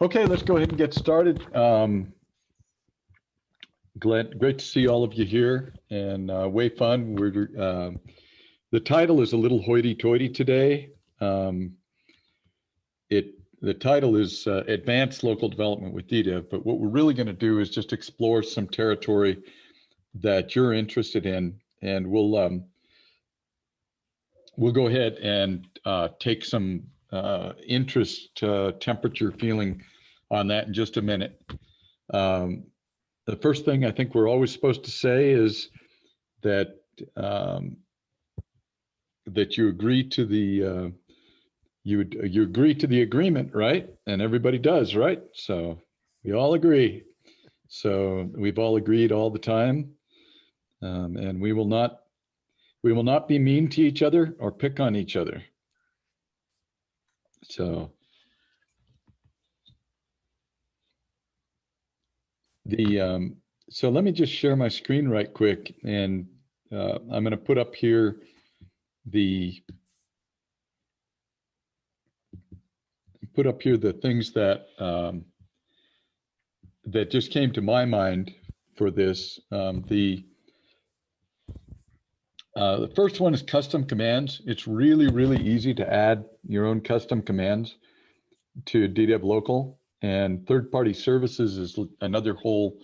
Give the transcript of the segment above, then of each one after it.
Okay, let's go ahead and get started. Um, glad, great to see all of you here and uh, way fun. We're um, the title is a little hoity-toity today. Um, it the title is uh, Advanced Local Development with DDEV, but what we're really going to do is just explore some territory that you're interested in, and we'll um, we'll go ahead and uh, take some uh, interest uh, temperature feeling on that in just a minute. Um, the first thing I think we're always supposed to say is that um, that you agree to the uh, you you agree to the agreement, right? And everybody does, right? So we all agree. So we've all agreed all the time, um, and we will not we will not be mean to each other or pick on each other. So the um, so let me just share my screen right quick, and uh, I'm going to put up here the put up here the things that um, that just came to my mind for this. Um, the uh, the first one is custom commands. It's really, really easy to add your own custom commands to DDEV local and third-party services is another whole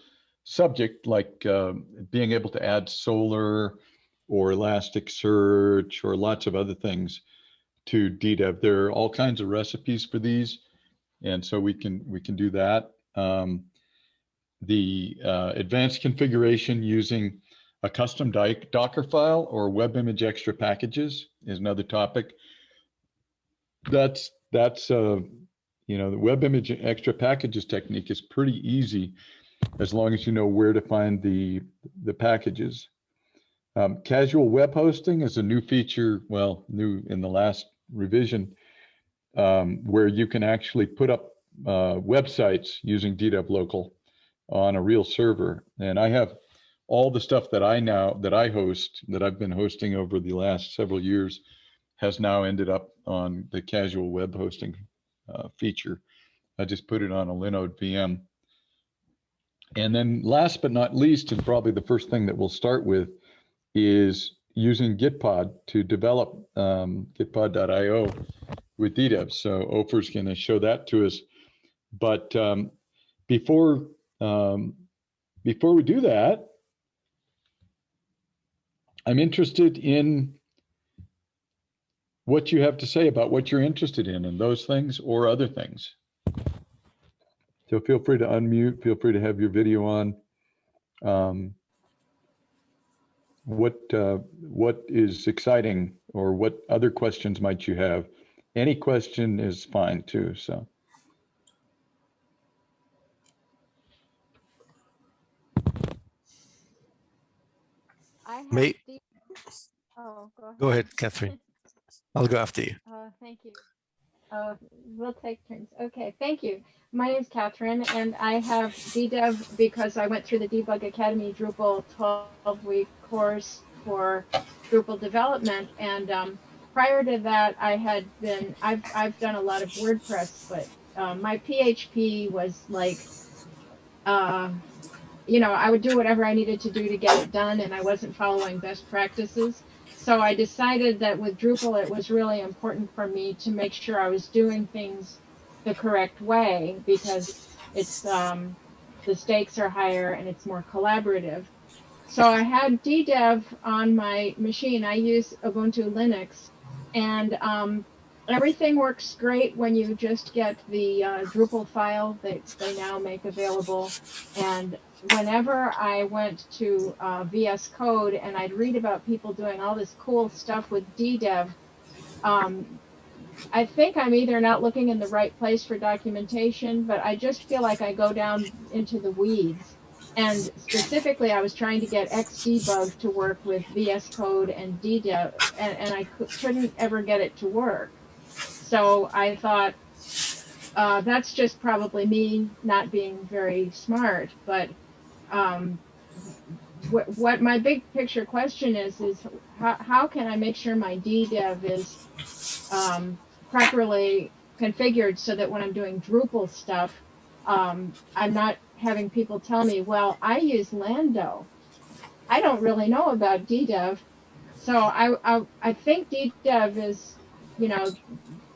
subject like uh, being able to add Solr or Elasticsearch or lots of other things to DDEV. There are all kinds of recipes for these. And so we can we can do that. Um, the uh, advanced configuration using a custom Docker file or web image extra packages is another topic. That's that's uh, you know the web image extra packages technique is pretty easy as long as you know where to find the the packages. Um, casual web hosting is a new feature, well, new in the last revision, um, where you can actually put up uh, websites using DDEV local on a real server. And I have all the stuff that I now that I host that I've been hosting over the last several years has now ended up on the casual web hosting uh, feature. I just put it on a Linode VM. And then last but not least, and probably the first thing that we'll start with is using Gitpod to develop um, gitpod.io with DDEV. So Ofer's going to show that to us. But um, before um, before we do that, I'm interested in what you have to say about what you're interested in and those things or other things. So feel free to unmute, feel free to have your video on. Um, what uh, what is exciting or what other questions might you have? Any question is fine too, so. I have May- the- Oh, go ahead. Go ahead, Catherine. I'll go after you. Uh, thank you. Uh, we'll take turns. Okay, thank you. My name is Catherine, and I have DDEV because I went through the Debug Academy Drupal 12-week course for Drupal development. And um, prior to that, I had been I've I've done a lot of WordPress, but uh, my PHP was like, uh, you know, I would do whatever I needed to do to get it done, and I wasn't following best practices. So I decided that with Drupal, it was really important for me to make sure I was doing things the correct way because it's um, the stakes are higher and it's more collaborative. So I had DDEV on my machine. I use Ubuntu Linux, and um, everything works great when you just get the uh, Drupal file that they now make available. And whenever I went to uh, VS Code and I'd read about people doing all this cool stuff with DDEV, um, I think I'm either not looking in the right place for documentation, but I just feel like I go down into the weeds. And specifically, I was trying to get Xdebug to work with VS Code and DDEV, and, and I couldn't ever get it to work. So I thought, uh, that's just probably me not being very smart, but um, what, what my big picture question is is how, how can I make sure my DDEV is um, properly configured so that when I'm doing Drupal stuff, um, I'm not having people tell me, well, I use Lando. I don't really know about DDEV. So I, I, I think DDEV is, you know,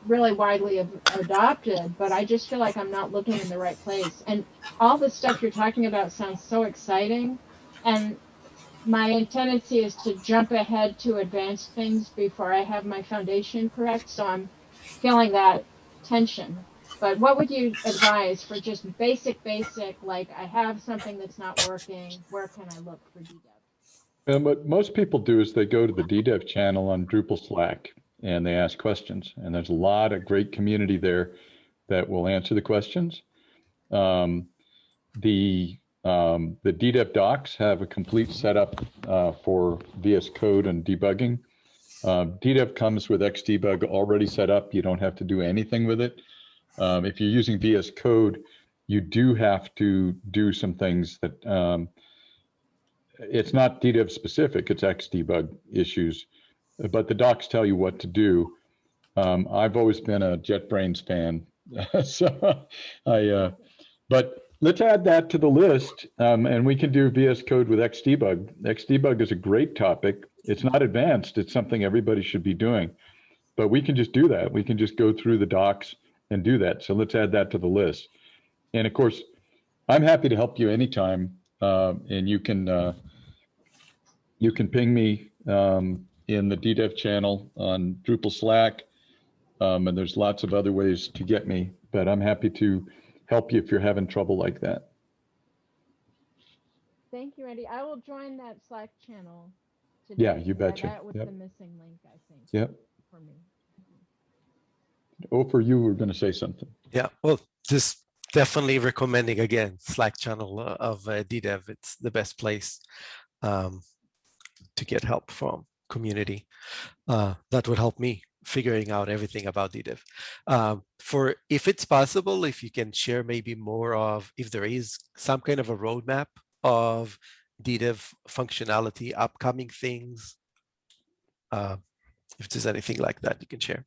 really widely ad- adopted, but I just feel like I'm not looking in the right place. And all the stuff you're talking about sounds so exciting. And my tendency is to jump ahead to advance things before I have my foundation correct. So I'm feeling that tension. But what would you advise for just basic, basic, like I have something that's not working, where can I look for DDEV? And um, what most people do is they go to the DDEV channel on Drupal Slack and they ask questions. And there's a lot of great community there that will answer the questions. Um, the um, the DDEV docs have a complete setup uh, for VS Code and debugging. Uh, DDEV comes with Xdebug already set up. You don't have to do anything with it. Um, if you're using VS Code, you do have to do some things that um, it's not DDEV specific, it's Xdebug issues, but the docs tell you what to do. Um, I've always been a JetBrains fan, so I, uh, but let's add that to the list um, and we can do VS Code with Xdebug. Xdebug is a great topic. It's not advanced, it's something everybody should be doing, but we can just do that. We can just go through the docs and do that. So let's add that to the list. And of course, I'm happy to help you anytime. Uh, and you can uh, you can ping me um, in the DDEV channel on Drupal Slack. Um, and there's lots of other ways to get me, but I'm happy to help you if you're having trouble like that. Thank you, Randy. I will join that Slack channel. Today. Yeah, you betcha. That was Yep. the missing link, I think. Yep. For me. Oh, for you, we're going to say something. Yeah, well, just definitely recommending again Slack channel uh, of uh, DDEV. It's the best place um, to get help from community. Uh, that would help me figuring out everything about DDEV. Um, for if it's possible, if you can share maybe more of if there is some kind of a roadmap of DDEV functionality, upcoming things. Uh, if there's anything like that you can share.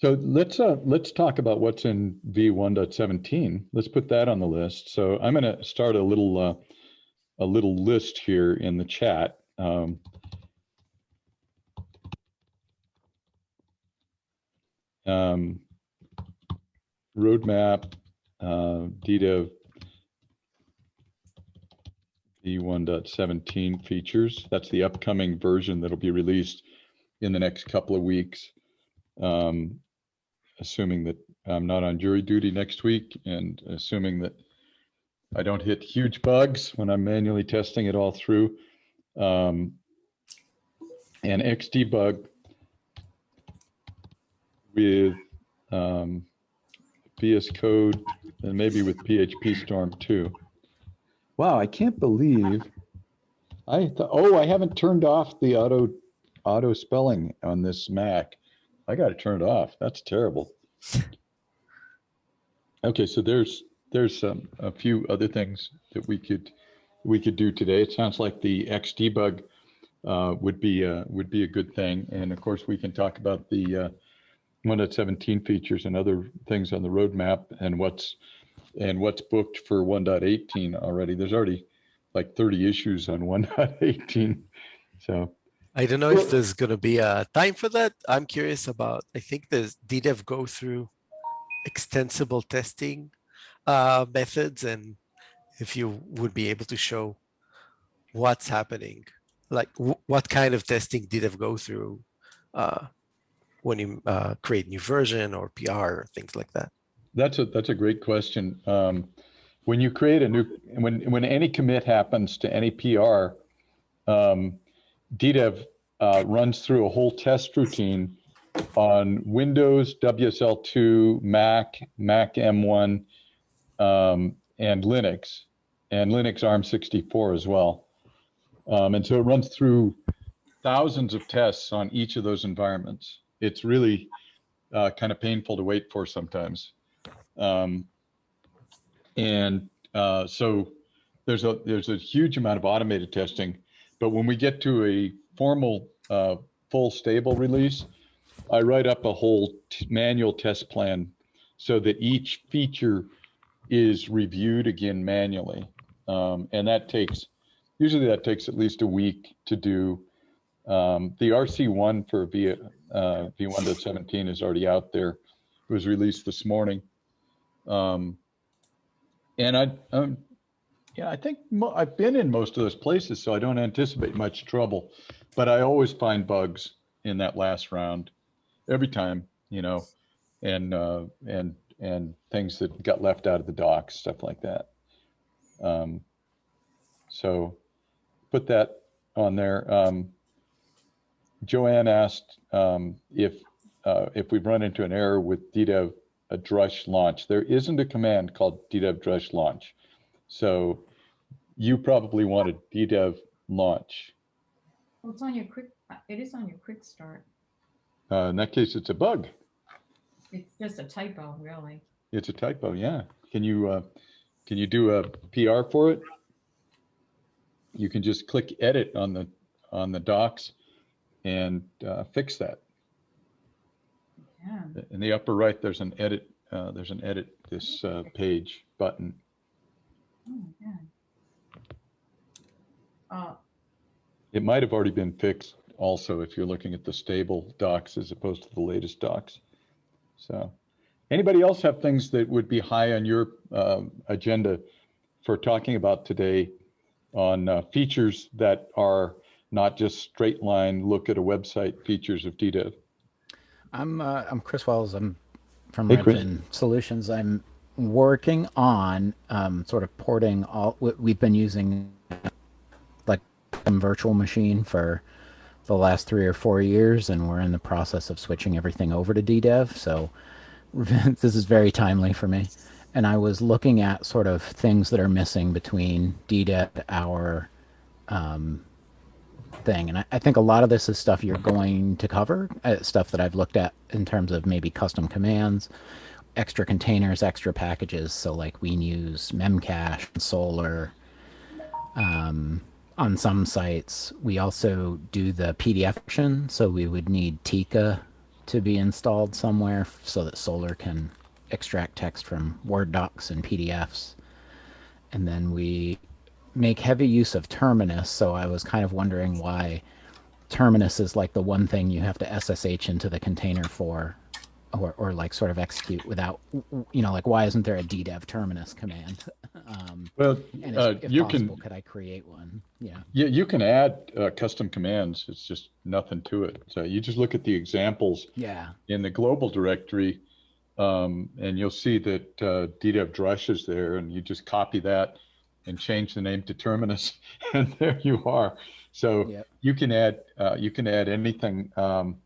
So let's uh, let's talk about what's in V1.17. Let's put that on the list. So I'm going to start a little uh, a little list here in the chat. Um, um, roadmap, uh, DDEV V1.17 features. That's the upcoming version that'll be released in the next couple of weeks. Um, assuming that I'm not on jury duty next week and assuming that I don't hit huge bugs when I'm manually testing it all through. Um, and Xdebug with um, VS Code and maybe with PHP Storm too. Wow, I can't believe I thought, oh, I haven't turned off the auto auto spelling on this Mac. I got to turn it off. That's terrible. Okay, so there's there's a few other things that we could we could do today. It sounds like the Xdebug uh, would be uh, would be a good thing, and of course we can talk about the uh, 1.17 features and other things on the roadmap and what's and what's booked for 1.18 already. There's already like 30 issues on 1.18, so I don't know if there's going to be a time for that. I'm curious about, I think the DDEV go through extensible testing uh, methods and if you would be able to show what's happening, like w- what kind of testing DDEV go through uh, when you uh, create new version or PR or things like that. That's a that's a great question. Um, when you create a new when when any commit happens to any PR, um, DDEV uh, runs through a whole test routine on Windows, WSL2, Mac, Mac M1, um, and Linux, and Linux ARM64 as well. Um, and so it runs through thousands of tests on each of those environments. It's really uh, kind of painful to wait for sometimes. Um, and uh, so there's a there's a huge amount of automated testing, but when we get to a formal uh, full stable release, I write up a whole manual test plan so that each feature is reviewed again manually. Um, and that takes, usually that takes at least a week to do. Um, the RC1 for V, uh, V1.17 is already out there. It was released this morning. Um, and I, um, yeah, I think I've been in most of those places, so I don't anticipate much trouble. But I always find bugs in that last round, every time, you know, and uh, and and things that got left out of the docs, stuff like that. Um, so put that on there. Um, Joanne asked um, if uh, if we've run into an error with DDEV a drush launch. There isn't a command called DDEV drush launch. So you probably wanted DDEV launch. Well, it's on your quick, it is on your quick start. Uh, in that case, it's a bug. It's just a typo, really. It's a typo. Yeah. Can you uh, can you do a PR for it? You can just click edit on the on the docs and uh, fix that. Yeah. In the upper right, there's an edit. Uh, there's an edit this uh, page button. Oh, yeah. Uh, It might have already been fixed also if you're looking at the stable docs as opposed to the latest docs. So, anybody else have things that would be high on your um, agenda for talking about today on uh, features that are not just straight line look at a website features of DDEV? I'm uh, I'm Chris Wells. I'm from Hey, Redfin Solutions. I'm working on um, sort of porting all. we- We've been using like some virtual machine for the last three or four years, and we're in the process of switching everything over to DDEV. So this is very timely for me. And I was looking at sort of things that are missing between DDEV, our um, thing. And I, I think a lot of this is stuff you're going to cover, uh, stuff that I've looked at in terms of maybe custom commands, extra containers, extra packages. So like we use Memcache, Solr. Um, on some sites, we also do the PDF version. So we would need Tika to be installed somewhere so that Solr can extract text from Word docs and PDFs. And then we make heavy use of Terminus, so I was kind of wondering why Terminus is like the one thing you have to SSH into the container for, or, or like sort of execute without, you know, like why isn't there a DDEV Terminus command? um, Well, and uh, if, you possible, can could I create one? Yeah. Yeah, you can add uh, custom commands. It's just nothing to it. So you just look at the examples Yeah. in the global directory, um, and you'll see that uh, DDEV Drush is there, and you just copy that and change the name to Terminus, and there you are. So Yep. you can add uh, you can add anything. Um,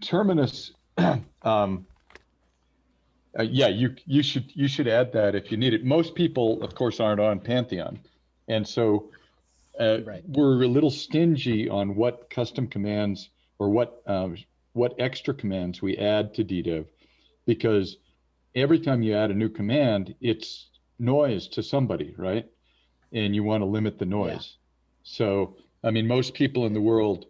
Terminus, um, uh, yeah, you you should you should add that if you need it. Most people, of course, aren't on Pantheon, and so uh, Right. we're a little stingy on what custom commands or what um, what extra commands we add to DDEV, because every time you add a new command, it's noise to somebody, right? And you want to limit the noise. So, I mean, most people in the world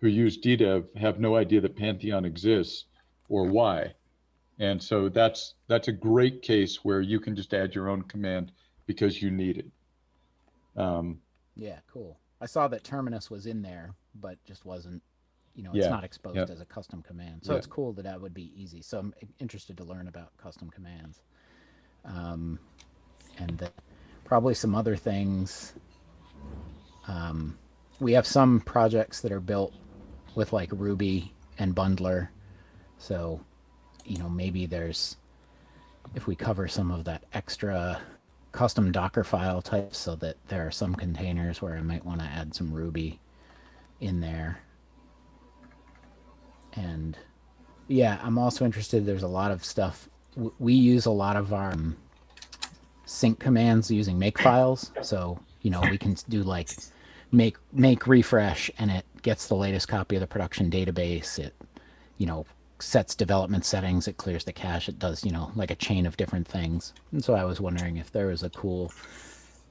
who use DDEV have no idea that Pantheon exists or why. And so that's that's a great case where you can just add your own command because you need it. Um, Yeah. Cool. I saw that Terminus was in there, but just wasn't, you know, it's Yeah, not exposed yeah. as a custom command. So Yeah. it's cool that that would be easy. So I'm interested to learn about custom commands. Um, and then probably some other things. Um, we have some projects that are built with like Ruby and Bundler. So, you know, maybe there's, if we cover some of that extra custom Docker file types so that there are some containers where I might want to add some Ruby in there. And yeah, I'm also interested. There's a lot of stuff. We use a lot of our um, sync commands using make files. So, you know, we can do like make make refresh and it gets the latest copy of the production database. It, you know, sets development settings, it clears the cache, it does, you know, like a chain of different things. And so I was wondering if there was a cool,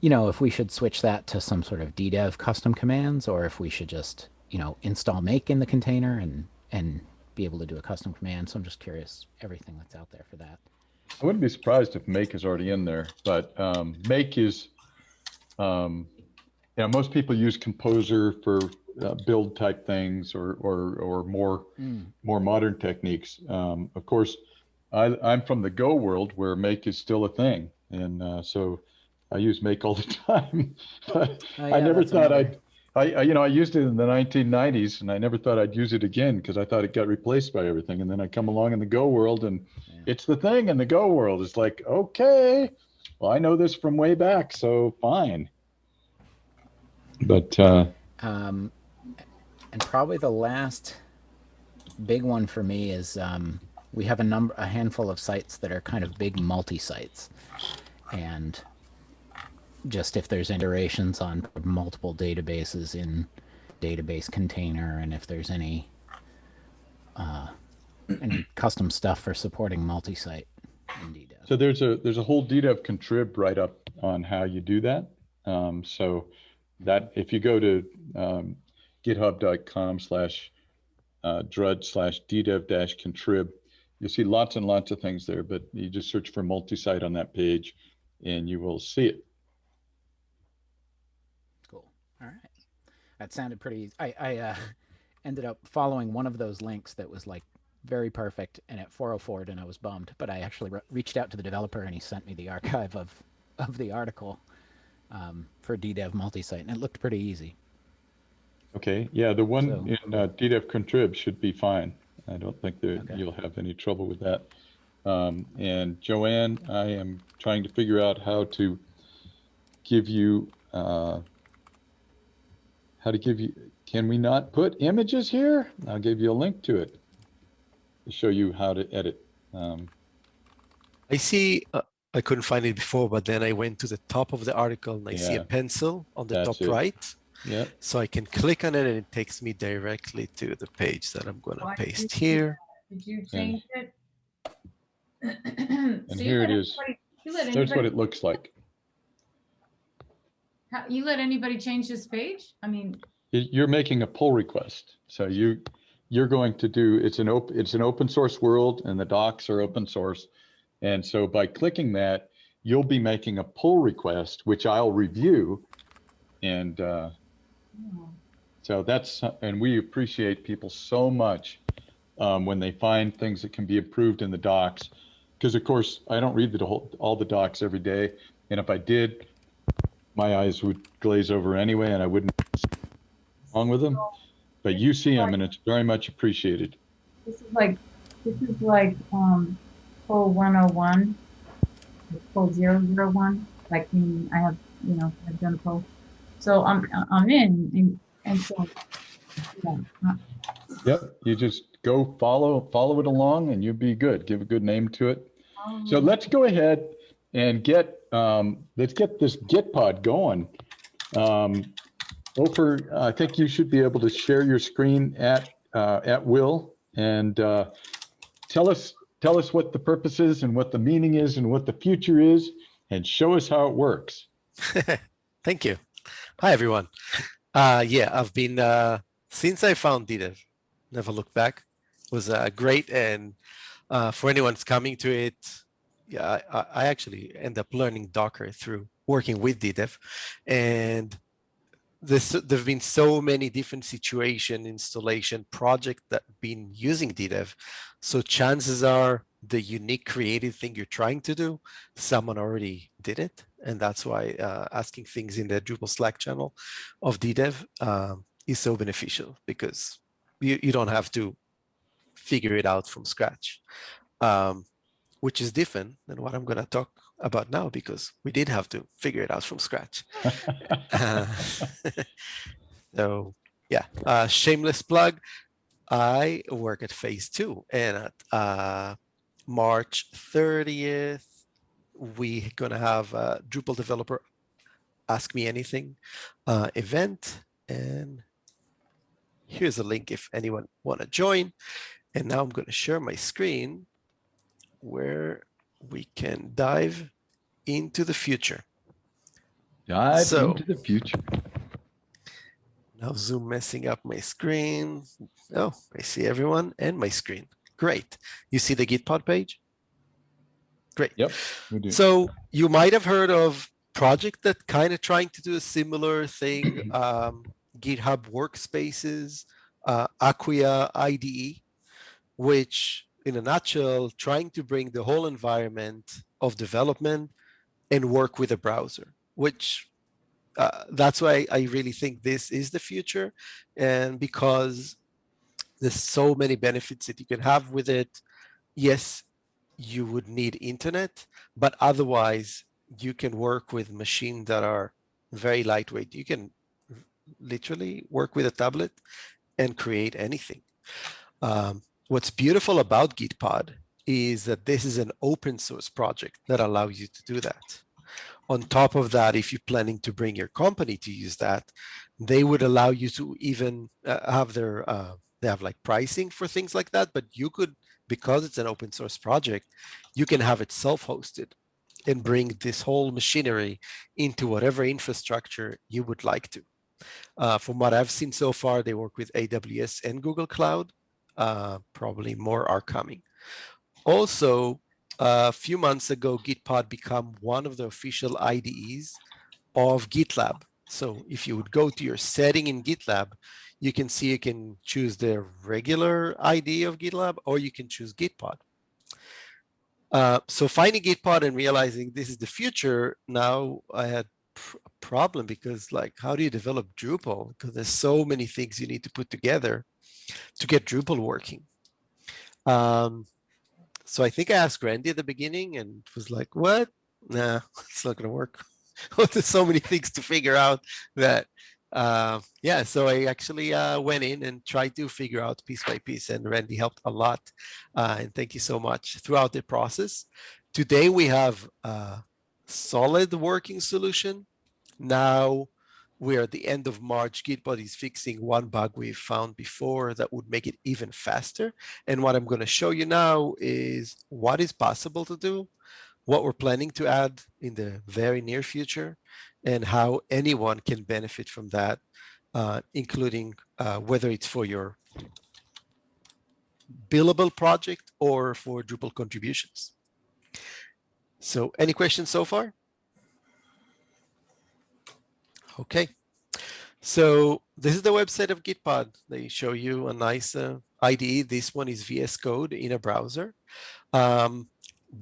you know, if we should switch that to some sort of DDEV custom commands or if we should just, you know, install make in the container and and be able to do a custom command. So I'm just curious everything that's out there for that. I wouldn't be surprised if Make is already in there, but um, Make is, um, you know, most people use Composer for uh, build type things or or or more Mm. more modern techniques. Um, of course, I, I'm from the Go world where Make is still a thing, and uh, so I use Make all the time. but Oh, I never thought another- I'd. I, I, you know, I used it in the 1990s, and I never thought I'd use it again because I thought it got replaced by everything. And then I come along in the Go world, and Yeah. it's the thing in the Go world. It's like, okay, well, I know this from way back, so fine. But uh, Um, and probably the last big one for me is um, we have a number, a handful of sites that are kind of big multi-sites, and just if there's iterations on multiple databases in database container, and if there's any uh, any custom stuff for supporting multi-site in DDEV. So there's a there's a whole DDEV contrib write up on how you do that. Um, so that if you go to um, github.com slash uh, drud slash DDEV dash contrib, you'll see lots and lots of things there. But you just search for multi-site on that page, and you will see it. All right. That sounded pretty. I I uh, ended up following one of those links that was like very perfect, and at 404, and I was bummed. But I actually re- reached out to the developer, and he sent me the archive of of the article um, for DDEV multi-site, and it looked pretty easy. Okay, yeah, the one So- in uh, DDEV contrib should be fine. I don't think that Okay. you'll have any trouble with that. Um, and Joanne, I am trying to figure out how to give you, uh, how to give you, can we not put images here? I'll give you a link to it to show you how to edit. Um, I see, uh, I couldn't find it before, but then I went to the top of the article and I see a pencil on the That's top it. right. yeah, So I can click on it and it takes me directly to the page that I'm going to Why did you paste here. Did you change it? And So here it is. anybody- You there's what it looks like. How- you let anybody change this page? I mean, You're making a pull request. So you, you're going to do, it's an open, it's an open source world and the docs are open source. And so by clicking that, you'll be making a pull request, which I'll review. And uh, so that's, and we appreciate people so much um, when they find things that can be improved in the docs. Because of course, I don't read the whole, all the docs every day. And if I did, my eyes would glaze over anyway, and I wouldn't wrong with them. But you see them, and it's very much appreciated. this is like, this is like, um, pull one oh one, pull zero zero one, like, meaning I have, you know, I've done pull. So I'm, I'm in, and, and so, yeah, Yep, you just go follow follow it along, and you'll be good. Give a good name to it. So um, let's go ahead and get um, let's get this Gitpod going. Um, Ofer, I think you should be able to share your screen at uh, at will and uh, tell us tell us what the purpose is and what the meaning is and what the future is, and show us how it works. Thank you. Hi, everyone. Uh, yeah, I've been, uh, since I found DDEV, never looked back, it was uh, great. And uh, for anyone who's coming to it, yeah, I, I- actually end up learning Docker through working with DDEV. And this, there've been so many different situation installation project that been using DDEV. So chances are the unique creative thing you're trying to do, someone already did it. And that's why uh, asking things in the Drupal Slack channel of DDEV um, is so beneficial because you, you don't have to figure it out from scratch, um, which is different than what I'm going to talk about now because we did have to figure it out from scratch. Uh, so yeah, uh, shameless plug. I work at Phase2 and at uh, March 30th, we're gonna have a Drupal developer ask me anything uh, event. And here's a link if anyone wanna join. And now I'm gonna share my screen where we can dive into the future. Dive So- into the future. Now Zoom messing up my screen. Oh, I see everyone and my screen. Great. You see the Gitpod page? Great. Yep, we do. So you might have heard of project that kind of trying to do a similar thing, um, GitHub Workspaces, uh, Acquia IDE, which in a nutshell, trying to bring the whole environment of development and work with a browser, which uh, that's why I really think this is the future. And because there's so many benefits that you can have with it. Yes, you would need internet, but otherwise you can work with machines that are very lightweight. You can literally work with a tablet and create anything. Um, what's beautiful about Gitpod is that this is an open source project that allows you to do that. On top of that, if you're planning to bring your company to use that, they would allow you to even uh, have their, uh, they have like pricing for things like that, but you could, because it's an open source project, you can have it self-hosted and bring this whole machinery into whatever infrastructure you would like to. Uh, from what I've seen so far, they work with AWS and Google Cloud. Uh, probably more are coming. Also, a few months ago, Gitpod became one of the official IDEs of GitLab. So if you would go to your setting in GitLab, you can see you can choose the regular ID of GitLab or you can choose Gitpod. Uh, so finding Gitpod and realizing this is the future, now I had a problem because like, how do you develop Drupal? Because there's so many things you need to put together to get Drupal working. Um, so I think I asked Randy at the beginning and was like, what? Nah, it's not gonna work. There's so many things to figure out that, uh, yeah, so I actually uh, went in and tried to figure out piece by piece and Randy helped a lot. Uh, and thank you so much throughout the process. Today we have a solid working solution. Now we're at the end of March, Gitpod is fixing one bug we found before that would make it even faster. And what I'm going to show you now is what is possible to do, what we're planning to add in the very near future, and how anyone can benefit from that, uh, including uh, whether it's for your billable project or for Drupal contributions. So any questions so far? Okay. So this is the website of Gitpod. They show you a nice uh. This one is VS Code in a browser. Um,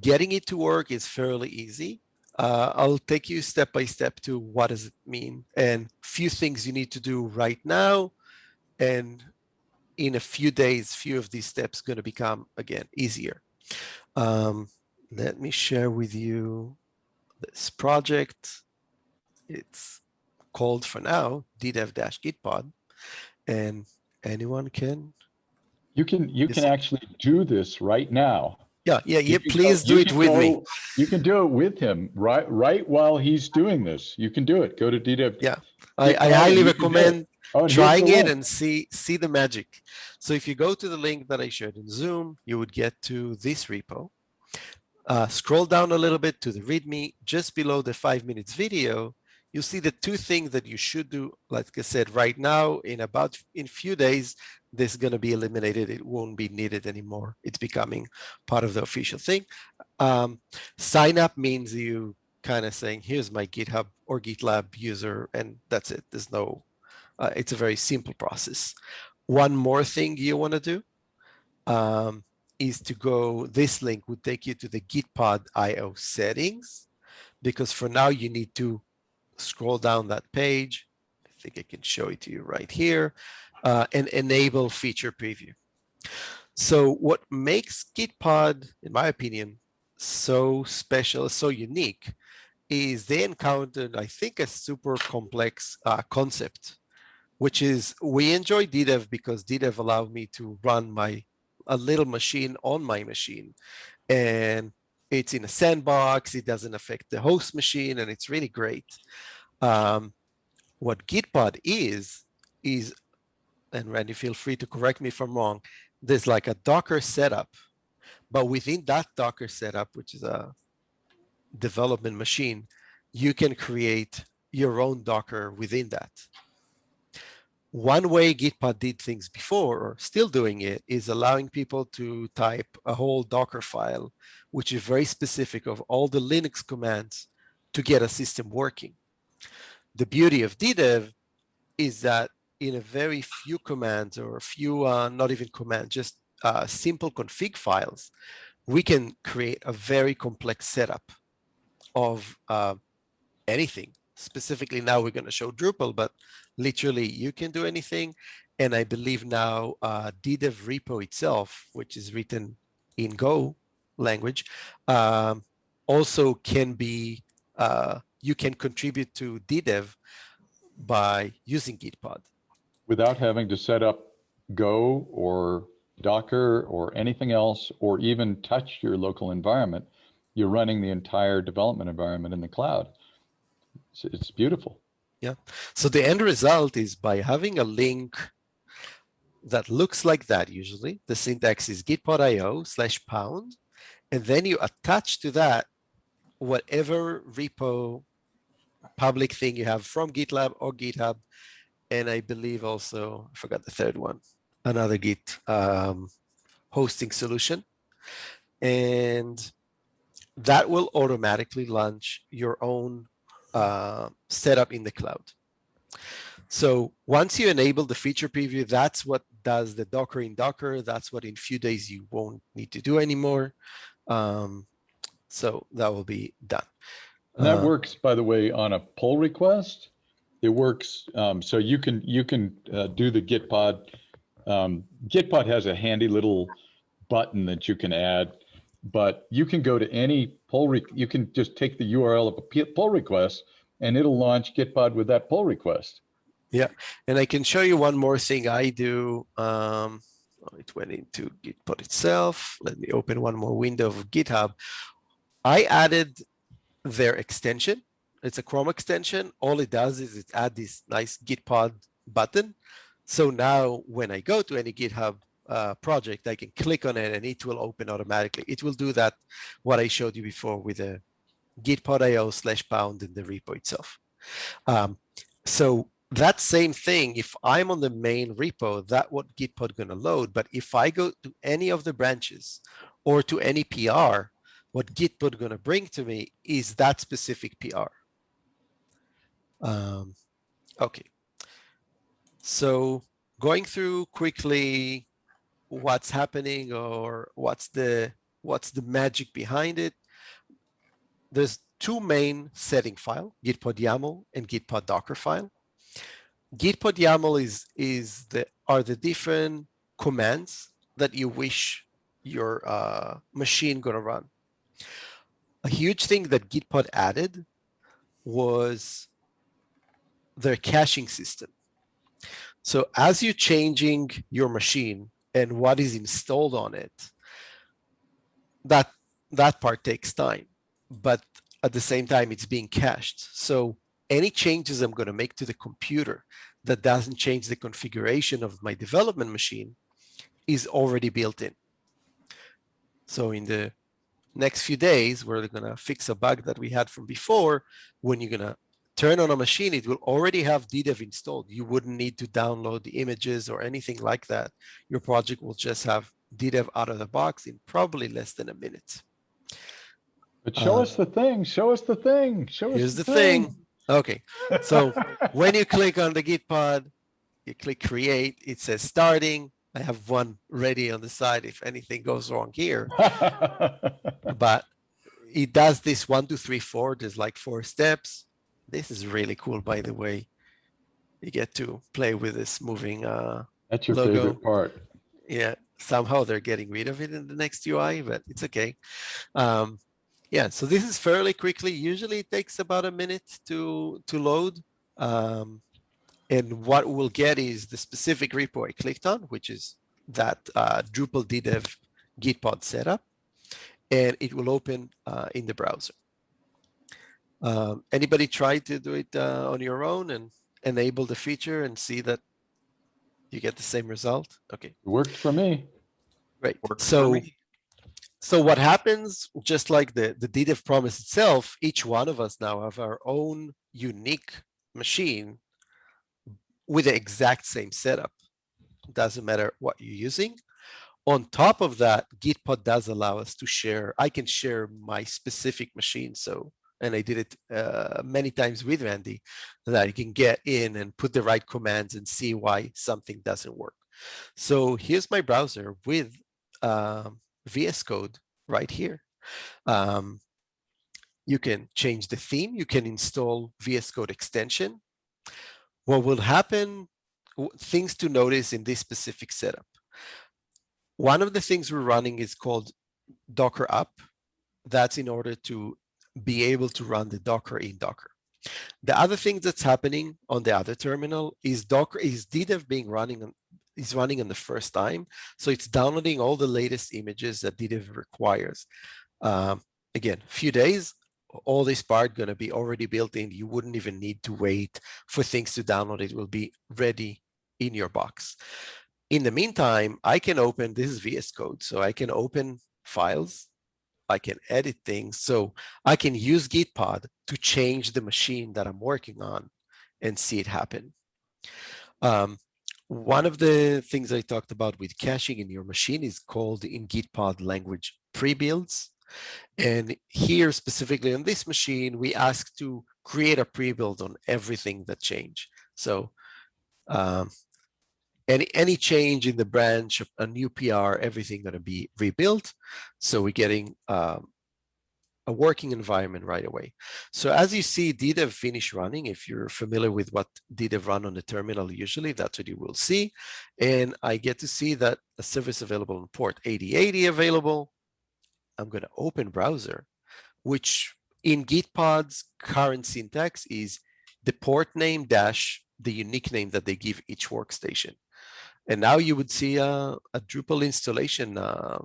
getting it to work is fairly easy. Uh, I'll take you step by step to what does it mean and few things you need to do right now. And in a few days, few of these steps going to become, again, easier. Um, let me share with you this project. It's called for now ddev-gitpod and anyone can You can, you can actually do this right now. yeah yeah You yeah please go- do it with me You can do it with him, right, right while he's doing this. You can do it. Go to ddev Yeah, I, I highly can do it. recommend Oh, trying it and see see the magic. So if you go to the link that I shared in Zoom, you would get to this repo. Uh, scroll down a little bit to the README. Just below the five minutes video, you'll see the two things that you should do. Like I said, right now, in about in few days, this is going to be eliminated. It won't be needed anymore. It's becoming part of the official thing. Um, sign up means you kind of saying, here's my GitHub or GitLab user, and that's it. There's no uh, it's a very simple process. One more thing you want to do um, is to go, this link would take you to the Gitpod IO settings, because for now you need to scroll down that page. I think I can show it to you right here uh, and enable feature preview. So what makes Gitpod, in my opinion, so special, so unique is they encountered, I think, a super complex uh, concept which is we enjoy DDEV because DDEV allowed me to run my a little machine on my machine. And it's in a sandbox, it doesn't affect the host machine, and it's really great. Um, what Gitpod is, is, and Randy, feel free to correct me if I'm wrong, there's like a Docker setup, but within that Docker setup, which is a development machine, you can create your own Docker within that one way Gitpod did things before, or still doing it, is allowing people to type a whole Docker file, which is very specific of all the Linux commands to get a system working. The beauty of DDEV is that in a very few commands or a few, uh, not even commands, just uh, simple config files, we can create a very complex setup of uh, anything. Specifically now we're going to show Drupal, but literally you can do anything. And I believe now uh, DDEV repo itself, which is written in Go language, um, also can be, uh, you can contribute to DDEV by using Gitpod. Without having to set up Go or Docker or anything else, or even touch your local environment, you're running the entire development environment in the cloud. It's, it's beautiful. Yeah. So the end result is by having a link that looks like that usually, the syntax is gitpod.io slash pound, and then you attach to that whatever repo public thing you have from GitLab or GitHub. And I believe also, I forgot the third one, another Git um, hosting solution. And that will automatically launch your own uh, setup in the cloud. So once you enable the feature preview, that's what does the Docker in Docker. That's what in few days you won't need to do anymore. Um, so that will be done. And that Uh, works, by the way, on a pull request. It works, um, so you can, you can, uh, do the Gitpod. Um, Gitpod has a handy little button that you can add, but you can go to any pull, you can just take the URL of a pull request and it'll launch Gitpod with that pull request. Yeah, and I can show you one more thing I do. Um, oh, it went into Gitpod itself. Let me open one more window of GitHub. I added their extension. It's a Chrome extension. All it does is it add this nice Gitpod button. So now when I go to any GitHub uh, project, I can click on it and it will open automatically. It will do that, what I showed you before with the gitpod.io slash pound in the repo itself. Um, so that same thing, if I'm on the main repo, that what Gitpod gonna load. But if I go to any of the branches or to any PR, what Gitpod gonna bring to me is that specific PR. Um, okay. So going through quickly what's happening or what's the what's the magic behind it. There's two main setting file, gitpod YAML and gitpod docker file. Gitpod YAML is is the are the different commands that you wish your uh, machine gonna run. A huge thing that Gitpod added was their caching system. So as you're changing your machine and what is installed on it, that that part takes time, but at the same time it's being cached. So any changes I'm going to make to the computer that doesn't change the configuration of my development machine is already built in. So in the next few days, we're going to fix a bug that we had from before. When you're going to turn on a machine, it will already have DDEV installed. You wouldn't need to download the images or anything like that. Your project will just have DDEV out of the box in probably less than a minute. But show Uh, us the thing, show us the thing, show us. Here's the thing. Okay, so when you click on the Gitpod, you click create, it says starting. I have one ready on the side if anything goes wrong here, but it does this one, two, three, four. There's like four steps. This is really cool, by the way. You get to play with this moving, uh, That's your logo. favorite part. yeah, somehow they're getting rid of it in the next UI, but it's okay. Um, yeah, so this is fairly quickly. Usually it takes about a minute to, to load. Um, and what we'll get is the specific repo I clicked on, which is that uh, Drupal DDEV Gitpod setup, and it will open uh, in the browser. Um, anybody try to do it uh, on your own and enable the feature and see that you get the same result? Okay. It worked for me. Right. Works for So, me. so what happens, just like the, the DDEV promise itself, each one of us now have our own unique machine with the exact same setup. Doesn't matter what you're using. On top of that, Gitpod does allow us to share. I can share my specific machine. So, and I did it uh, many times with Randy, that you can get in and put the right commands and see why something doesn't work. So here's my browser with um, VS Code right here. Um, you can change the theme. You can install VS Code extension. What will happen, things to notice in this specific setup. One of the things we're running is called Docker up. That's in order to be able to run the Docker in Docker. The other thing that's happening on the other terminal is Docker is DDEV being running on is running on the first time. So it's downloading all the latest images that DDEV requires. Um, again, few days, all this part going to be already built in. You wouldn't even need to wait for things to download. It will be ready in your box. In the meantime, I can open, this is VS Code, so I can open files, I can edit things. So I can use Gitpod to change the machine that I'm working on and see it happen. Um, one of the things I talked about with caching in your machine is called in Gitpod language pre-builds. And here specifically on this machine, we ask to create a pre-build on everything that change. So um, any, any change in the branch, a new PR, everything going to be rebuilt. So we're getting um, a working environment right away. So as you see DDEV finish running, if you're familiar with what DDEV run on the terminal, usually that's what you will see. And I get to see that a service available on port 8080 available. I'm going to open browser, which in Gitpod's current syntax is the port name dash the unique name that they give each workstation. And now you would see a, a Drupal installation uh,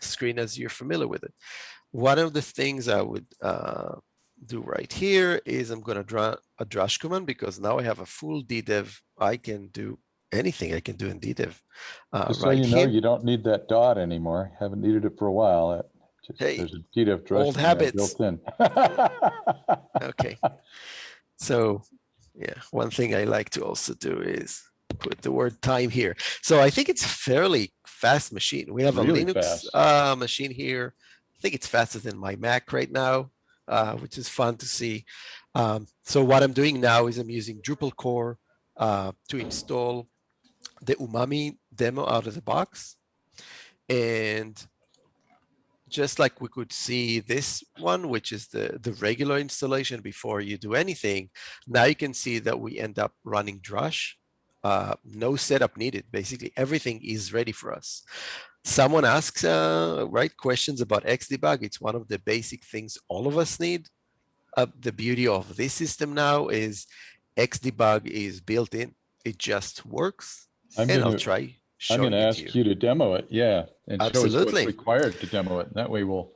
screen as you're familiar with it. One of the things I would uh, do right here is I'm going to draw a drush command because now I have a full DDEV. I can do anything I can do in DDEV. Uh, Just right so you know, you don't need that dot anymore. Haven't needed it for a while. Just, hey, there's a DDEV drush old habits. built in. okay. So yeah, one thing I like to also do is put the word time here. So I think it's fairly fast machine. We have really a Linux uh, machine here. I think it's faster than my Mac right now, uh, which is fun to see. Um, so what I'm doing now is I'm using Drupal core uh, to install the Umami demo out of the box. And just like we could see this one, which is the, the regular installation before you do anything, now you can see that we end up running Drush. Uh, no setup needed. Basically, everything is ready for us. Someone asks uh, right questions about Xdebug. It's one of the basic things all of us need. Uh, the beauty of this system now is Xdebug is built in. It just works. I'm and gonna, I'll try I'm going to ask you. you to demo it. Yeah. And show us Absolutely. what's required to demo it. That way we'll,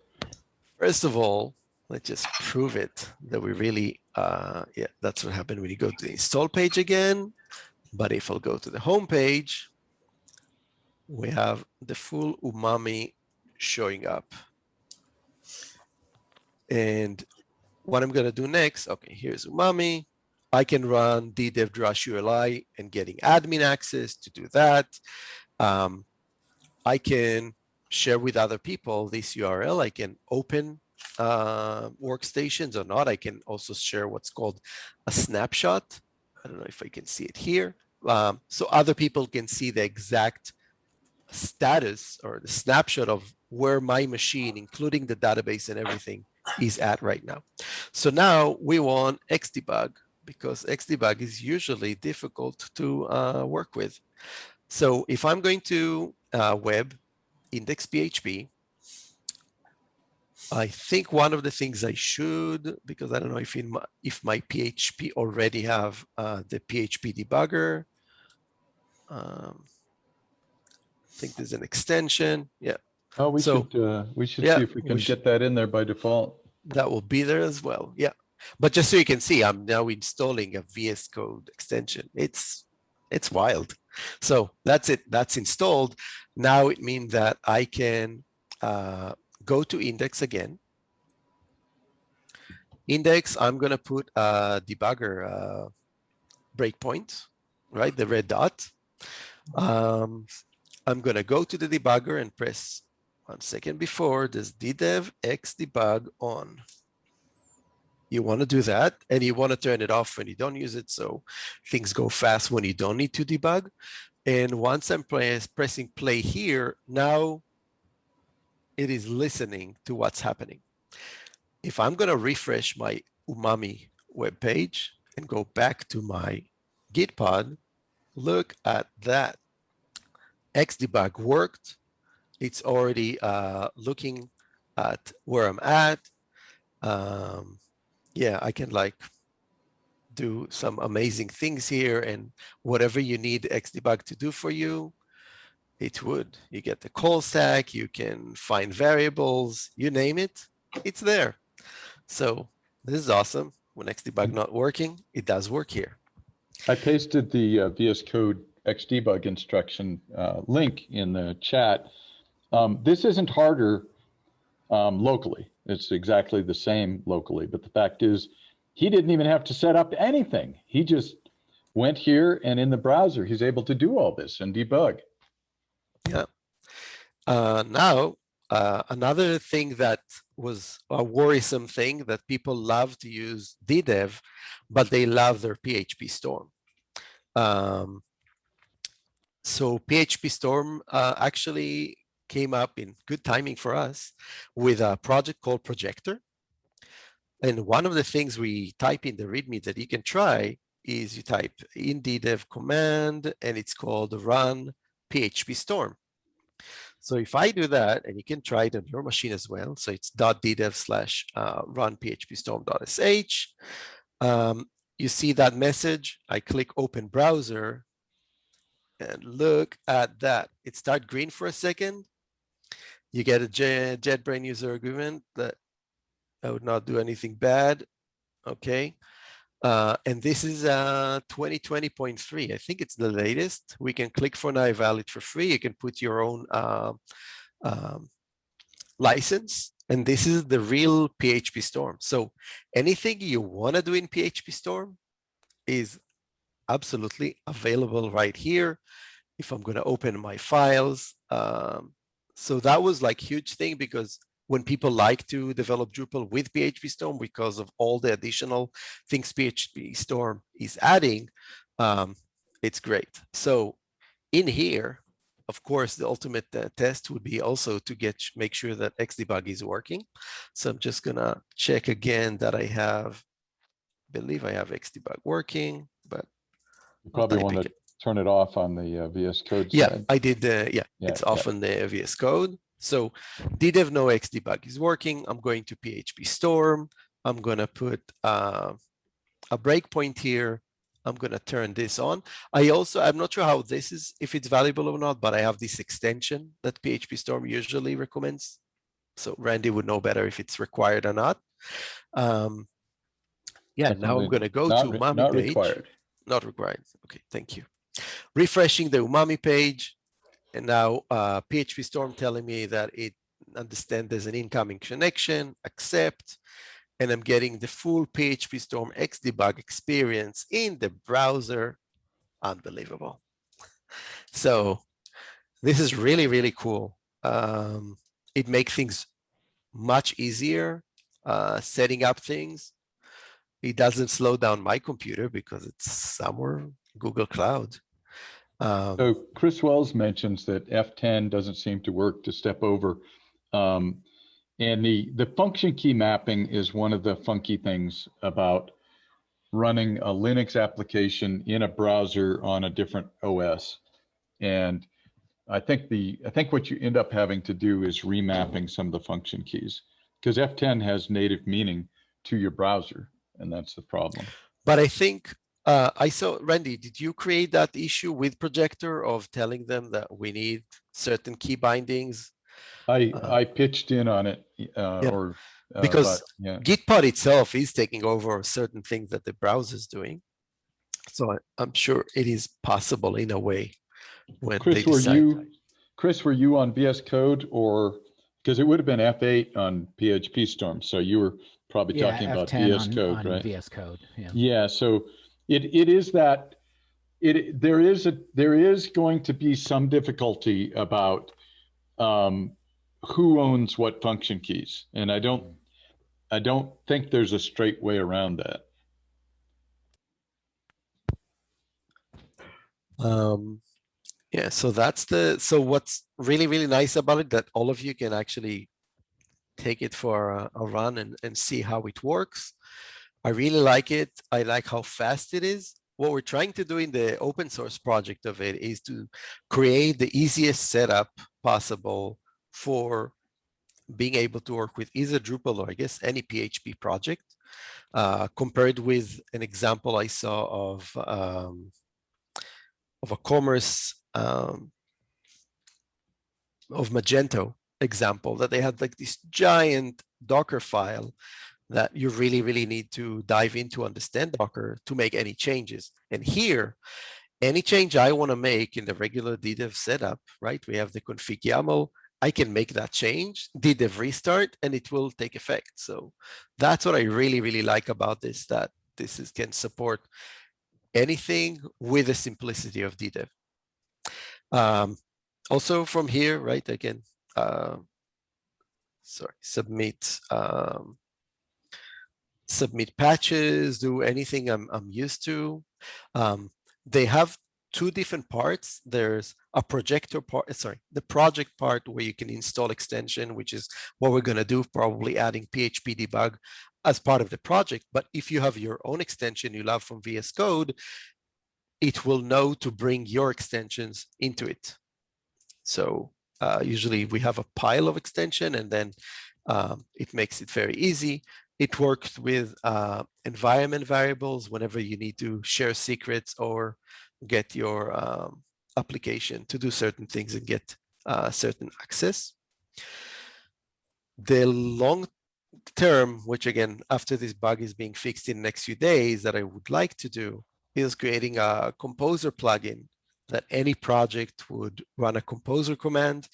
First of all, let's just prove it that we really, uh, yeah, that's what happened when you go to the install page again. But if I'll go to the home page, we have the full umami showing up. And what I'm going to do next, okay, here's umami. I can run DDEV Drush ULI and getting admin access to do that. Um, I can share with other people this URL. I can open uh, workstations or not. I can also share what's called a snapshot. I don't know if I can see it here. Um, so other people can see the exact status or the snapshot of where my machine, including the database and everything, is at right now. So now we want Xdebug because Xdebug is usually difficult to uh, work with. So if I'm going to uh, web index PHP, I think one of the things I should, because I don't know if in my, if my PHP already have uh, the PHP debugger. Um, I think there's an extension. Yeah, oh, we So, should, uh, we should yeah, see if we we can should- get that in there by default. that will be there as well. Yeah, but just so you can see, I'm now installing a VS Code extension. It's it's wild. So that's it. That's installed. Now it means that I can uh, go to index again. Index, I'm going to put a debugger uh, breakpoint right? The red dot. Um, I'm gonna go to the debugger and press one second before this ddev x debug on. You want to do that and you want to turn it off when you don't use it so things go fast when you don't need to debug. And once I'm press, pressing play here, now it is listening to what's happening. If I'm going to refresh my Umami web page and go back to my Gitpod, look at that. Xdebug worked. It's already uh, looking at where I'm at. Um, yeah, I can like do some amazing things here and whatever you need Xdebug to do for you, it would. You get the call stack, you can find variables, you name it, it's there. So this is awesome. When Xdebug not working, it does work here. I pasted the uh, VS Code Xdebug instruction uh, link in the chat. Um, this isn't harder um, locally. It's exactly the same locally. But the fact is, he didn't even have to set up anything. He just went here and in the browser, he's able to do all this and debug. Uh, now, uh, another thing that was a worrisome thing that people love to use DDEV, but they love their PHP Storm. Um, so PHP Storm uh, actually came up in good timing for us with a project called Projector. And one of the things we type in the README that you can try is you type in DDEV command and it's called run PHP Storm. So if I do that, and you can try it on your machine as well, so it's .ddev slash uh, run phpstorm.sh, um, you see that message, I click open browser, and look at that. It start green for a second. You get a JetBrain user agreement that I would not do anything bad. Okay. Uh, and this is uh, 2020.3. I think it's the latest. We can click for now valid for free. You can put your own uh, um, license. And this is the real PHP Storm. So anything you want to do in PHP Storm is absolutely available right here. If I'm going to open my files. Um, so that was like huge thing because when people like to develop Drupal with PHP Storm because of all the additional things PHP Storm is adding, um, it's great. So in here, of course, the ultimate uh, test would be also to get make sure that Xdebug is working. So I'm just gonna check again that I have, believe I have Xdebug working, but you probably want to turn it off on the uh, VS Code. Yeah, side. I did. Uh, yeah, Yeah, it's off on the VS Code. So DDEV no Xdebug is working. I'm going to PHP Storm. I'm going to put uh, a breakpoint here. I'm going to turn this on. I also, I'm not sure how this is, if it's valuable or not, but I have this extension that PHP Storm usually recommends. So Randy would know better if it's required or not. Um, yeah, now I'm going to go not to Umami not page. required. Not required. Okay, thank you. Refreshing the Umami page. And now uh, PHP Storm telling me that it understand there's an incoming connection, accept, and I'm getting the full PHP Storm Xdebug experience in the browser. Unbelievable. So this is really, really cool. Um, it makes things much easier, uh, setting up things. It doesn't slow down my computer because it's somewhere Google Cloud. Um, So Chris Wells mentions that F10 doesn't seem to work to step over. Um, and the, the function key mapping is one of the funky things about running a Linux application in a browser on a different OS. And I think the, I think what you end up having to do is remapping some of the function keys because F10 has native meaning to your browser. And that's the problem. But I think uh, I saw, Randy, did you create that issue with Projector of telling them that we need certain key bindings? I, Uh, I pitched in on it uh, Yeah, or. uh, because but, Yeah. Gitpod itself is taking over certain things that the browser is doing. So I, I'm sure it is possible in a way when they Chris, were decide. you, Chris, were you on VS Code or, because it would have been F8 on PHP Storm, so you were probably Yeah, talking about F10 VS on, Code, on right? VS Code. Yeah. Yeah, so it, it is that it, there is a, there is going to be some difficulty about um, who owns what function keys. And I don't, I don't think there's a straight way around that. Um, yeah, so that's the, so what's really, really nice about it that all of you can actually take it for a, a run and, and see how it works. I really like it. I like how fast it is. What we're trying to do in the open source project of it is to create the easiest setup possible for being able to work with either Drupal or I guess any PHP project, uh, compared with an example I saw of um, of a commerce um, of Magento example that they had like this giant Docker file that you really, really need to dive into understand Docker to make any changes. And here, any change I want to make in the regular DDEV setup, right? We have the config YAML. I can make that change, DDEV restart, and it will take effect. So that's what I really, really like about this, that this is, can support anything with the simplicity of DDEV. Um, also from here, right, again, uh, sorry, submit, um, submit patches, do anything I'm, I'm used to. Um, they have two different parts. There's a projector part, sorry, the project part where you can install extension, which is what we're going to do, probably adding PHP debug as part of the project. But if you have your own extension you love from VS Code, it will know to bring your extensions into it. So uh, usually we have a pile of extension and then um, it makes it very easy. It works with uh, environment variables whenever you need to share secrets or get your um, application to do certain things and get uh, certain access. The long term, which again, after this bug is being fixed in the next few days that I would like to do is creating a composer plugin that any project would run a composer command.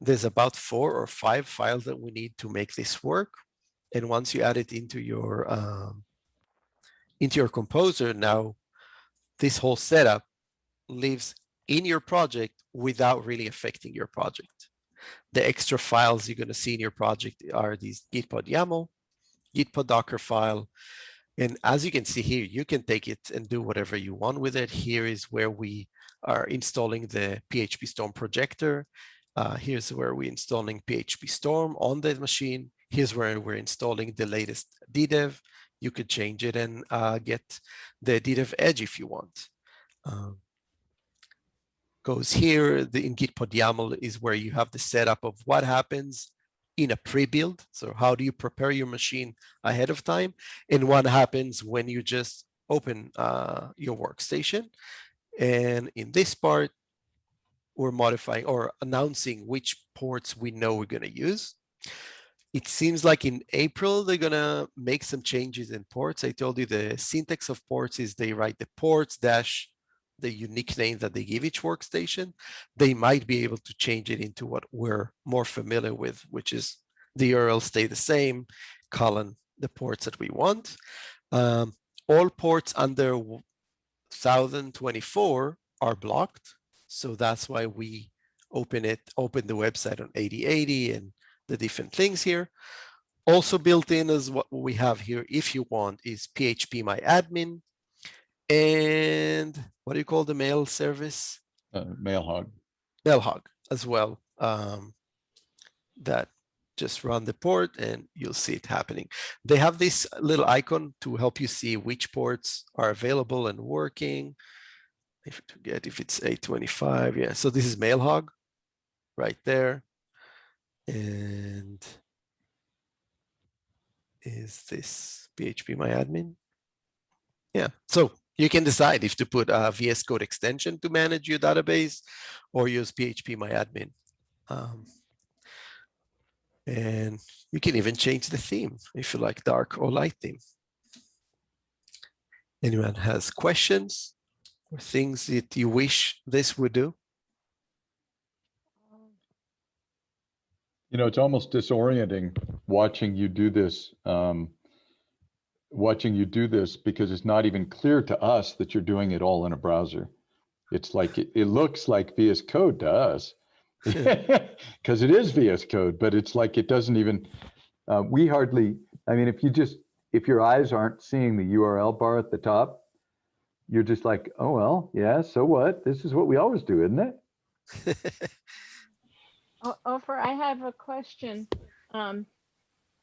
There's about four or five files that we need to make this work. And once you add it into your um, into your composer, now this whole setup lives in your project without really affecting your project. The extra files you're going to see in your project are these gitpod YAML, gitpod Docker file, and as you can see here, you can take it and do whatever you want with it. Here is where we are installing the PHP Storm projector. Uh, here's where we're installing PHP Storm on the machine. Here's where we're installing the latest DDEV. You could change it and uh, get the DDEV Edge if you want. Um, goes here, the in Gitpod YAML is where you have the setup of what happens in a pre-build. So how do you prepare your machine ahead of time? And what happens when you just open uh, your workstation? And in this part, we're modifying or announcing which ports we know we're going to use. It seems like in April, they're going to make some changes in ports. I told you the syntax of ports is they write the ports dash the unique name that they give each workstation, they might be able to change it into what we're more familiar with, which is the URL stay the same, colon the ports that we want. Um, all ports under 1024 are blocked. So that's why we open it, open the website on 8080 and the different things here. Also built in as what we have here, if you want, is PHP My Admin and what do you call the mail service? Uh, Mailhog. Mailhog as well. Um, that just run the port and you'll see it happening. They have this little icon to help you see which ports are available and working. If to get if it's 825, yeah. So this is Mailhog right there. And is this PHP my admin? Yeah, so you can decide if to put a VS Code extension to manage your database or use PHP My Admin. Um, and you can even change the theme if you like dark or light theme. Anyone has questions or things that you wish this would do? You know, it's almost disorienting watching you do this um, watching you do this because it's not even clear to us that you're doing it all in a browser. It's like, it, it looks like VS Code to us. Because it is VS Code, but it's like it doesn't even, uh, we hardly, I mean, if you just, if your eyes aren't seeing the URL bar at the top, you're just like, oh, well, yeah, so what? This is what we always do, isn't it? Ofer, I have a question. Um,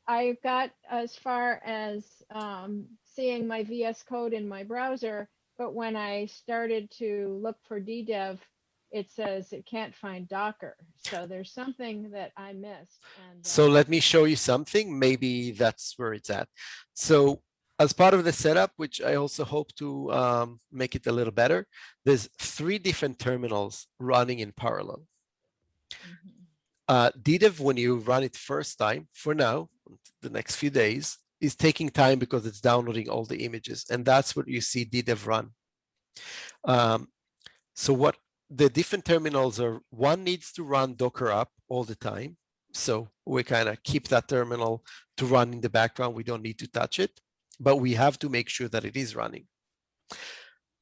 I got as far as um, seeing my VS Code in my browser, but when I started to look for DDEV, it says it can't find Docker. So there's something that I missed. And So uh, let me show you something. Maybe that's where it's at. So as part of the setup, which I also hope to um, make it a little better, there's three different terminals running in parallel. mhm. Uh, DDEV, when you run it first time, for now, the next few days, is taking time because it's downloading all the images. And that's what you see DDEV run. Um, so what the different terminals are, one needs to run Docker up all the time. So we kind of keep that terminal to run in the background. We don't need to touch it, but we have to make sure that it is running.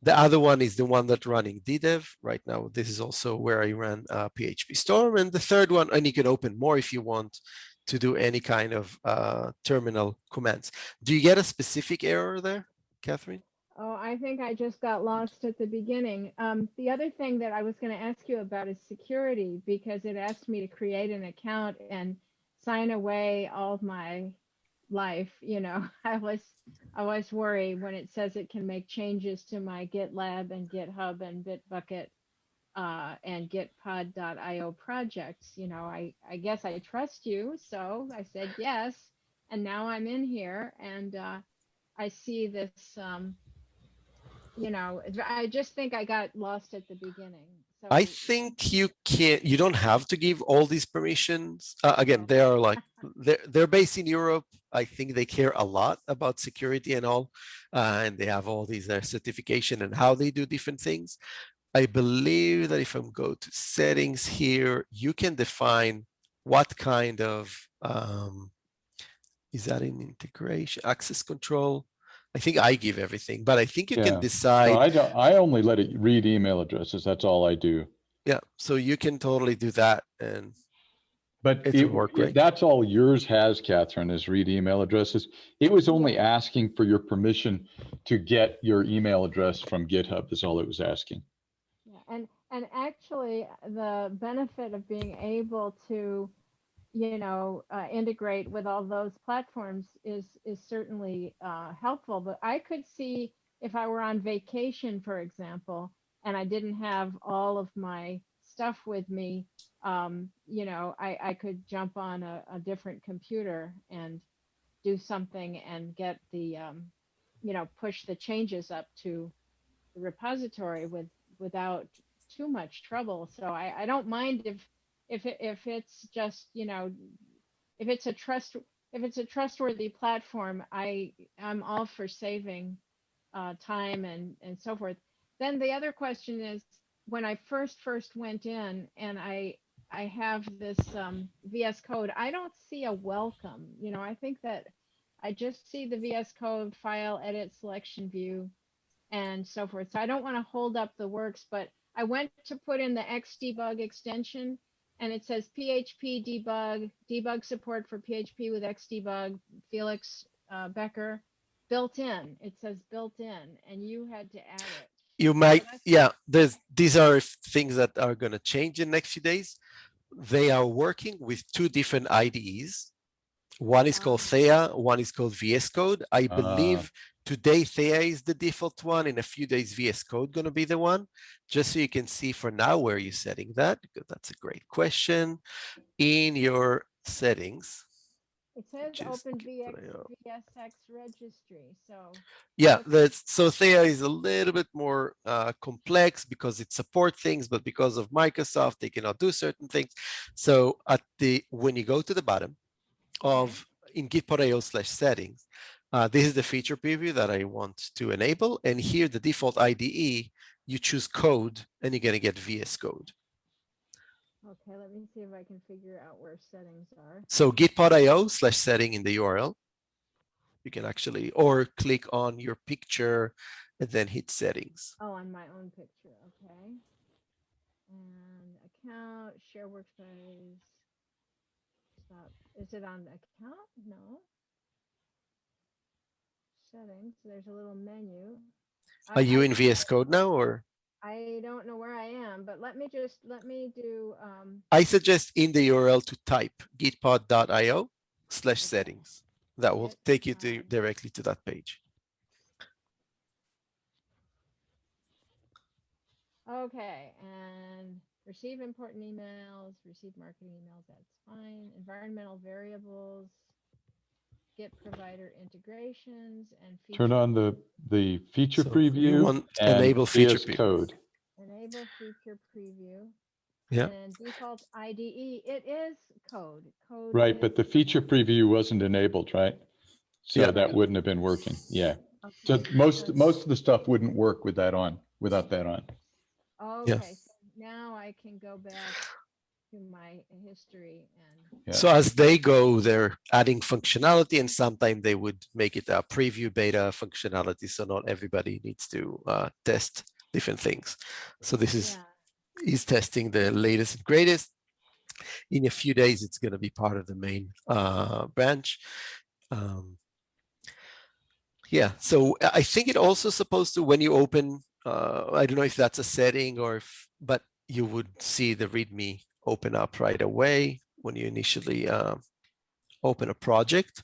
The other one is the one that running DDEV right now. This is also where I ran uh, PHP Storm. And the third one, and you can open more if you want to do any kind of uh, terminal commands. Do you get a specific error there, Catherine? Oh, I think I just got lost at the beginning. Um, the other thing that I was going to ask you about is security because it asked me to create an account and sign away all of my life. You know, I was I always worry when it says it can make changes to my GitLab and GitHub and Bitbucket uh, and Gitpod.io projects. You know, I I guess I trust you, so I said yes, and now I'm in here and uh, I see this. Um, you know, I just think I got lost at the beginning. So I think you can't. you don't have to give all these permissions. Uh, again, they are like they're they're based in Europe. I think they care a lot about security and all, uh, and they have all these uh, certification and how they do different things. I believe that if I'm go to settings here, you can define what kind of um, is that in integration access control. I think I give everything, but I think you Yeah. can decide. No, I don't, I only let it read email addresses. That's all I do. Yeah, so you can totally do that and But It it, work it- great. that's all yours has, Catherine, is read email addresses. It was only asking for your permission to get your email address from GitHub is all it was asking. Yeah, and and actually, the benefit of being able to, you know, uh, integrate with all those platforms is is certainly uh, helpful. But I could see if I were on vacation, for example, and I didn't have all of my stuff with me, um, you know, I I could jump on a, a different computer and do something and get the, um, you know, push the changes up to the repository with without too much trouble. So I, I don't mind if if it, if it's just you know if it's a trust if it's a trustworthy platform, I I'm all for saving uh, time and and so forth. Then the other question is when I first first went in and I I have this um, VS Code, I don't see a welcome. You know, I think that I just see the VS Code file edit selection view and so forth. So I don't want to hold up the works, but I went to put in the Xdebug extension and it says PHP debug, debug support for PHP with Xdebug, Felix uh, Becker, built in. It says built in, and you had to add it. you might yeah there's these are things that are going to change in next few days they are working with two different ides one is called Ah. theia one is called vs code i Ah. believe today theia is the default one in a few days vs code going to be the one just so you can see for now where you're setting that because that's a great question in your settings It says Just OpenVSX get the, uh, VSX registry. So Yeah, Okay. that's so Theia is a little bit more uh, complex because it supports things, but because of Microsoft, they cannot do certain things. So at the when you go to the bottom of in git.io slash settings, uh, this is the feature preview that I want to enable. And here the default IDE, you choose code and you're gonna get VS Code. okay, let me see if I can figure out where settings are. So git.io slash setting in the URL. You can actually, or click on your picture and then hit settings. Oh, on my own picture, okay. And account, share workspace. Stop. Is it on the account? No. Settings, there's a little menu. I- Are you in VS Code now or? I don't know where I am, but let me just, let me do, um, I suggest in the URL to type gitpod.io slash settings. That will take you to, directly to that page. okay, and receive important emails, receive marketing emails, that's fine. Environmental variables. Get provider integrations and. Turn on the, the feature So preview and enable feature VS preview. Code. Enable feature preview. Yeah. And default IDE, it is code, code. Right, is- but the feature preview wasn't enabled, right? So Yeah. that wouldn't have been working. Yeah. okay, So most, most of the stuff wouldn't work with that on, without that on. Okay, so now I can go back to my history and, Yeah. So as they go, they're adding functionality and sometimes they would make it a preview beta functionality. So not everybody needs to uh, test different things. So this is, yeah, is testing the latest and greatest. In a few days, it's going to be part of the main uh, branch. Um, yeah, so I I think it also supposed to, when you open, uh, I don't know if that's a setting or if, but you would see the README open up right away when you initially uh, open a project.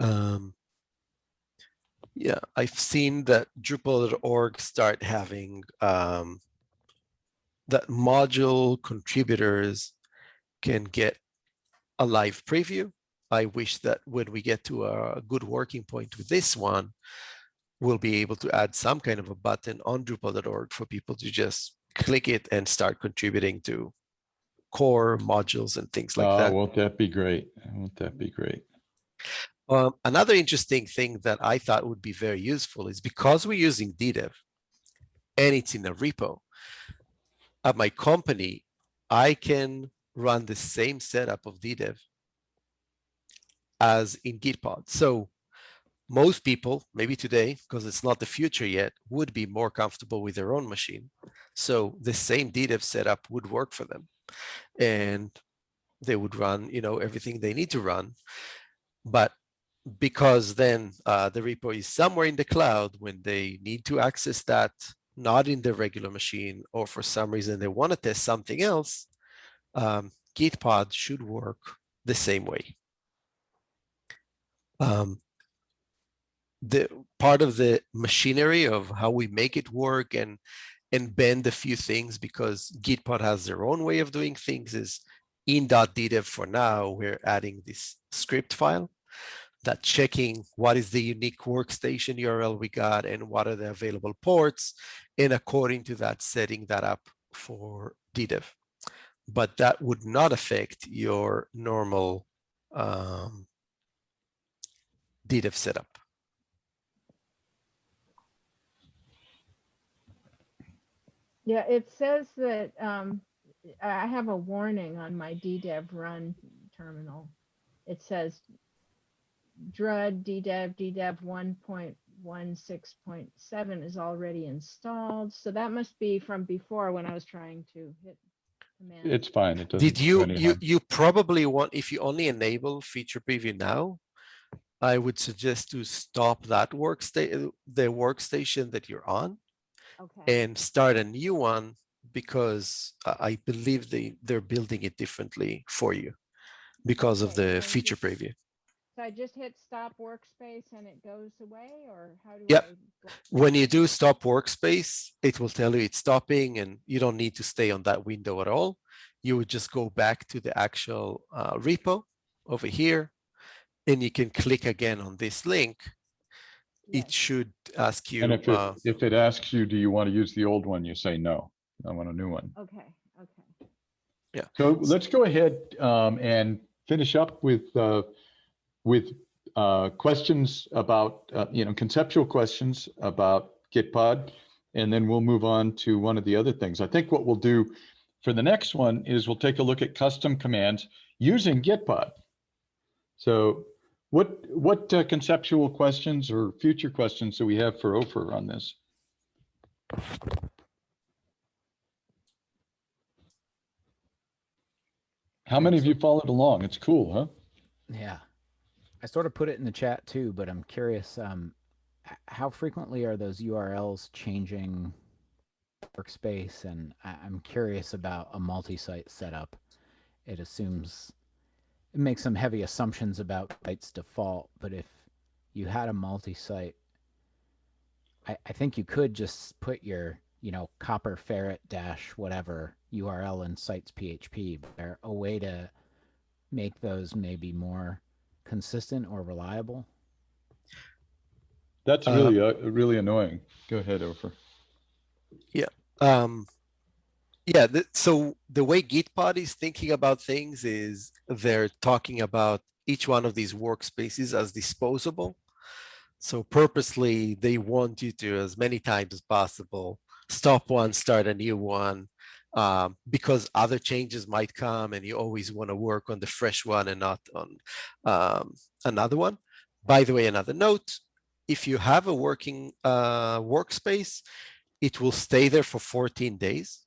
Um, yeah, I've seen that Drupal.org start having um, that module contributors can get a live preview. I wish that when we get to a good working point with this one, we'll be able to add some kind of a button on Drupal.org for people to just click it and start contributing to core modules and things like Oh, that. won't that be great? Won't that be great? Um, another interesting thing that I thought would be very useful is because we're using DDEV and it's in a repo, at my company, I can run the same setup of DDEV as in Gitpod. So most people, maybe today, because it's not the future yet, would be more comfortable with their own machine. So the same DDEV setup would work for them. And they would run, you know, everything they need to run. But because then uh, the repo is somewhere in the cloud when they need to access that, not in their regular machine, or for some reason they want to test something else, um, Gitpod should work the same way. Um, the part of the machinery of how we make it work and and bend a few things because Gitpod has their own way of doing things is in .ddev for now, we're adding this script file that checking what is the unique workstation URL we got and what are the available ports, and according to that, setting that up for DDEV. But that would not affect your normal um, DDEV setup. Yeah, it says that, um, I have a warning on my DDEV run terminal. It says DRUD DDEV DDEV one point one six point seven is already installed. So that must be from before when I was trying to hit command. It's fine. It doesn't. Did you, you, you probably want, if you only enable feature preview now, I would suggest to stop that workstation, the workstation that you're on Okay, and start a new one because I believe they, they're building it differently for you because of the feature preview. so I just hit stop workspace and it goes away or how do Yep. I? When you do stop workspace, it will tell you it's stopping and you don't need to stay on that window at all. You would just go back to the actual uh, repo over here and you can click again on this link. It should ask you, And if uh, it, if it asks you, do you want to use the old one? You say, no, I want a new one. Okay, okay. Yeah. So let's go ahead um, and finish up with, uh, with uh, questions about, uh, you know, conceptual questions about Gitpod. And then we'll move on to one of the other things. I think what we'll do for the next one is we'll take a look at custom commands using Gitpod. So What, what uh, conceptual questions or future questions do we have for Ofer on this? How many of you followed along? It's cool, huh? Yeah. I sort of put it in the chat too, but I'm curious, um, how frequently are those URLs changing workspace? And I- I'm curious about a multi-site setup. It assumes, it makes some heavy assumptions about sites default, but if you had a multi-site, I, I think you could just put your, you know, copper ferret dash whatever URL in sites PHP, but there a way to make those maybe more consistent or reliable? That's Uh, really, uh, really annoying. Go ahead, Ofer. Yeah. Um, yeah, the, so the way Gitpod is thinking about things is they're talking about each one of these workspaces as disposable. So purposely, they want you to, as many times as possible, stop one, start a new one, um, because other changes might come and you always want to work on the fresh one and not on um, another one. By the way, another note, if you have a working uh, workspace, it will stay there for 14 days.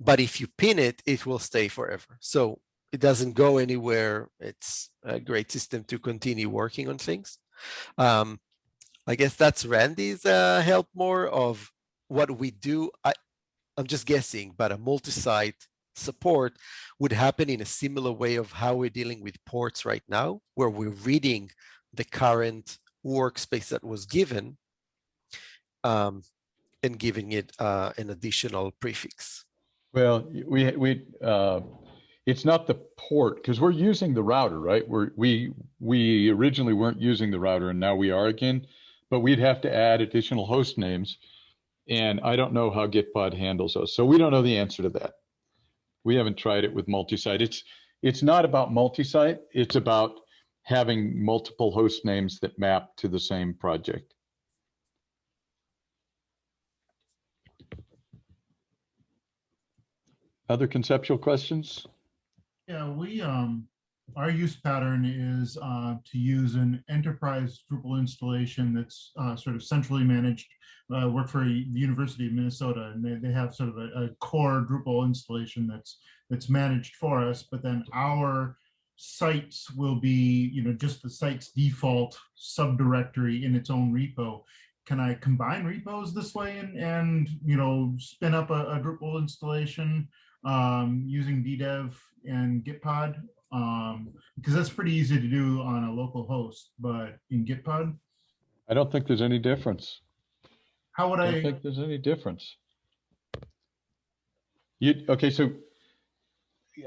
But if you pin it, it will stay forever. So it doesn't go anywhere. It's a great system to continue working on things. Um, I guess that's Randy's uh, help more of what we do. I, I'm just guessing, but a multi-site support would happen in a similar way of how we're dealing with ports right now, where we're reading the current workspace that was given um, and giving it uh, an additional prefix. Well, we, we, uh, it's not the port, because we're using the router, right? We're, we, we originally weren't using the router and now we are again, but we'd have to add additional host names. And I don't know how Gitpod handles those. So we don't know the answer to that. We haven't tried it with multi-site. It's, it's not about multi-site. It's about having multiple host names that map to the same project. Other conceptual questions? Yeah, we, um, our use pattern is, uh, to use an enterprise Drupal installation that's, uh, sort of centrally managed. Uh, work for the University of Minnesota and they, they have sort of a, a core Drupal installation that's, that's managed for us, but then our sites will be, you know, just the site's default subdirectory in its own repo. Can I combine repos this way and, and, you know, spin up a, a Drupal installation? Um, using DDEV and Gitpod, um, because that's pretty easy to do on a local host, but in Gitpod, I don't think there's any difference. how would I I don't think there's any difference. You, okay, so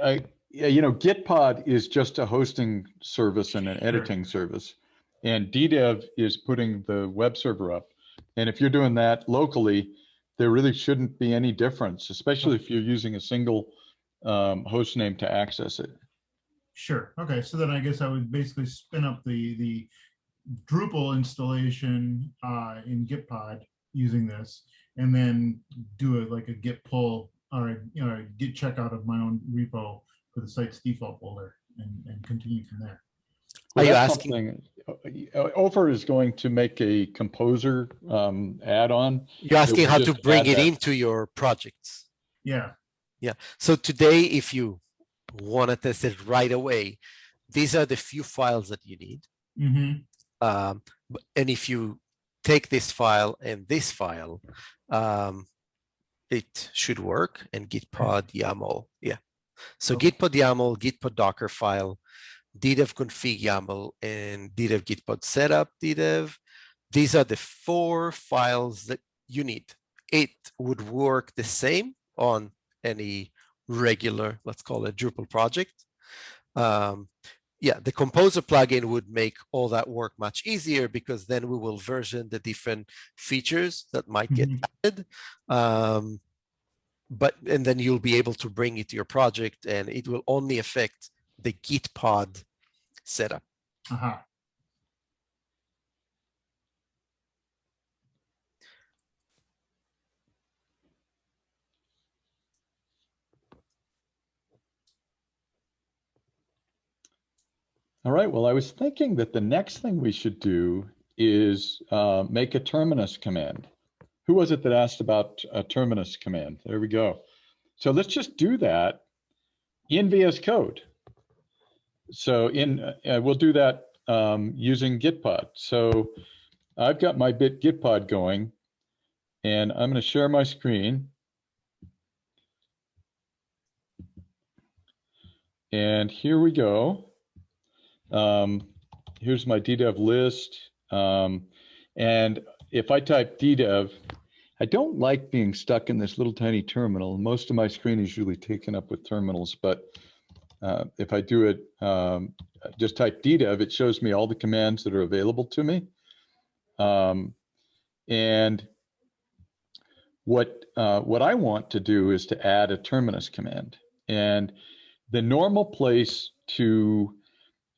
I, yeah, you know, Gitpod is just a hosting service and an Sure. editing service. And DDEV is putting the web server up. And if you're doing that locally, there really shouldn't be any difference, especially if you're using a single um, host name to access it. sure, okay, so then I guess I would basically spin up the, the Drupal installation uh, in Gitpod using this, and then do a, like a git pull or, a, you know, a git check out of my own repo for the site's default folder and, and continue from there. Are you asking- something- Ofer is going to make a composer um, add-on. You're asking how to bring it that. into your projects. Yeah, Yeah. So today, if you want to test it right away, these are the few files that you need. hmm Um, and if you take this file and this file, um, it should work and gitpod YAML. Yeah. So Okay. gitpod YAML, gitpod Docker file, ddev config YAML, and ddev gitpod setup ddev. These are the four files that you need. It would work the same on any regular, let's call it Drupal project. Um, yeah, the composer plugin would make all that work much easier because then we will version the different features that might get Mhm. added. Um, but and then you'll be able to bring it to your project and it will only affect the Gitpod setup. aha. All right, well, I was thinking that the next thing we should do is uh, make a terminus command. Who was it that asked about a terminus command? There we go. So let's just do that in VS Code. So in uh, we'll do that um, using Gitpod. So I've got my bit Gitpod going, and I'm going to share my screen. And here we go. Um, here's my DDEV list. Um, and if I type DDEV, I don't like being stuck in this little tiny terminal. Most of my screen is usually taken up with terminals, but uh, if I do it, um, just type DDEV, it shows me all the commands that are available to me. Um, and what uh, what I want to do is to add a terminus command. And the normal place to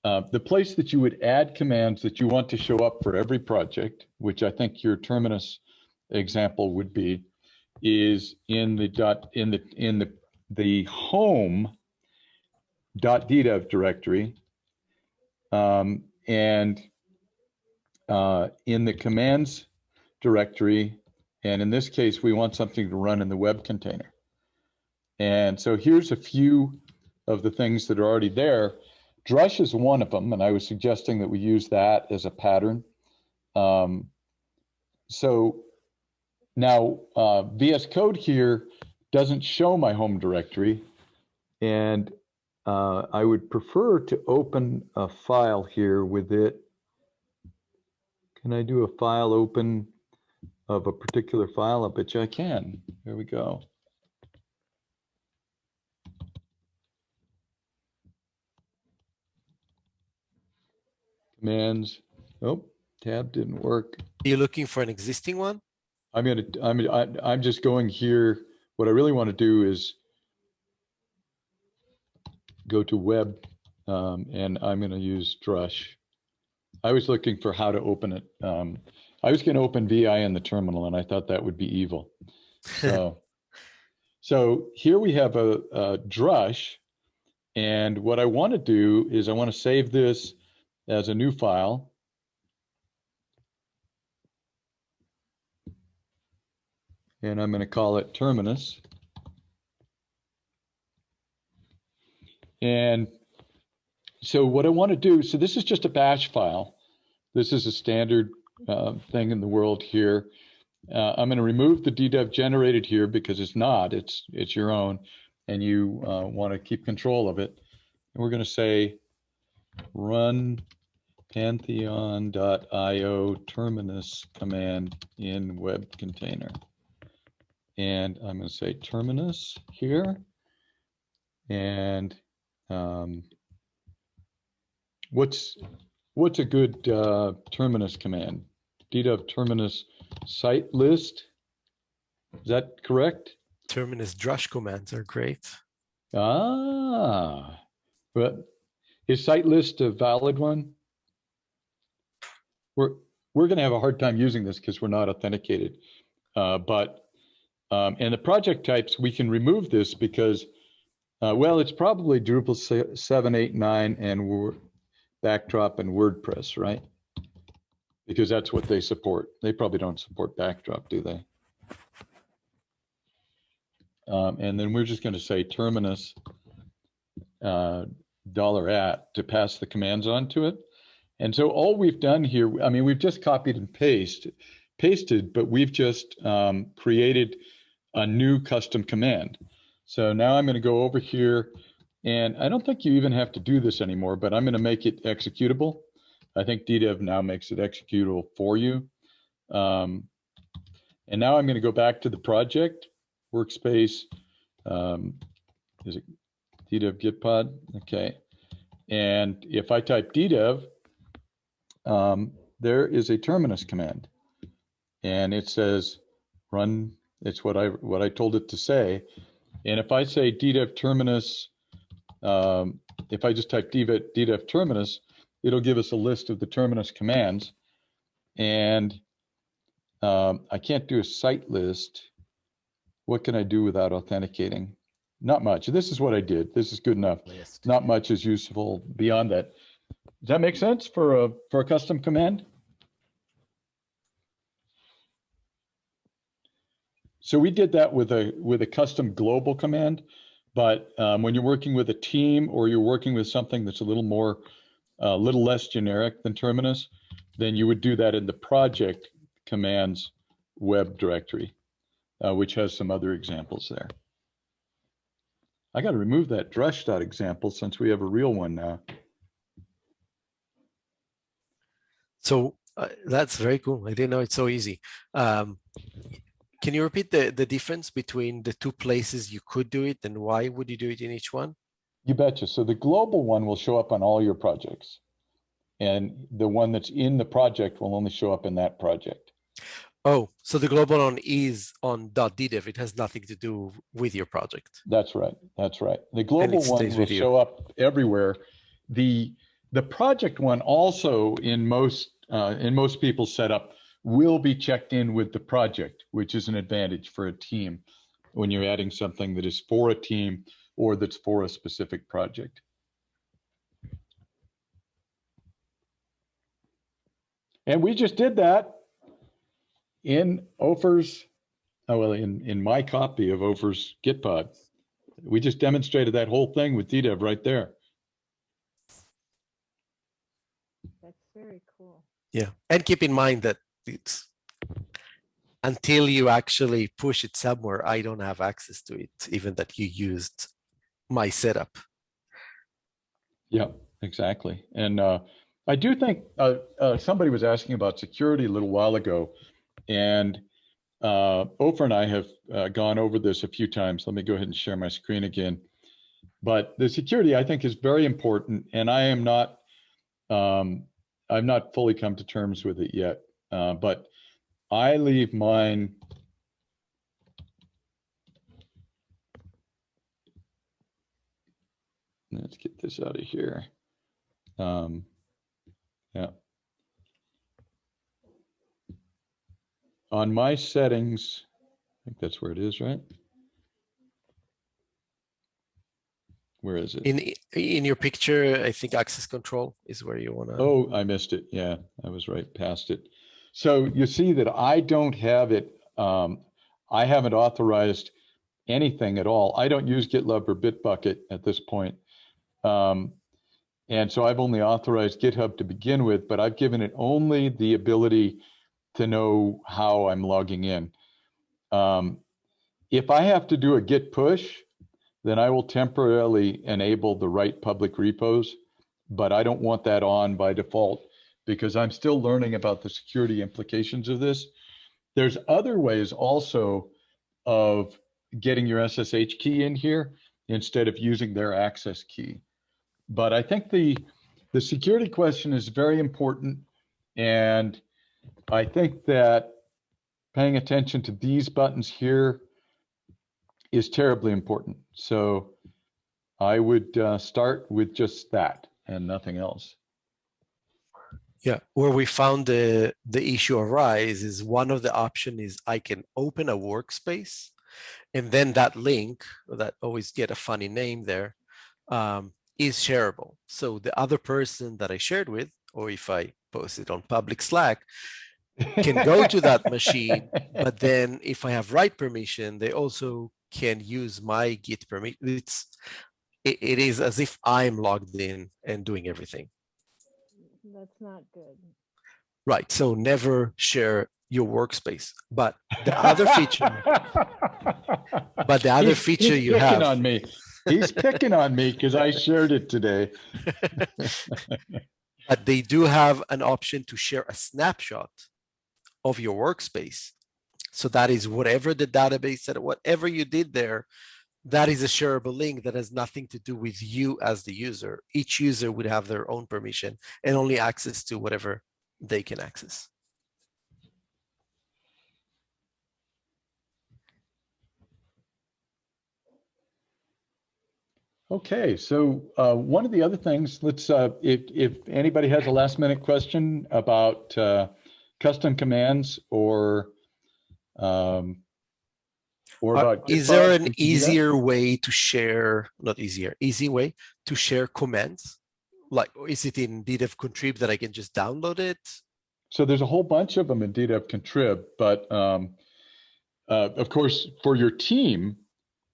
uh, the place that you would add commands that you want to show up for every project, which I think your terminus example would be, is in the dot in the in the the home ddev directory, um, and uh, in the commands directory, and in this case, we want something to run in the web container. And so here's a few of the things that are already there. Drush is one of them, and I was suggesting that we use that as a pattern. Um, so now uh, VS Code here doesn't show my home directory, and uh, I would prefer to open a file here with it. Can I do a file open of a particular file? I bet you I can. There we go. Commands. Oh, tab didn't work. Are you looking for an existing one? I'm gonna, I'm, I- I'm just going here. What I really want to do is go to web, um, and I'm gonna use Drush. I was looking for how to open it. Um, I was gonna open VI in the terminal, and I thought that would be evil. So, so here we have a, a Drush, and what I want to do is I want to save this as a new file. And I'm going to call it terminus. And so what I want to do, so this is just a bash file. This is a standard uh, thing in the world here. Uh, I'm going to remove the DDEV generated here because it's not, it's, it's your own, and you uh, want to keep control of it. And we're going to say run pantheon.io terminus command in web container. And I'm going to say terminus here. And um, what's what's a good uh, terminus command? DDEV terminus site list. Is that correct? Terminus drush commands are great. Ah, but is site list a valid one? We're we're going to have a hard time using this because we're not authenticated. Uh, but um, and the project types we can remove this because uh, well, it's probably Drupal se- seven, eight, nine, and Word, Backdrop and WordPress, right? Because that's what they support. They probably don't support Backdrop, do they? Um, and then we're just going to say terminus uh, dollar at to pass the commands on to it. And so all we've done here, I mean, we've just copied and pasted, pasted, but we've just um, created a new custom command. So now I'm going to go over here and I don't think you even have to do this anymore, but I'm going to make it executable. I think DDEV now makes it executable for you. Um, and now I'm going to go back to the project workspace. Um, is it DDEV Gitpod? Okay. And if I type DDEV, um, there is a terminus command. And it says run, it's what I what I told it to say. And if I say DDEV terminus, um, if I just type DDEV, DDEV terminus, it'll give us a list of the terminus commands. And um, I can't do a site list. What can I do without authenticating? Not much. This is what I did. This is good enough. List. Not much is useful beyond that. Does that make sense for a, for a custom command? So we did that with a, with a custom global command. But um, when you're working with a team or you're working with something that's a little more, a little less generic than Terminus, then you would do that in the project commands web directory, uh, which has some other examples there. I got to remove that drush dot example since we have a real one now. So uh, that's very cool. I didn't know it's so easy. Um, can you repeat the, the difference between the two places you could do it and why would you do it in each one? You betcha. So the global one will show up on all your projects. And the one that's in the project will only show up in that project. Oh, so the global one is on .ddev. It has nothing to do with your project. That's right. That's right. The global one will show up everywhere. The the project one also in most uh, in most people's setup will be checked in with the project, which is an advantage for a team when you're adding something that is for a team or that's for a specific project. And we just did that in Ofer's, oh, well, in, in my copy of Ofer's Gitpod. We just demonstrated that whole thing with DDEV right there. That's very cool. Yeah. And keep in mind that it's until you actually push it somewhere, I don't have access to it, even that you used my setup. Yeah, exactly. And uh, I do think uh, uh, somebody was asking about security a little while ago, and uh, Ofer and I have uh, gone over this a few times. Let me go ahead and share my screen again. But the security, I think, is very important, and I am not, um, I've not fully come to terms with it yet. Uh, but I leave mine. Let's get this out of here. Um, yeah. On my settings, I think that's where it is, right? Where is it? In in your picture, I think access control is where you want to. Oh, I missed it. Yeah, I was right past it. So you see that I don't have it. Um, I haven't authorized anything at all. I don't use GitLab or Bitbucket at this point. Um, and so I've only authorized GitHub to begin with, but I've given it only the ability to know how I'm logging in. Um, if I have to do a git push, then I will temporarily enable the right public repos, but I don't want that on by default because I'm still learning about the security implications of this. There's other ways also of getting your SSH key in here instead of using their access key. But I think the the security question is very important. And I think that paying attention to these buttons here is terribly important. So I would uh, start with just that and nothing else. Yeah, where we found the the issue arise is one of the option is I can open a workspace, and then that link that always get a funny name there um, is shareable. So the other person that I shared with, or if I post it on public Slack, can go to that machine. But then if I have write permission, they also can use my Git permission. It's it, it is as if I'm logged in and doing everything. That's not good. Right. So never share your workspace. But the other feature, but the other He's- feature he's you picking have, on me. He's picking on me because I shared it today. but they do have an option to share a snapshot of your workspace. So that is whatever the database said, whatever you did there, that is a shareable link that has nothing to do with you as the user. Each user would have their own permission and only access to whatever they can access. Okay, so uh, one of the other things, let's, uh, if, if anybody has a last minute question about uh, custom commands or um, or Uh. Is there an easier way to share, not easier, easy way to share commands like, is it in DDEV contrib that I can just download it? So there's a whole bunch of them in DDEV contrib, but um, uh, of course, for your team,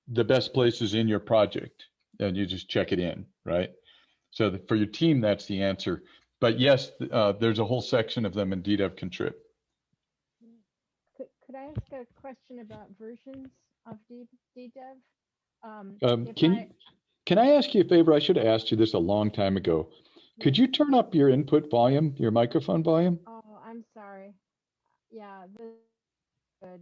the best place is in your project and you just check it in, right? So the- for your team, that's the answer. But yes, uh, there's a whole section of them in DDEV contrib. Could, I ask a question about versions of D, DDEV? Um, Um, can, I- can I ask you a favor? I should have asked you this a long time ago. Could you turn up your input volume, your microphone volume? Oh, I'm sorry. Yeah, good.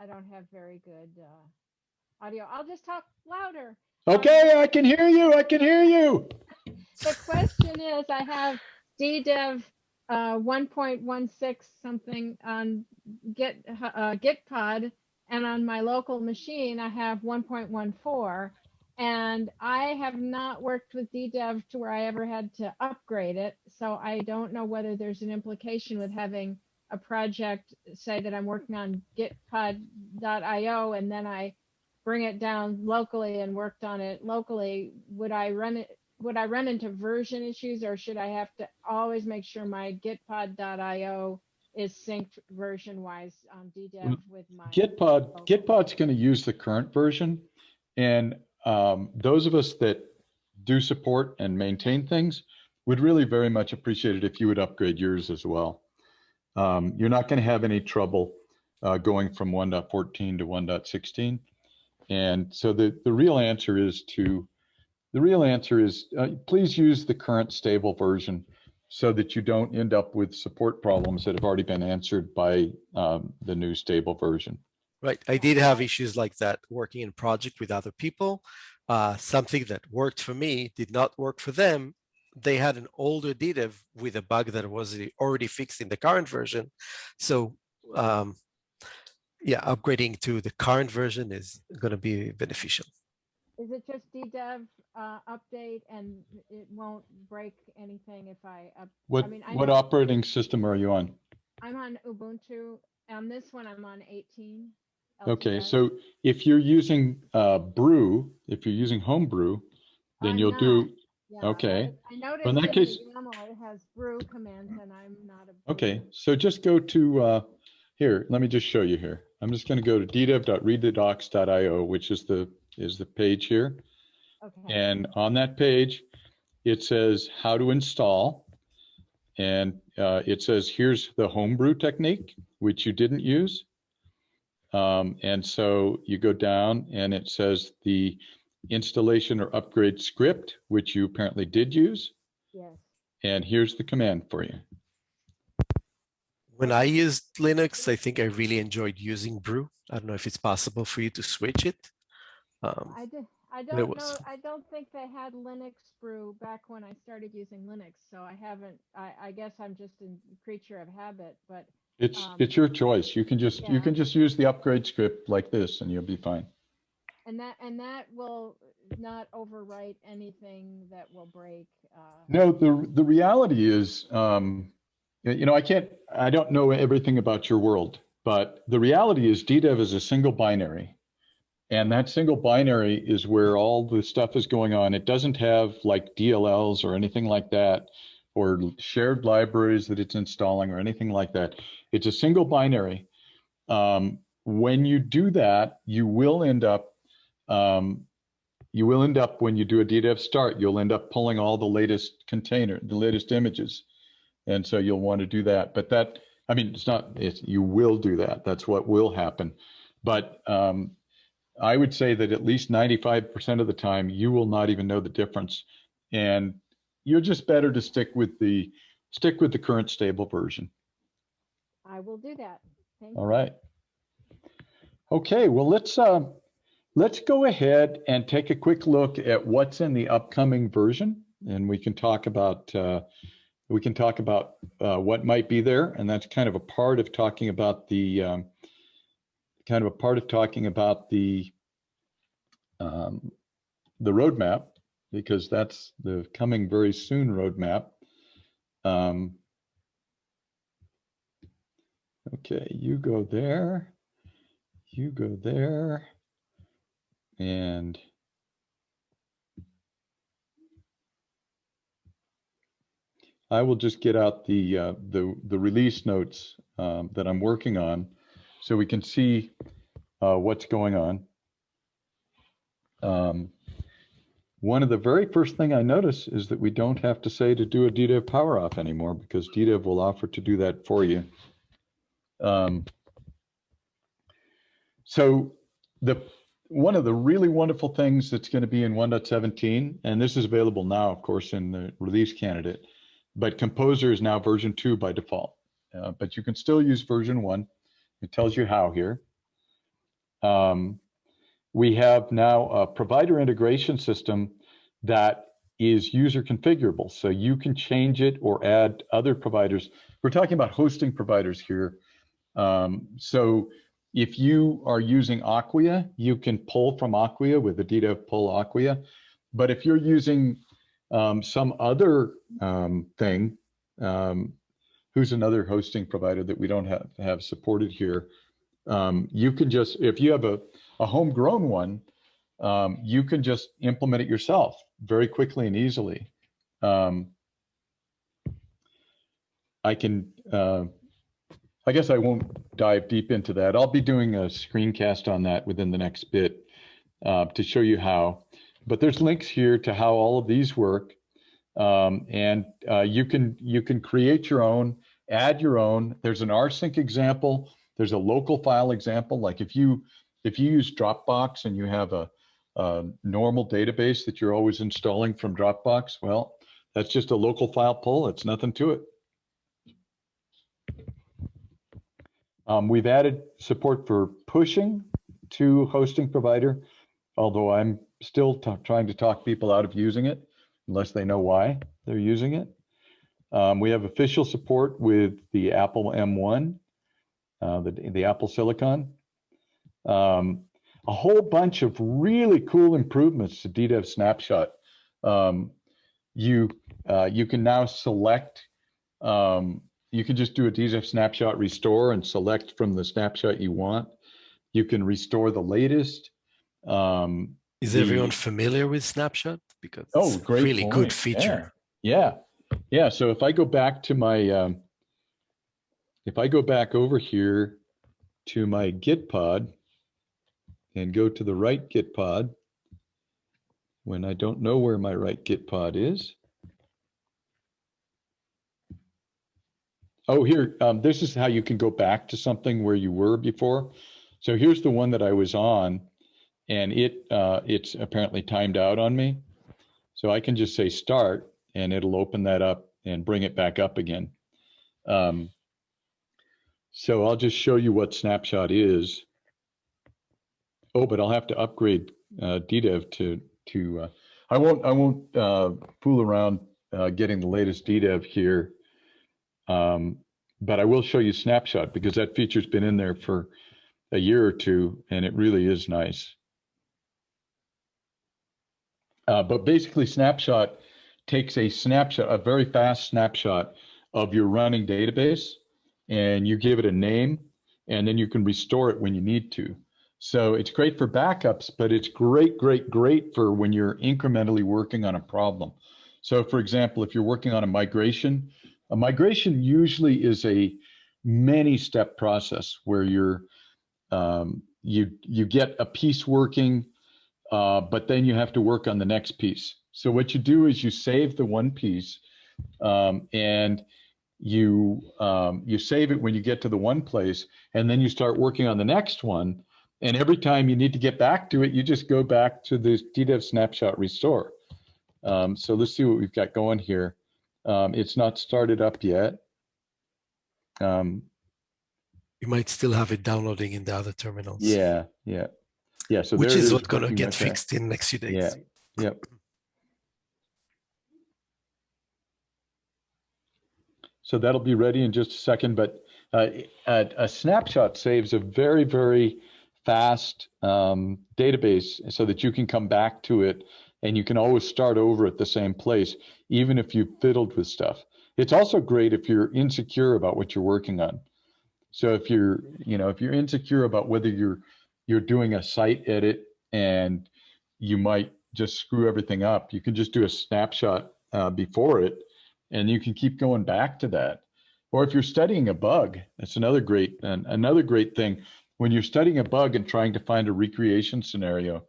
I don't have very good uh, audio. I'll just talk louder. Okay, I can hear you. I can hear you. The question is, I have DDEV uh, 1.16 something on Git uh, Gitpod, and on my local machine, I have 1.14. And I have not worked with DDEV to where I ever had to upgrade it. So I don't know whether there's an implication with having a project, say that I'm working on gitpod.io and then I bring it down locally and worked on it locally. Would I run it? Would I run into version issues or should I have to always make sure my gitpod.io is synced version wise on DDEV with my Gitpod, Gitpod's going to use the current version. And um, those of us that do support and maintain things would really very much appreciate it if you would upgrade yours as well. Um, you're not going to have any trouble uh, going from 1.14 to 1.16. And so the, the real answer is to, the real answer is uh, please use the current stable version so that you don't end up with support problems that have already been answered by um, the new stable version. Right. I did have issues like that working in project with other people. Uh, something that worked for me did not work for them. They had an older DDEV with a bug that was already fixed in the current version. So um, yeah, upgrading to the current version is going to be beneficial. Is it just DDEV uh, update and it won't break anything if I up? What, mean, I what know- operating system are you on? I'm on Ubuntu. On this one, I'm on 18. Okay, LTS. so if you're using uh, Brew, if you're using Homebrew, then I'm you'll do, Yeah, I- okay. I noticed in that in case- the YAML it has brew commands and I'm not a. okay, brewer. so just go to, uh, here, let me just show you here. I'm just going to go to ddev.readthedocs.io, which is the, is the page here. Okay, And on that page, it says how to install. And uh, it says, here's the homebrew technique, which you didn't use. Um, and so you go down and it says the installation or upgrade script, which you apparently did use. yes. And here's the command for you. When I used Linux, I think I really enjoyed using Brew. I don't know if it's possible for you to switch it. Um, I did, I don't know, I don't think they had Linux brew back when I started using Linux, so I haven't, I, I guess I'm just a creature of habit, but It's, Um, it's your choice. You can just, you can just use the upgrade script like this and you'll be fine. And that, and that will not overwrite anything that will break, uh, No, the the reality is, um, you know, I can't, I don't know everything about your world, but the reality is DDEV is a single binary. And that single binary is where all the stuff is going on. It doesn't have like DLLs or anything like that, or shared libraries that it's installing or anything like that. It's a single binary. Um, when you do that, you will end up um, you will end up when you do a DDEV start, you'll end up pulling all the latest container, the latest images. And so you'll want to do that. But that, I mean, it's not, it's, you will do that. That's what will happen. But um, I would say that at least 95% of the time, you will not even know the difference. And you're just better to stick with the, stick with the current stable version. I will do that. Thank All right. Okay, well, let's, uh, let's go ahead and take a quick look at what's in the upcoming version. And we can talk about, uh, we can talk about uh, what might be there. And that's kind of a part of talking about the, um, kind of a part of talking about the, um, the roadmap, because that's the coming very soon roadmap. Um, Okay, you go there. You go there. And I will just get out the, uh, the, the release notes um, that I'm working on so we can see uh, what's going on. Um, one of the very first thing I notice is that we don't have to say to do a DDEV power off anymore because DDEV will offer to do that for you. Um, so the one of the really wonderful things that's going to be in 1.17, and this is available now, of course, in the release candidate, but Composer is now version two by default. Uh, but you can still use version one. It tells you how here. Um, we have now a provider integration system that is user configurable. So you can change it or add other providers. We're talking about hosting providers here. Um, so if you are using Acquia, you can pull from Acquia with the DDEV pull Acquia. But if you're using um, some other um, thing, um, who's another hosting provider that we don't have, have supported here, um, you can just, if you have a, a homegrown one, um, you can just implement it yourself very quickly and easily. Um, I can, uh, I guess I won't dive deep into that. I'll be doing a screencast on that within the next bit uh, to show you how. But there's links here to how all of these work. Um, and uh, you can you can create your own, add your own. There's an rsync example. There's a local file example. Like if you if you use Dropbox and you have a, a normal database that you're always installing from Dropbox, well, that's just a local file pull. It's nothing to it. Um, we've added support for pushing to hosting provider, although I'm still trying to talk people out of using it unless they know why they're using it. Um, we have official support with the Apple M1, uh, the, the Apple Silicon. Um, a whole bunch of really cool improvements to DDEV Snapshot. Um, you uh, you can now select um, you can just do a DDEV snapshot restore and select from the snapshot you want. You can restore the latest. Um, Is everyone familiar with Snapshot? Because Oh, it's a really point. good feature. Yeah, yeah. So if I go back to my, um, if I go back over here to my Gitpod and go to the right Gitpod, when I don't know where my right Gitpod is. Oh, here, um, this is how you can go back to something where you were before. So here's the one that I was on and it, uh, it's apparently timed out on me. So I can just say start and it'll open that up and bring it back up again. Um, so I'll just show you what snapshot is. Oh, but I'll have to upgrade uh, DDEV to to. Uh, I won't I won't uh, fool around uh, getting the latest DDEV here. Um, but I will show you snapshot because that feature's been in there for a year or two and it really is nice. Uh, but basically, snapshot takes a snapshot, a very fast snapshot of your running database, and you give it a name, and then you can restore it when you need to. So it's great for backups, but it's great, great, great for when you're incrementally working on a problem. So, for example, if you're working on a migration, a migration usually is a many-step process where you're um, you you get a piece working uh, but then you have to work on the next piece. So what you do is you save the one piece, um, and you um, you save it when you get to the one place, and then you start working on the next one. And every time you need to get back to it, you just go back to the DDEV snapshot restore. Um, so let's see what we've got going here. Um, it's not started up yet. Um, You might still have it downloading in the other terminals. yeah, yeah, yeah. So which is what's going to get fixed in next few days. Yeah. Yep. So that'll be ready in just a second, but uh, a, a snapshot saves a very, very fast um, database so that you can come back to it and you can always start over at the same place, even if you've fiddled with stuff. It's also great if you're insecure about what you're working on. So if you're, you know, if you're insecure about whether you're you're doing a site edit and you might just screw everything up, you can just do a snapshot uh, before it and you can keep going back to that. Or if you're studying a bug, that's another great, an- another great thing. When you're studying a bug and trying to find a recreation scenario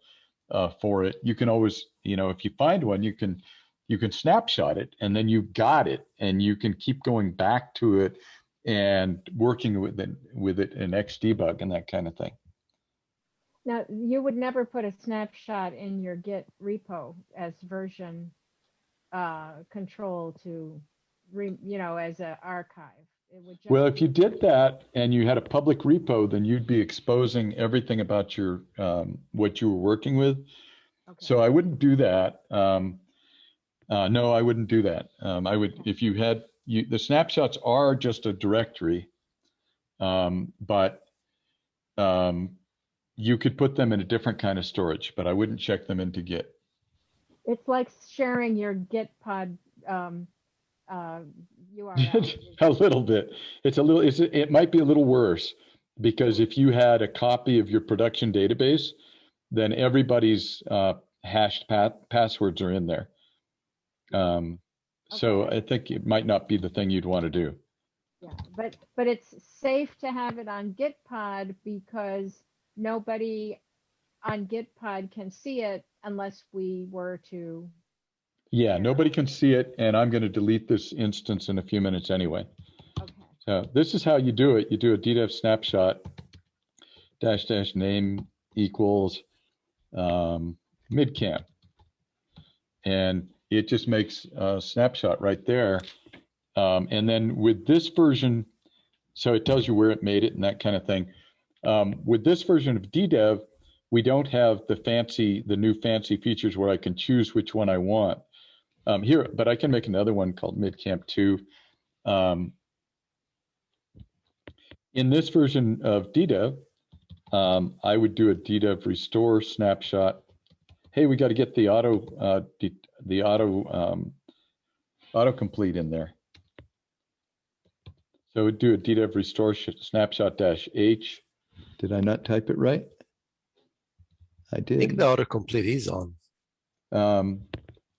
uh, for it, you can always, you know, if you find one, you can, you can snapshot it and then you've got it and you can keep going back to it and working with it, with it in Xdebug and that kind of thing. Now, you would never put a snapshot in your Git repo as version uh, control to, re, you know, as an archive. It would just Well, if you did that and you had a public repo, then you'd be exposing everything about your, um, what you were working with. okay. So I wouldn't do that. Um, uh, no, I wouldn't do that. Um, I would, if you had, you, the snapshots are just a directory. Um, but, um, you could put them in a different kind of storage, but I wouldn't check them into Git. It's like sharing your Git pod um, uh, URL. a little bit. It's a little, it's, it might be a little worse because if you had a copy of your production database, then everybody's uh, hashed pa- passwords are in there. Um, so I think it might not be the thing you'd want to do. Yeah, but but it's safe to have it on Gitpod because nobody on Gitpod can see it unless we were to. Yeah, nobody can see it, and I'm going to delete this instance in a few minutes anyway. Okay. So this is how you do it. You do a DDEV snapshot dash dash name equals um, midcamp. And it just makes a snapshot right there. Um, and then with this version, so it tells you where it made it and that kind of thing. Um, with this version of DDEV, we don't have the fancy, the new fancy features where I can choose which one I want. Um, here, but I can make another one called midcamp 2. Um, in this version of DDEV, um, I would do a DDEV restore snapshot. Hey, we got to get the auto, uh, the, the auto, um, autocomplete in there. So we'd do a DDEV restore sh- snapshot dash H. Did I not type it right? I I think did. the autocomplete is on. Um,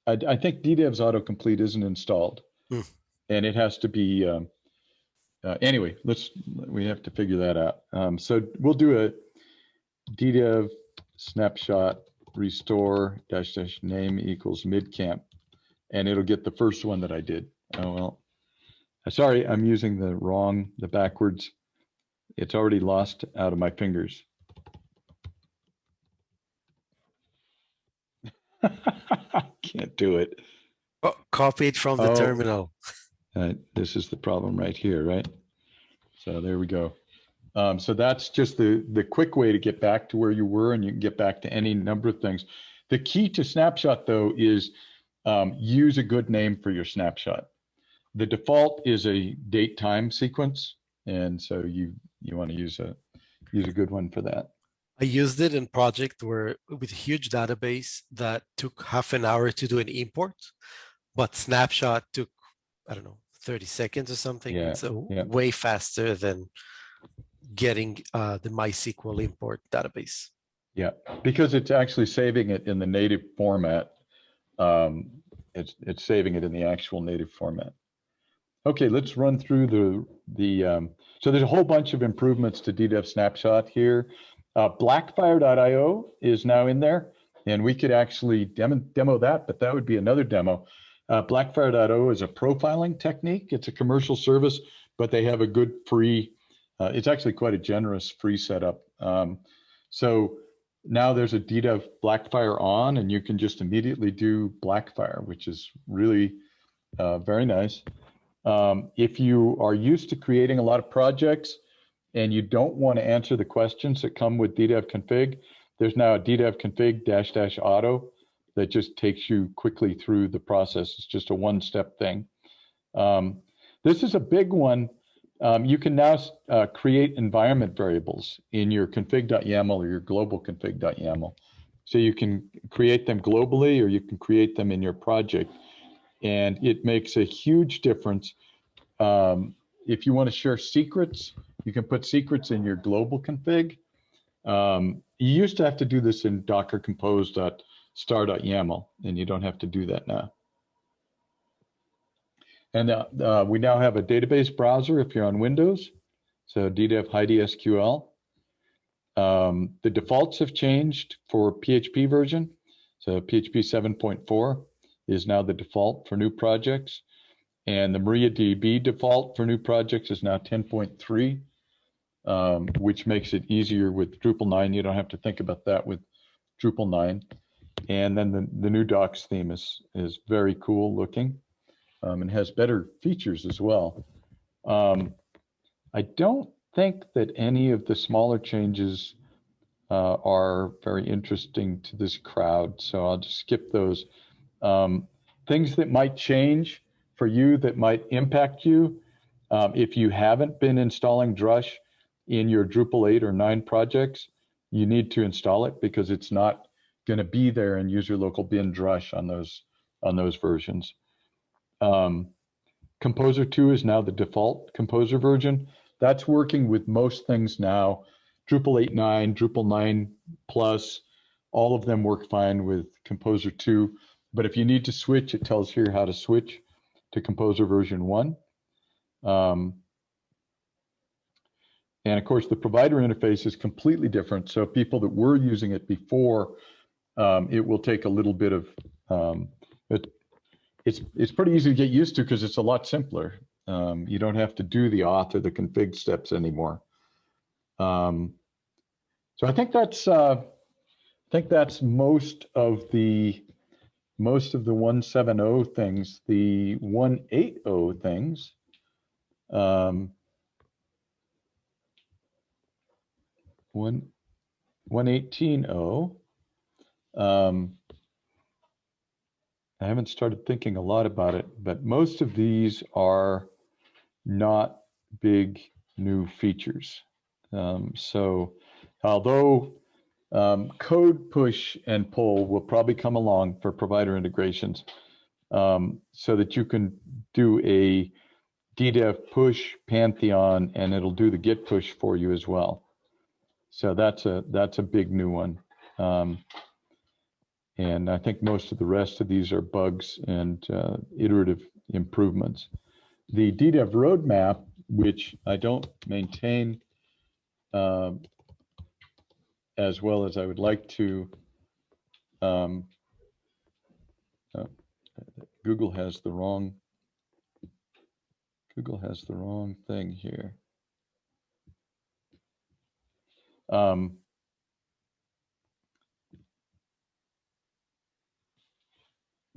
I, I think DDEV's autocomplete isn't installed. Hmm. And it has to be, um, uh, anyway, let's, we have to figure that out. Um, so we'll do a DDEV snapshot restore dash dash name equals midcamp. And it'll get the first one that I did. Oh, well. Uh, Sorry, I'm using the wrong, the backwards. It's already lost out of my fingers. Can't do it. Oh, copied from the Oh. terminal. Uh, this is the problem right here, right? So there we go. Um, so that's just the, the quick way to get back to where you were and you can get back to any number of things. The key to snapshot though is um, use a good name for your snapshot. The default is a date time sequence. And so you, you want to use a, use a good one for that. I used it in project where with a huge database that took half an hour to do an import, but snapshot took, I don't know, 30 seconds or something. Yeah, It's a yeah. way faster than getting uh, the MySQL import database. Yeah, because it's actually saving it in the native format. Um, it's, it's saving it in the actual native format. Okay, let's run through the, the, um, so there's a whole bunch of improvements to DDEV snapshot here. Uh, Blackfire.io is now in there and we could actually demo, demo that, but that would be another demo. Uh, Blackfire.io is a profiling technique. It's a commercial service, but they have a good free, uh, it's actually quite a generous free setup. Um, so now there's a DDEV Blackfire on and you can just immediately do Blackfire, which is really uh, very nice. Um, if you are used to creating a lot of projects and you don't want to answer the questions that come with DDEV config, there's now a DDEV config dash dash auto that just takes you quickly through the process. It's just a one step thing. Um, this is a big one. Um, you can now uh, create environment variables in your config.yaml or your global config.yaml. So you can create them globally or you can create them in your project. And it makes a huge difference. Um, if you want to share secrets, you can put secrets in your global config. Um, you used to have to do this in docker compose.star.yaml, and you don't have to do that now. And uh, uh, we now have a database browser if you're on Windows. So DDEV Heidi SQL. Um, the defaults have changed for PHP version. So PHP 7.4 is now the default for new projects. And the MariaDB default for new projects is now 10.3, um, which makes it easier with Drupal 9. You don't have to think about that with Drupal 9. And then the, the new docs theme is, is very cool looking um, and has better features as well. Um, I don't think that any of the smaller changes uh, are very interesting to this crowd, so I'll just skip those. Um, things that might change for you that might impact you, um, if you haven't been installing Drush in your Drupal 8 or 9 projects, you need to install it because it's not going to be there in user local bin Drush on those on those versions. Um, Composer 2 is now the default Composer version. That's working with most things now. Drupal 8.9, Drupal 9 Plus, all of them work fine with Composer 2. But if you need to switch, it tells here how to switch to Composer version 1. Um, and of course, the provider interface is completely different. So people that were using it before, um, it will take a little bit of, um, it, it's, it's pretty easy to get used to because it's a lot simpler. Um, you don't have to do the auth or the config steps anymore. Um, so I think that's, uh, I think that's most of the, most of the 170 things, the 180 things. Um, one, 118.0. Um, I haven't started thinking a lot about it, but most of these are not big new features. Um, so although um, code push and pull will probably come along for provider integrations um, so that you can do a DDEV push Pantheon and it'll do the git push for you as well. So that's a that's a big new one. Um, and I think most of the rest of these are bugs and uh, iterative improvements. The DDEV roadmap, which I don't maintain uh, as well as I would like to, um, uh, Google has the wrong, Google has the wrong thing here. Um,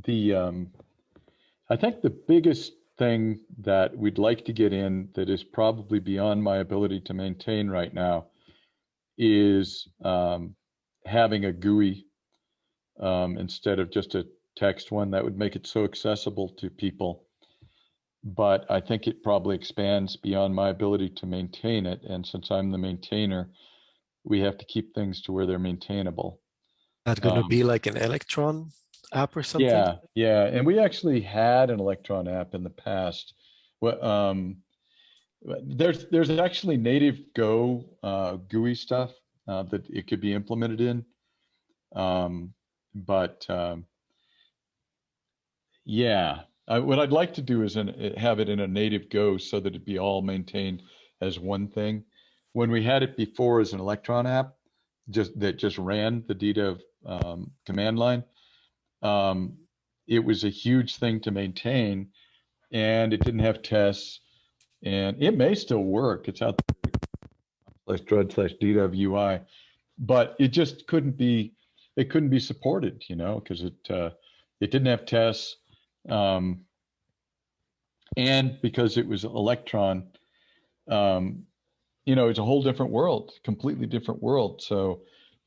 the um, I think the biggest thing that we'd like to get in that is probably beyond my ability to maintain right now is um, having a GUI um, instead of just a text one that would make it so accessible to people. But I think it probably expands beyond my ability to maintain it. And since I'm the maintainer, we have to keep things to where they're maintainable. That gonna Um, be like an Electron app or something? Yeah, yeah, and we actually had an Electron app in the past. Well, um, there's there's actually native Go uh, GUI stuff uh, that it could be implemented in, um, but um, yeah, I, what I'd like to do is in, have it in a native Go so that it be all maintained as one thing. When we had it before as an Electron app, just that just ran the DDEV um, command line, um, it was a huge thing to maintain and it didn't have tests and it may still work. It's out there slash drud slash DDEV UI, but it just couldn't be, it couldn't be supported, you know, because it, uh, it didn't have tests. Um, and because it was Electron, um, you know, it's a whole different world, completely different world. So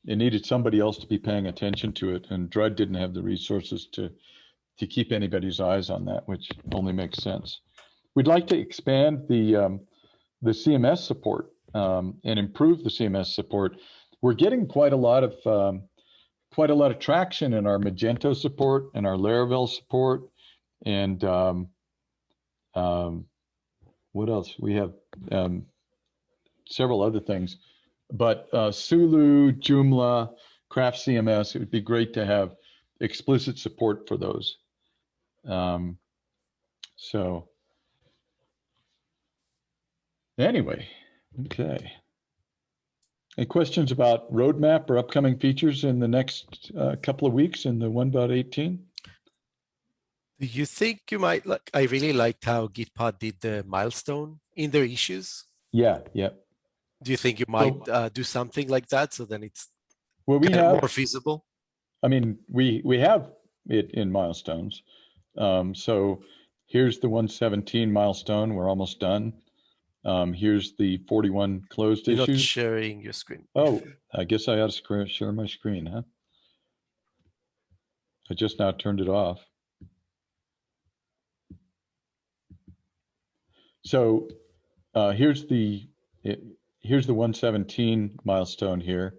it needed somebody else to be paying attention to it, and Drud didn't have the resources to to keep anybody's eyes on that, which only makes sense. We'd like to expand the um, the CMS support um, and improve the CMS support. We're getting quite a lot of um, quite a lot of traction in our Magento support and our Laravel support, and um, um, what else? We have um, several other things, but uh, Sulu, Joomla, Craft CMS, it would be great to have explicit support for those. Um, so Anyway, okay. Any questions about roadmap or upcoming features in the next uh, couple of weeks in the 1.18? Do you think you might like, I really liked how Gitpod did the milestone in their issues. Yeah, yeah. Do you think you might uh, do something like that so then it's Well, we have, more feasible? I mean, we, we have it in milestones. Um, so here's the 117 milestone. We're almost done. Um, here's the 41 closed You're not sharing your screen. Oh, I guess I ought to share my screen, huh? I just now turned it off. So uh, here's the it, here's the 117 milestone here.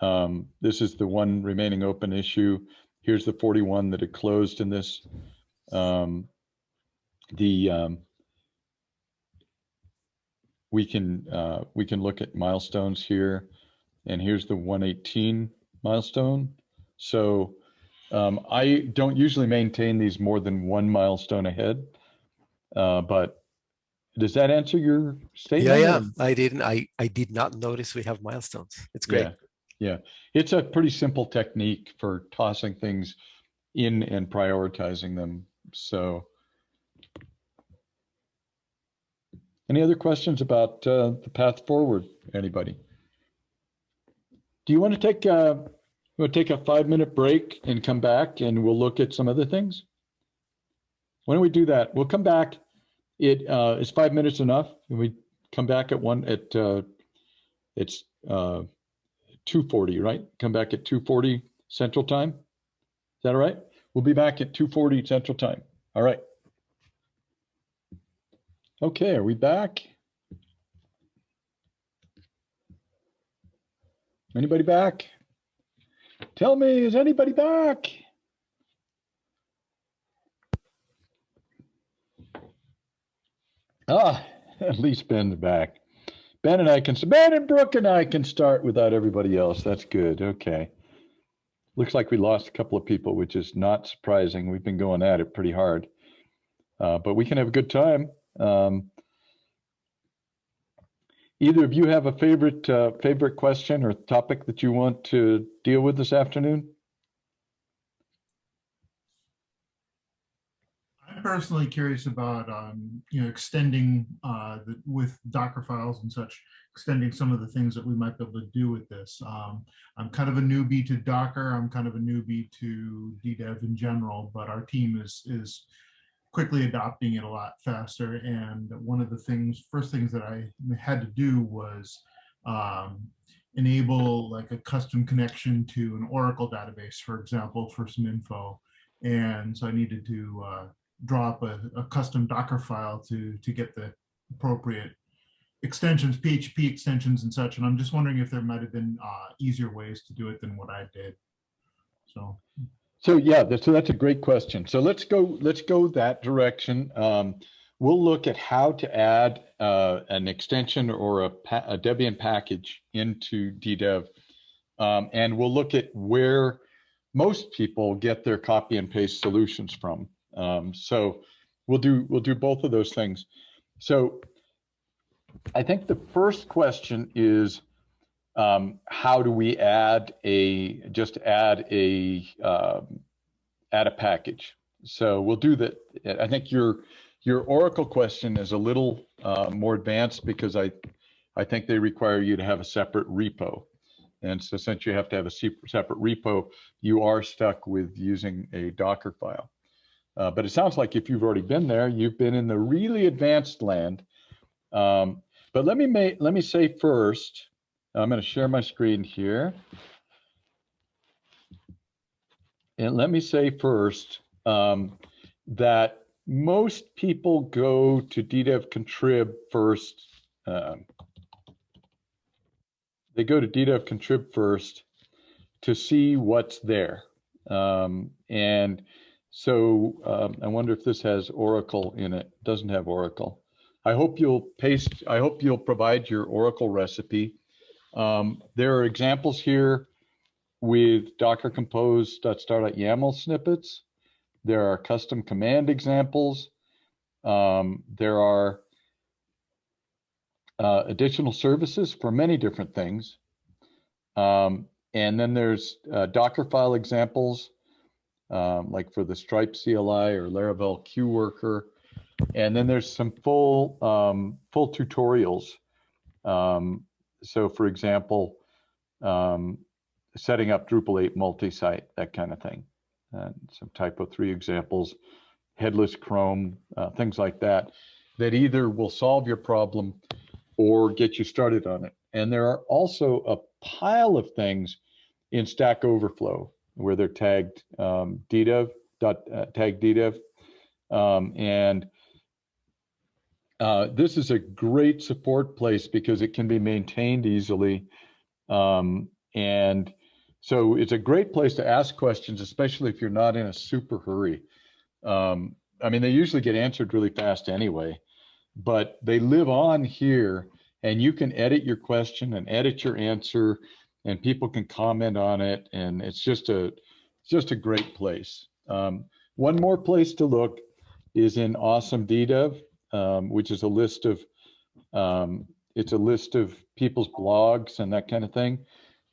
Um, this is the one remaining open issue. Here's the 41 that had closed in this. Um, the um, we can uh, we can look at milestones here, and here's the 118 milestone. So um, I don't usually maintain these more than one milestone ahead, uh, but does that answer your statement? Yeah, yeah. I didn't. I I did not notice we have milestones. It's great. Yeah, yeah. It's a pretty simple technique for tossing things in and prioritizing them. So. Any other questions about uh, the path forward, anybody? Do you want to take, a, we'll take a five minute break and come back and we'll look at some other things? Why don't we do that? We'll come back. It uh, is five minutes enough? And we come back at one at, uh, it's uh, 2:40, right? Come back at 2:40 Central Time? Is that all right? We'll be back at 2:40 Central Time. All right. Okay, are we back? Anybody back? Tell me, is anybody back? Ah, at least Ben's back. Ben and I can, Ben and Brooke and I can start without everybody else. That's good. Okay. Looks like we lost a couple of people, which is not surprising. We've been going at it pretty hard. Uh, but we can have a good time. Um, either of you have a favorite uh, favorite question or topic that you want to deal with this afternoon? Personally curious about, um, you know, extending, uh, the, with Docker files and such, extending some of the things that we might be able to do with this. Um, I'm kind of a newbie to Docker. I'm kind of a newbie to DDEV in general, but our team is, is quickly adopting it a lot faster. And one of the things, first things that I had to do was, um, enable like a custom connection to an Oracle database, for example, for some info. And so I needed to, uh, draw up a, a custom Docker file to, to get the appropriate extensions, PHP extensions and such. And I'm just wondering if there might have been uh, easier ways to do it than what I did. So, So yeah, so that's a great question. So let's go, let's go that direction. Um, we'll look at how to add uh, an extension or a, pa- a Debian package into DDEV. Um, and we'll look at where most people get their copy and paste solutions from. Um, so we'll do, we'll do both of those things. So I think the first question is, um, how do we add a, just add a, um, add a package? So we'll do that. I think your, your Oracle question is a little, uh, more advanced because I, I think they require you to have a separate repo. And so since you have to have a separate repo, you are stuck with using a Docker file. Uh, but it sounds like if you've already been there, you've been in the really advanced land. Um, but let me make, let me say first, I'm going to share my screen here. And let me say first um, that most people go to DDEV contrib first. Um, they go to DDEV contrib first to see what's there. Um, and so um, I wonder if this has Oracle in it. Doesn't have Oracle. I hope you'll paste, I hope you'll provide your Oracle recipe. Um, there are examples here with Docker Compose compose.star.yaml snippets. There are custom command examples. Um, there are uh, additional services for many different things. Um, and then there's uh, Docker file examples, um, like for the Stripe CLI or Laravel Queue Worker. And then there's some full um, full tutorials. Um, so for example, um, setting up Drupal 8 multi-site, that kind of thing. And some TYPO3 examples, headless Chrome, uh, things like that, that either will solve your problem or get you started on it. And there are also a pile of things in Stack Overflow where they're tagged um, ddev, dot, uh, tag ddev. Um, and uh, this is a great support place because it can be maintained easily. Um, and so it's a great place to ask questions, especially if you're not in a super hurry. Um, I mean, they usually get answered really fast anyway, but they live on here and you can edit your question and edit your answer and people can comment on it. And it's just a, just a great place. Um, one more place to look is in Awesome DDEV, um, which is a list of, um, it's a list of people's blogs and that kind of thing.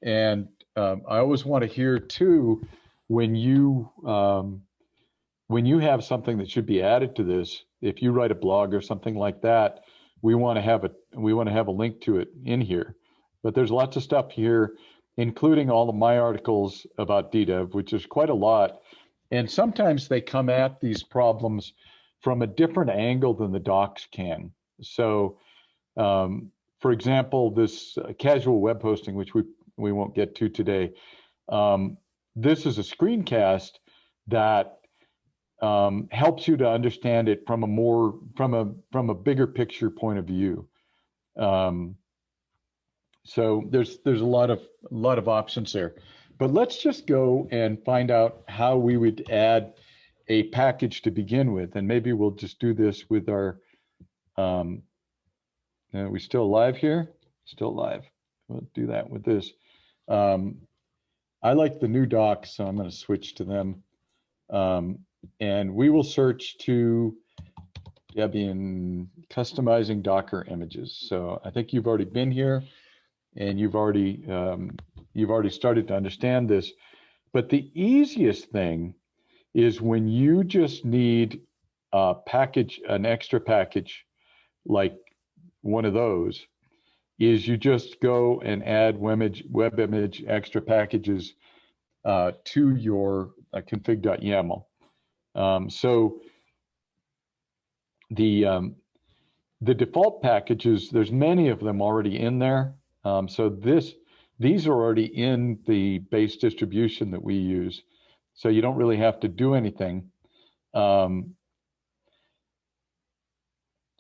And um, I always want to hear too, when you, um, when you have something that should be added to this, if you write a blog or something like that, we want to have a we want to have a link to it in here. But there's lots of stuff here, including all of my articles about DDEV, which is quite a lot. And sometimes they come at these problems from a different angle than the docs can. So, um, for example, this uh, casual web hosting, which we we won't get to today, um, this is a screencast that um, helps you to understand it from a more from a from a bigger picture point of view. Um, so there's there's a lot of a lot of options there, but let's just go and find out how we would add a package to begin with, and maybe we'll just do this with our. Um, are we still live here? Still live. We'll do that with this. Um, I like the new docs, so I'm going to switch to them. Um, and we will search to Debian customizing Docker images. So I think you've already been here and you've already um, you've already started to understand this. But the easiest thing is when you just need a package, an extra package like one of those, is you just go and add web image, web image extra packages uh, to your uh, config.yaml. Um, so the um, the default packages, there's many of them already in there. Um, so this these are already in the base distribution that we use. So you don't really have to do anything. Um,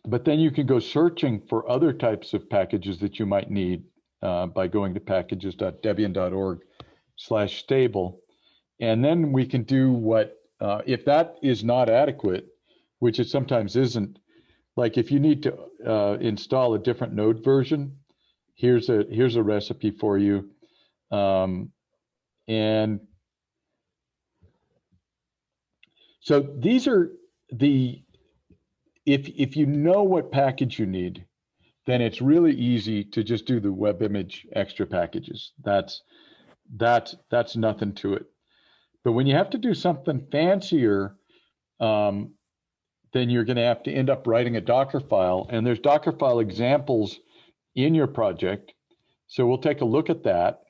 but then you can go searching for other types of packages that you might need uh, by going to packages.debian.org slash stable. And then we can do what uh, if that is not adequate, which it sometimes isn't, like if you need to uh, install a different node version, here's a here's a recipe for you. Um, and so these are the if if you know what package you need, then it's really easy to just do the web image extra packages. That's that's that's nothing to it. But when you have to do something fancier, um, then you're going to have to end up writing a Docker file. And there's Docker file examples in your project. So we'll take a look at that.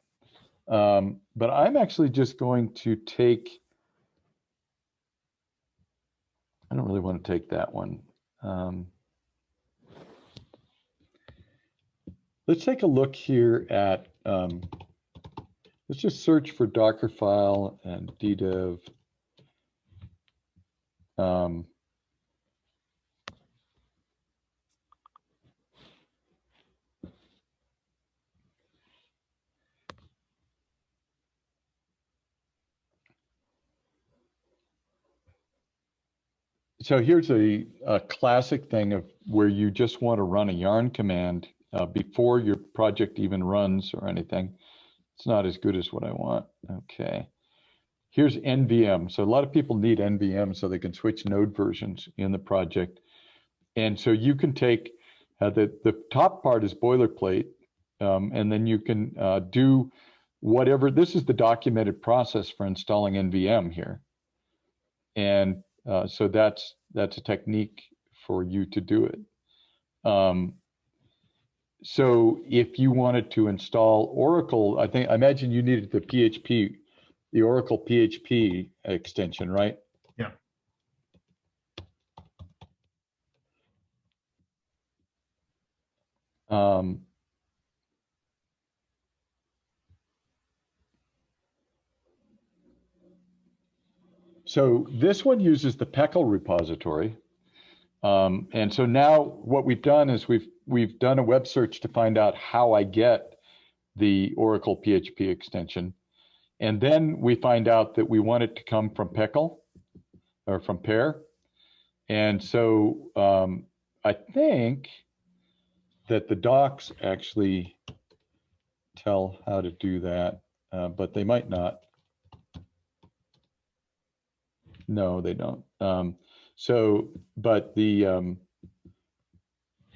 Um, but I'm actually just going to take, I don't really want to take that one. Um, let's take a look here at um, Let's just search for Dockerfile and ddev. So here's a, a, classic thing of where you just want to run a yarn command uh, before your project even runs or anything. It's not as good as what I want. Okay. Here's NVM. So a lot of people need NVM so they can switch node versions in the project. And so you can take Uh, the, the top part is boilerplate. Um, and then you can uh, do whatever, this is the documented process for installing NVM here. And uh, so that's, that's a technique for you to do it. Um, so if you wanted to install Oracle, I think, I imagine you needed the PHP, the Oracle PHP extension, right? Yeah. Um, so this one uses the PECL repository. Um, and so now what we've done is we've we've done a web search to find out how I get the Oracle PHP extension. And then we find out that we want it to come from PECL or from Pear. And so um, I think that the docs actually tell how to do that, uh, but they might not. No, they don't. Um, so, but the um,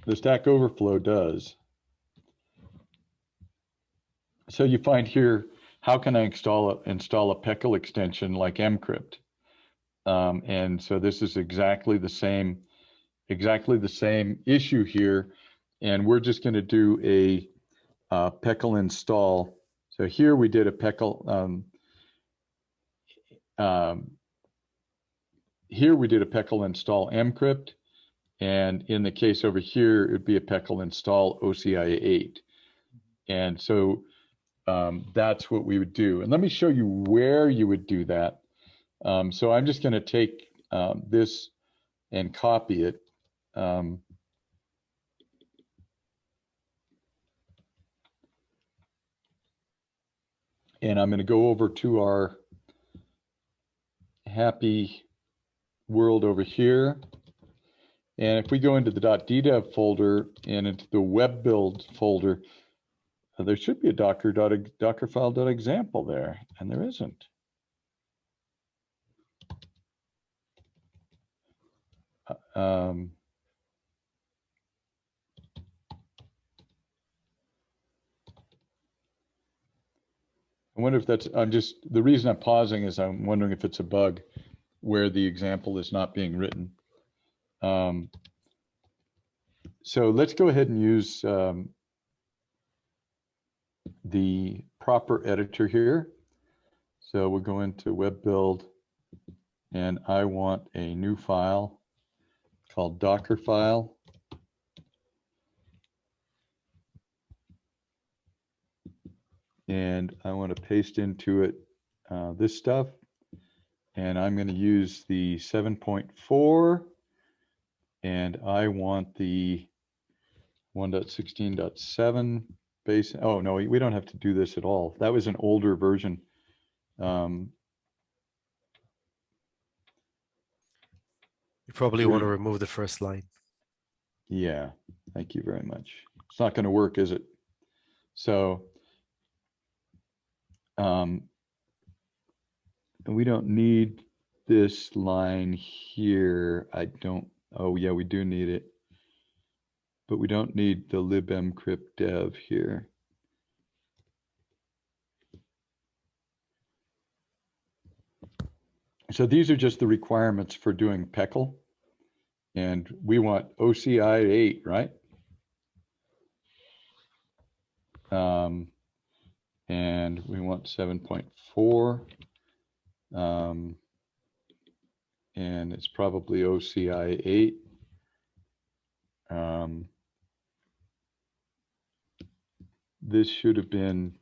the Stack Overflow does. So you find here, how can I install a, install a PECL extension like mcrypt? Um, and so this is exactly the same, exactly the same issue here. And we're just going to do a uh, install. So here we did a PECL. Um, um, here we did a PECL install mcrypt. And in the case over here, it'd be a PECL install OCI 8. And so um, that's what we would do. And let me show you where you would do that. Um, so I'm just going to take um, this and copy it. Um, and I'm going to go over to our happy world over here. And if we go into the .ddev folder and into the web build folder, uh, there should be a docker dockerfile.example there, and there isn't. Uh, um, I wonder if that's, I'm just, the reason I'm pausing is I'm wondering if it's a bug where the example is not being written. Um, so let's go ahead and use um, the proper editor here. So we'll go into web build and I want a new file called Docker file. And I want to paste into it uh, this stuff. And I'm going to use the 7.4 and I want the 1.16.7 base. Oh, no, we don't have to do this at all. That was an older version. Um, You probably want to remove the first line. yeah, thank you very much. It's not going to work, is it? So um, and we don't need this line here. I don't, oh yeah, we do need it. But we don't need the libmcrypt dev here. So these are just the requirements for doing PECL. And we want OCI 8, right? Um, and we want 7.4. Um, and it's probably OCI 8. Um, this should have been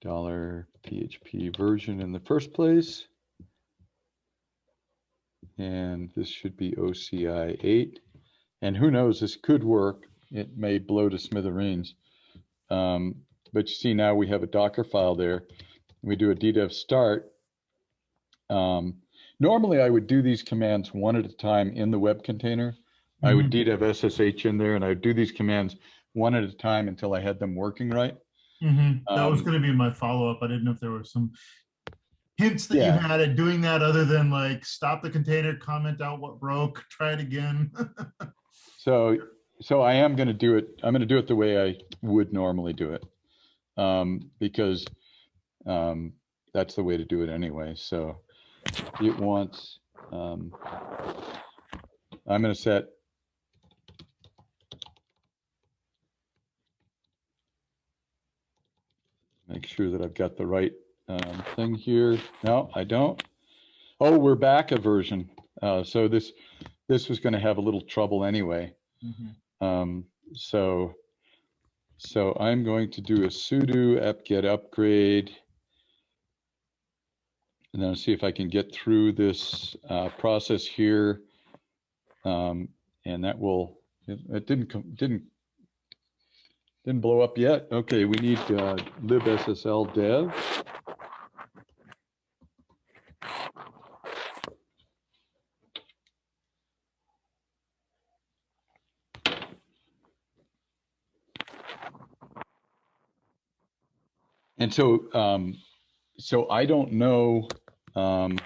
dollar PHP version in the first place. And this should be OCI 8. And who knows, this could work. It may blow to smithereens. Um, but you see now we have a Docker file there. We do a ddev start. Um, normally I would do these commands one at a time in the web container. I would Mhm. have SSH in there and I would do these commands one at a time until I had them working right. Mhm. That was Um, going to be my follow-up. I didn't know if there were some hints that you had at doing that other than like stop the container, comment out what broke, try it again. So so I am going to do it. I'm going to do it the way I would normally do it. Um, because, um, that's the way to do it anyway. So it wants, um, I'm going to set make sure that I've got the right um, thing here. No, I don't. Oh, we're back a version. Uh, so this this was going to have a little trouble anyway. Um, so so I'm going to do a sudo apt-get upgrade. And then see if I can get through this uh, process here. Um, and that will, it, it didn't come, didn't didn't blow up yet. Okay, we need uh, libssl dev. And so, um, so I don't know um,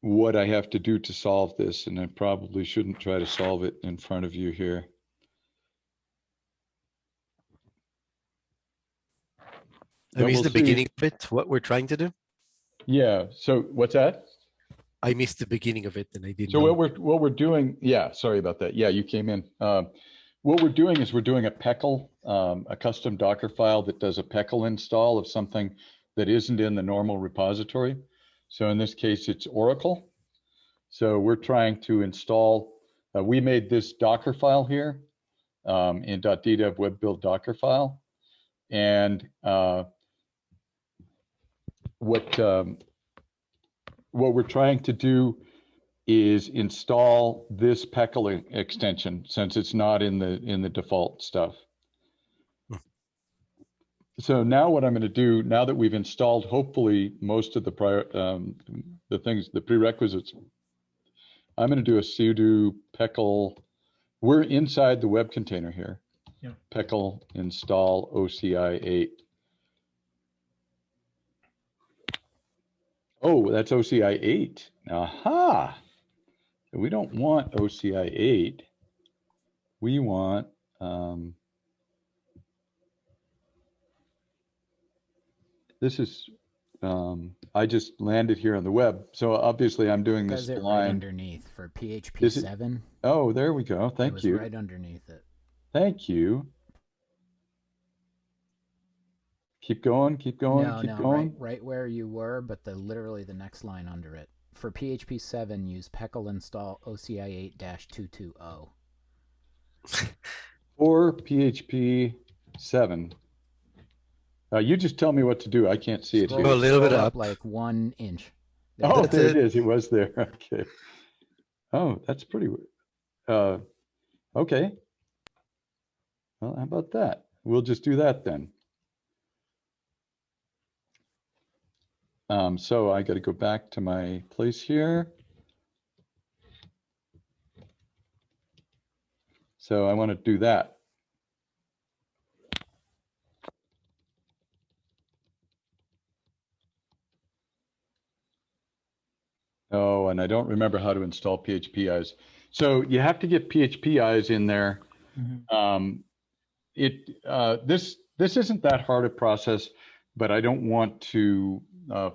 what I have to do to solve this, and I probably shouldn't try to solve it in front of you here. I missed we'll the see. beginning of it, what we're trying to do. Yeah. So what's that? I missed the beginning of it and I didn't So know. what we're what we're doing, yeah, sorry about that. Yeah, you came in. Um, what we're doing is we're doing a PECL, um, a custom Docker file that does a PECL install of something that isn't in the normal repository. So in this case, it's Oracle. So we're trying to install. Uh, we made this Docker file here um, in .ddev web build Docker file, and uh, what um, what we're trying to do is install this PECL e- extension since it's not in the in the default stuff. So now what I'm going to do, now that we've installed hopefully most of the prior um, the things, the prerequisites, I'm going to do a sudo PECL. We're inside the web container here. Yeah. PECL install OCI 8. Oh, that's OCI 8. Aha. So we don't want OCI 8. We want, um, this is, um, I just landed here on the web. So obviously I'm doing this it right underneath for PHP Is it- seven? Oh, there we go. it Thank was you. Right underneath it. Thank you. Keep going, keep going, no, keep no, going. right, right where you were, but the literally the next line under it. For PHP seven, use PECL install OCI eight two two oh. zero. Or PHP 7. Uh, you just tell me what to do. I can't see it here. a little bit up. like one inch. Oh, That's there it it. is. It was there. Okay. Oh, that's pretty. w- Uh, okay. Well, how about that? We'll just do that then. Um, so I got to go back to my place here. So I want to do that. Oh, and I don't remember how to install phpize. So you have to get phpize in there. Mhm. Um, it uh, this this isn't that hard a process, but I don't want to uh,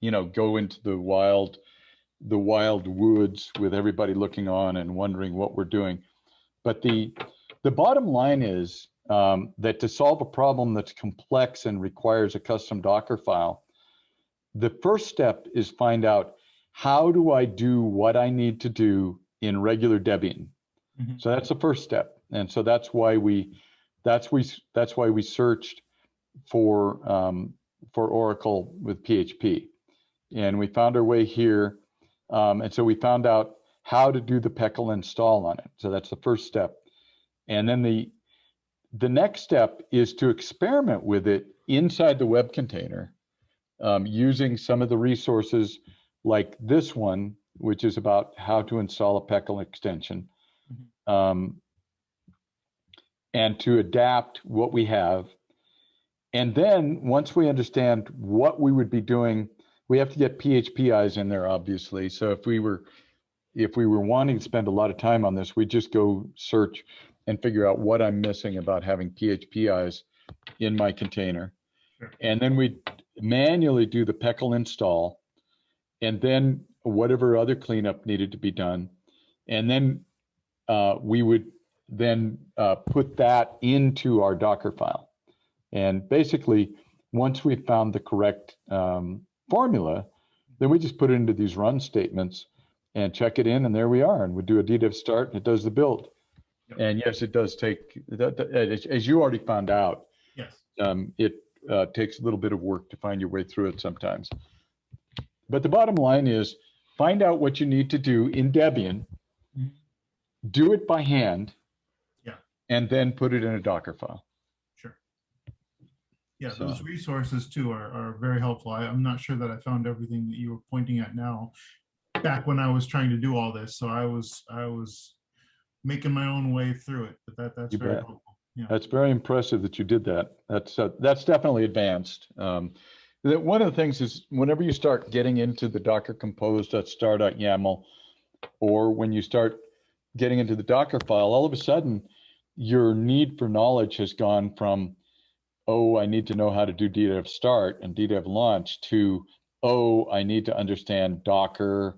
you know go into the wild the wild woods with everybody looking on and wondering what we're doing. But the the bottom line is um, that to solve a problem that's complex and requires a custom Docker file, the first step is find out how do I do what I need to do in regular Debian. Mhm. So that's the first step, and so that's why we that's we that's why we searched for um, for Oracle with PHP, and we found our way here, um, and so we found out how to do the PECL install on it. So that's the first step, and then the the next step is to experiment with it inside the web container um, using some of the resources like this one, which is about how to install a PECL extension. Um, and to adapt what we have. And then once we understand what we would be doing, we have to get phpize in there, obviously. So if we were if we were wanting to spend a lot of time on this, we'd just go search and figure out what I'm missing about having phpize in my container. Sure. And then we manually do the PECL install and then whatever other cleanup needed to be done. And then uh, we would then uh, put that into our Docker file. And basically, once we found the correct um, formula, then we just put it into these run statements and check it in, and there we are. And we do a DDEV start, and it does the build. Yep. And yes, it does take, that- that- as as you already found out, Yes. um, it uh, takes a little bit of work to find your way through it sometimes. But the bottom line is find out what you need to do in Debian, do it by hand. Yeah. And then put it in a Docker file. Sure. Yeah, So- those resources too are, are very helpful. I, I'm not sure that I found everything that you were pointing at now. Back when I was trying to do all this, so I was, I was making my own way through it, but that, that's You very bet. helpful. Yeah. That's very impressive that you did that. That's, uh, that's definitely advanced. Um, that one of the things is whenever you start getting into the Docker compose.star.yaml, or when you start getting into the Docker file, all of a sudden your need for knowledge has gone from, oh, I need to know how to do DDEV start and DDEV launch to, oh, I need to understand Docker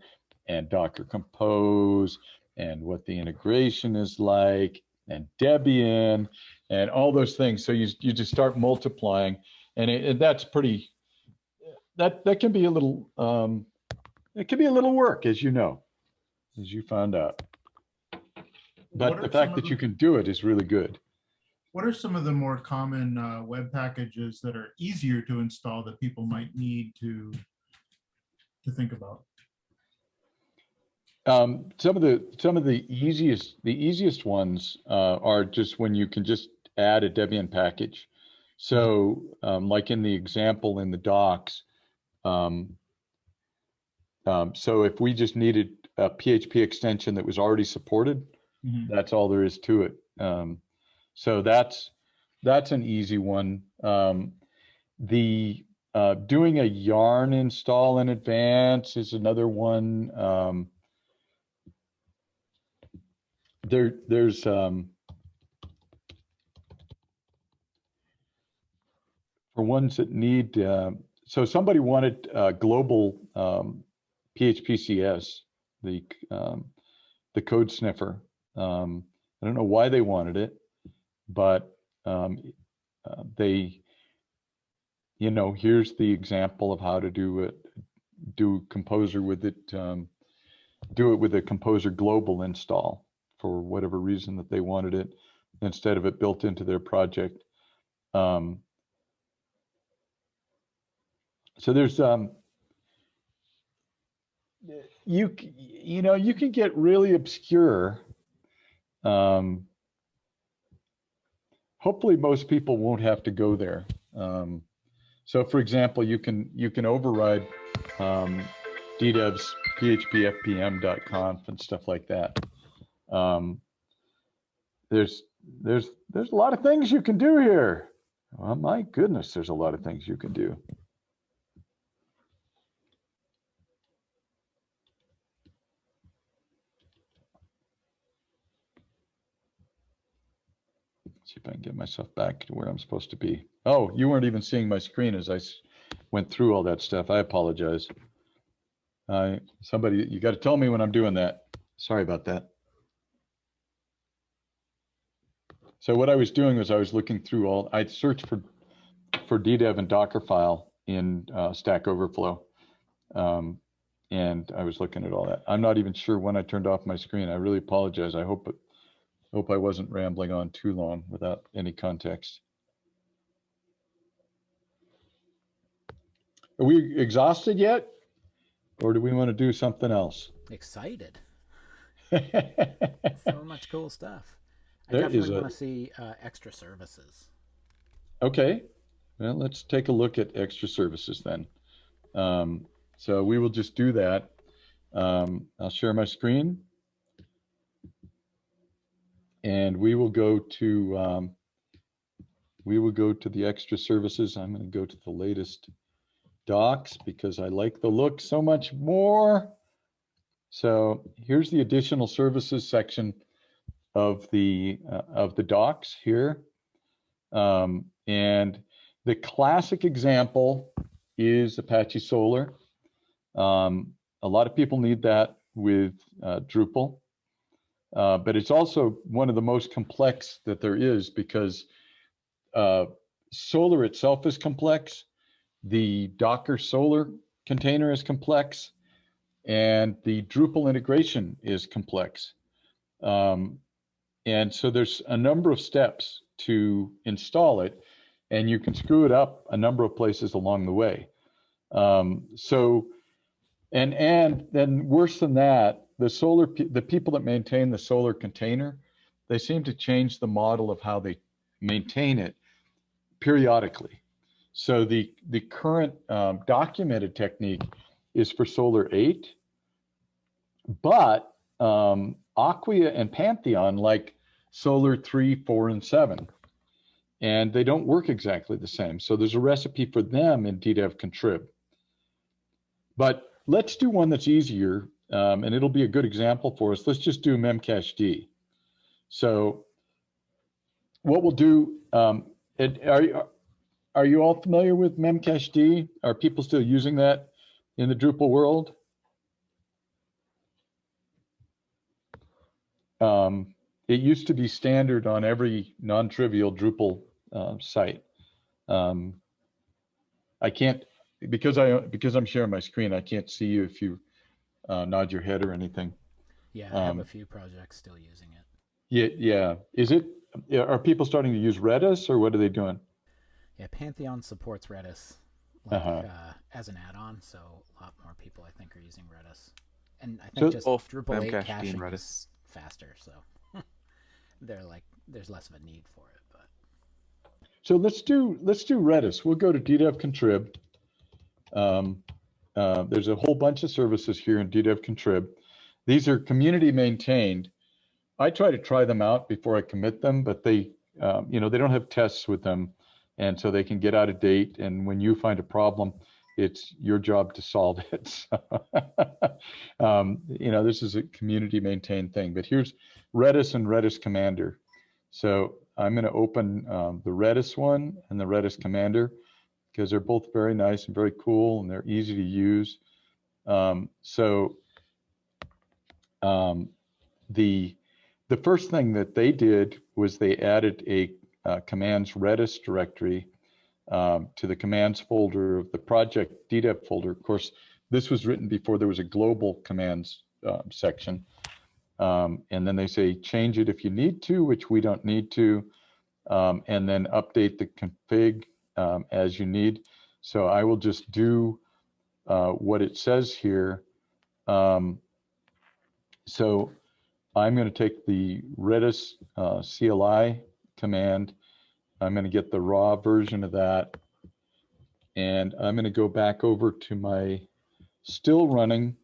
and Docker compose and what the integration is like and Debian and all those things. So you, you just start multiplying and it, and that's pretty, that, that can be a little, um, it can be a little work, as you know, as you found out. But the fact that the- you can do it is really good. What are some of the more common uh, web packages that are easier to install that people might need to to think about? Um, some of the, some of the easiest, the easiest ones, uh, are just when you can just add a Debian package. So, um, like in the example in the docs, um, um, so if we just needed a PHP extension that was already supported, Mhm. that's all there is to it. Um, so that's, that's an easy one. Um, the, uh, doing a yarn install in advance is another one. Um, there, there's, um, for ones that need, uh, so somebody wanted, uh, global, um, PHPCS, the, um, the code sniffer. Um, I don't know why they wanted it, but, um, uh, they, you know, here's the example of how to do it, do Composer with it, um, do it with a Composer global install for whatever reason that they wanted it instead of it built into their project. Um, so there's um, you you know you can get really obscure. Um, hopefully, most people won't have to go there. Um, so, for example, you can you can override um, DDEV's phpfpm.conf and stuff like that. Um, there's there's there's a lot of things you can do here. Well, my goodness, there's a lot of things you can do. See if I can get myself back to where I'm supposed to be. Oh, you weren't even seeing my screen as I went through all that stuff. I apologize. I somebody, you got to tell me when I'm doing that. Sorry about that. So what I was doing was I was looking through all, I'd searched for, for DDEV and Dockerfile in uh, Stack Overflow. Um, and I was looking at all that. I'm not even sure when I turned off my screen. I really apologize. I hope, hope I wasn't rambling on too long without any context. Are we exhausted yet? Or do we want to do something else? Excited. So much cool stuff. I There is definitely a- want to see uh, extra services. Okay. Well, let's take a look at extra services then. Um, so we will just do that. Um, I'll share my screen. And we will go to, um, we will go to the extra services. I'm going to go to the latest docs because I like the look so much more. So here's the additional services section of the uh, of the docs here. Um, and the classic example is Apache Solr. Um, a lot of people need that with uh, Drupal, uh, but it's also one of the most complex that there is because uh, Solr itself is complex. The Docker Solr container is complex, and the Drupal integration is complex. Um, and so there's a number of steps to install it, and you can screw it up a number of places along the way. Um, so, and and then worse than that, the Solr the people that maintain the Solr container, they seem to change the model of how they maintain it periodically. So the the current um, documented technique is for Solr 8, but um, Acquia and Pantheon like Solr 3, 4, and 7. And they don't work exactly the same. So there's a recipe for them in DDEV contrib. But let's do one that's easier, um, and it'll be a good example for us. Let's just do memcached. So what we'll do, um, are, are you all familiar with memcached? Are people still using that in the Drupal world? Um, it used to be standard on every non-trivial Drupal uh, site. Um, I can't because I because I'm sharing my screen. I can't see you if you uh, nod your head or anything. Yeah, I have Um, a few projects still using it. Yeah, yeah. Is it? Are people starting to use Redis or what are they doing? Yeah, Pantheon supports Redis like, Uh-huh. uh, as an add-on, so a lot more people I think are using Redis. And I think So- just Both Drupal 8 Memcached and caching Redis. is faster, so they're like there's less of a need for it. But So let's do let's do Redis. We'll go to DDEV contrib. Um, uh, there's a whole bunch of services here in DDEV contrib. These are community maintained. I try to try them out before I commit them, but they, um, you know, they don't have tests with them, and so they can get out of date. And when you find a problem, it's your job to solve it. So, um, you know, this is a community maintained thing. But here's Redis and Redis Commander. So I'm going to open um, the Redis one and the Redis Commander because they're both very nice and very cool and they're easy to use. Um, so um, the the first thing that they did was they added a uh, commands Redis directory um, to the commands folder of the project DDEV folder. Of course, this was written before there was a global commands uh, section. Um, and then they say change it if you need to, which we don't need to, um, and then update the config um, as you need. So I will just do uh, what it says here. Um, so I'm going to take the Redis uh, CLI command. I'm going to get the raw version of that. And I'm going to go back over to my still running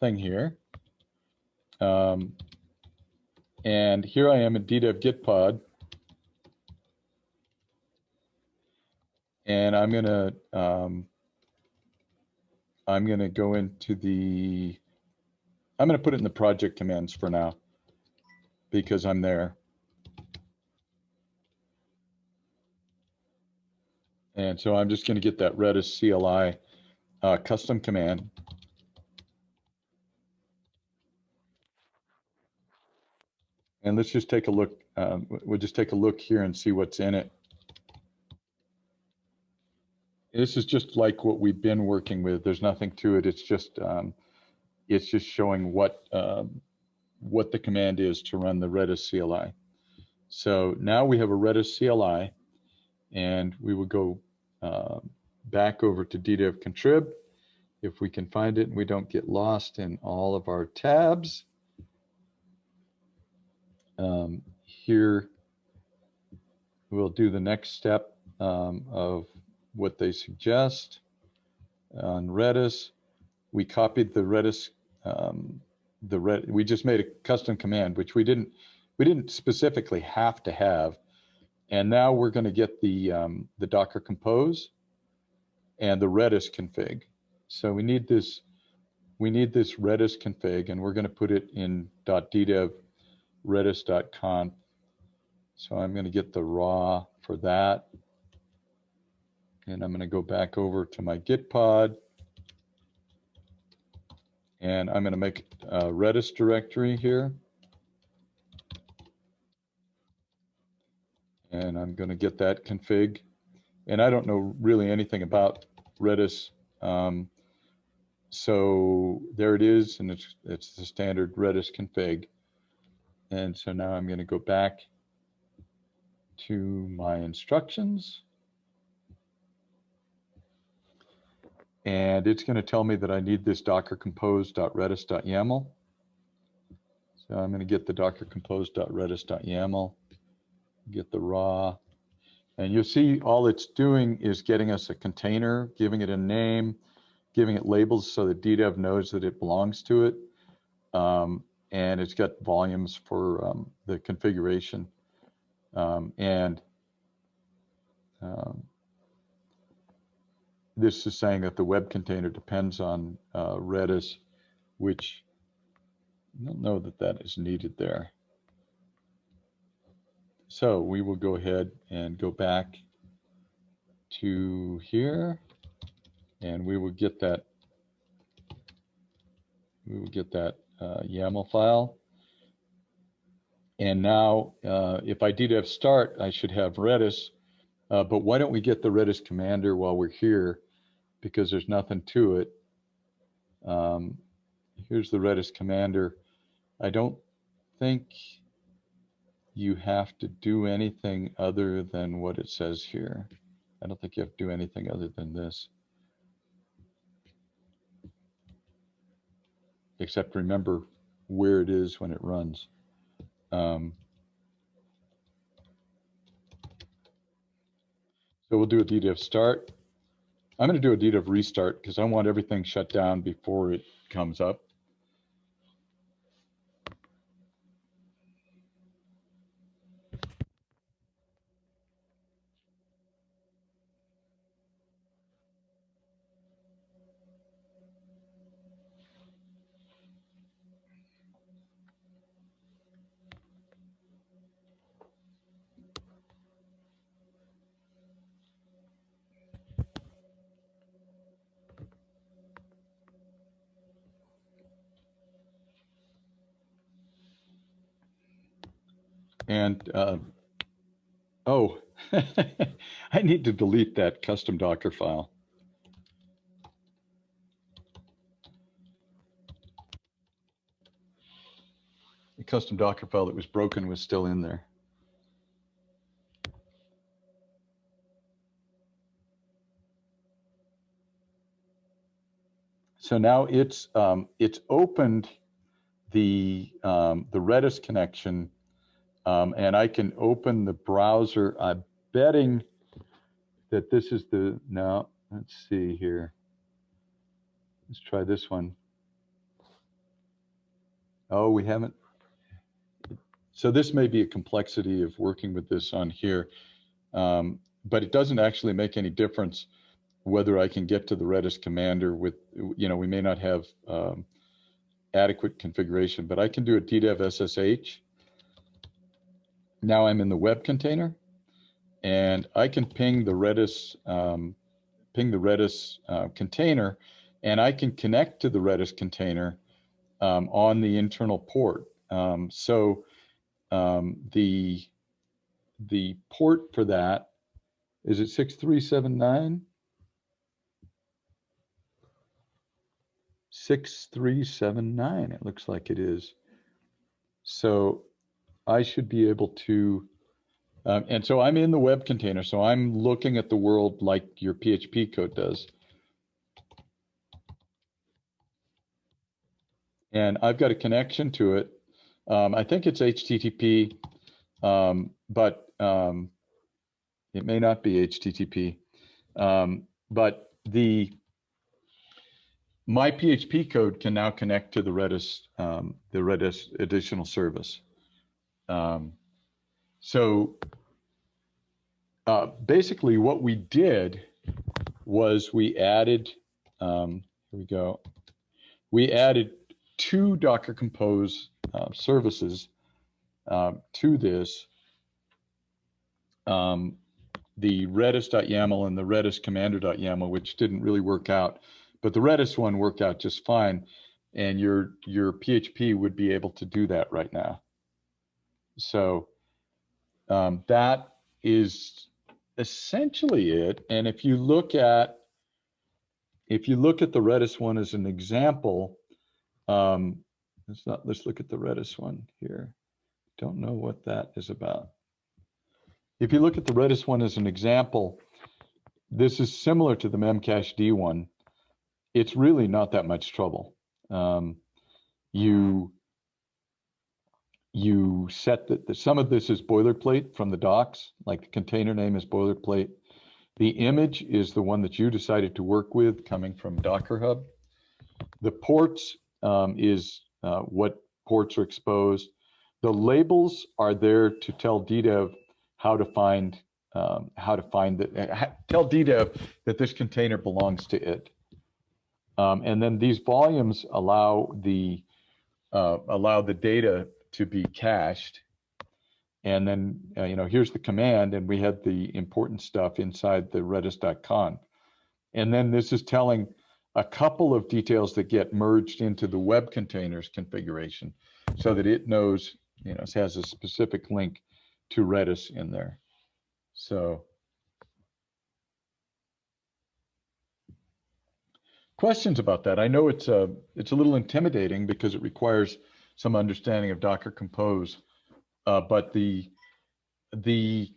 thing here. Um, and here I am in DDEV Gitpod. And I'm gonna um, I'm gonna go into the I'm gonna put it in the project commands for now because I'm there. And so I'm just gonna get that Redis CLI uh, custom command. And let's just take a look. Um, we'll just take a look here and see what's in it. This is just like what we've been working with. There's nothing to it. It's just um, it's just showing what um, what the command is to run the Redis CLI. So now we have a Redis CLI, and we will go uh, back over to DDEV contrib if we can find it and we don't get lost in all of our tabs. Um, here, we'll do the next step um, of what they suggest on Redis. We copied the Redis, um, the Red, we just made a custom command, which we didn't, we didn't specifically have to have. And now we're going to get the, um, the Docker Compose and the Redis config. So we need this we need this Redis config and we're going to put it in .ddev redis.conf. So I'm going to get the raw for that. And I'm going to go back over to my Gitpod. And I'm going to make a Redis directory here. And I'm going to get that config. And I don't know really anything about Redis. Um, so there it is, and it's, it's the standard Redis config. And so now I'm going to go back to my instructions. And it's going to tell me that I need this docker compose.redis.yaml. So I'm going to get the docker compose.redis.yaml, get the raw. And you'll see all it's doing is getting us a container, giving it a name, giving it labels so that DDEV knows that it belongs to it. Um, and it's got volumes for um, the configuration. Um, and um, this is saying that the web container depends on uh, Redis, which I don't know that that is needed there. So we will go ahead and go back to here and we will get that we will get that uh, YAML file. And now, uh, if I ddev start, I should have Redis. Uh, but why don't we get the Redis commander while we're here? Because there's nothing to it. Um, here's the Redis commander. I don't think you have to do anything other than what it says here. I don't think you have to do anything other than this. except remember where it is when it runs. Um, so we'll do a DDEV start. I'm going to do a DDEV restart because I want everything shut down before it comes up. Delete that custom Docker file. The custom Docker file that was broken was still in there. So now it's um, it's opened the um, the Redis connection um, and I can open the browser. I'm betting that this is the, no, let's see here. Let's try this one. Oh, we haven't. So this may be a complexity of working with this on here, um, but it doesn't actually make any difference whether I can get to the Redis commander with, you know, we may not have um, adequate configuration, but I can do a DDEV SSH now I'm in the web container and I can ping the Redis, um, ping the Redis uh, container and I can connect to the Redis container um, on the internal port. Um, so um, the, the port for that, is it 6379? 6379, it looks like it is. So I should be able to, um, and so I'm in the web container, so I'm looking at the world like your PHP code does. And I've got a connection to it. Um, I think it's HTTP, um, but um, it may not be HTTP. Um, but the my PHP code can now connect to the Redis, um, the Redis additional service. Um, so uh, basically what we did was we added, um, here we go, we added two Docker Compose uh, services um, to this. Um, the redis.yaml and the redis commander.yaml, which didn't really work out, but the redis one worked out just fine. And your your PHP would be able to do that right now. So um, that is essentially it. And if you look at if you look at the Redis one as an example, um, let's not let's look at the Redis one here. Don't know what that is about. If you look at the Redis one as an example, this is similar to the Memcached one. It's really not that much trouble. Um, you you set that some of this is boilerplate from the docs, like the container name is boilerplate. The image is the one that you decided to work with coming from Docker Hub. The ports um, is uh, what ports are exposed. The labels are there to tell DDEV how to find um, how to find the uh, tell DDEV that this container belongs to it. Um, and then these volumes allow the uh, allow the data to be cached. And then, uh, you know, here's the command, and we had the important stuff inside the redis.conf. And then this is telling a couple of details that get merged into the web containers configuration so that it knows, you know, it has a specific link to Redis in there. So questions about that? I know it's a, it's a little intimidating because it requires some understanding of Docker Compose. Uh, but the the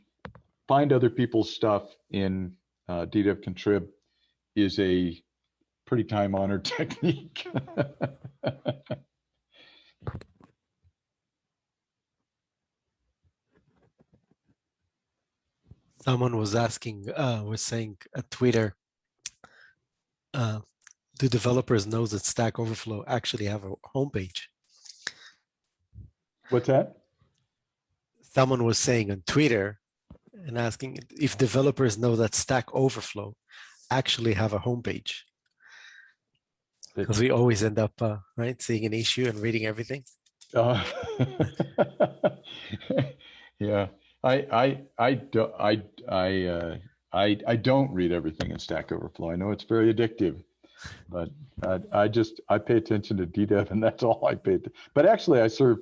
find other people's stuff in uh, DDEV Contrib is a pretty time honored technique. Someone was asking, uh, was saying at Twitter, uh, do developers know that Stack Overflow actually have a homepage? What's that? Someone was saying on Twitter and asking if developers know that Stack Overflow actually have a homepage. Because we always end up, uh, right, seeing an issue and reading everything. Uh, yeah, I, I, I, do, I, I, uh, I, I don't read everything in Stack Overflow. I know it's very addictive, but I, I just I pay attention to DDEV, and that's all I pay. But actually, I serve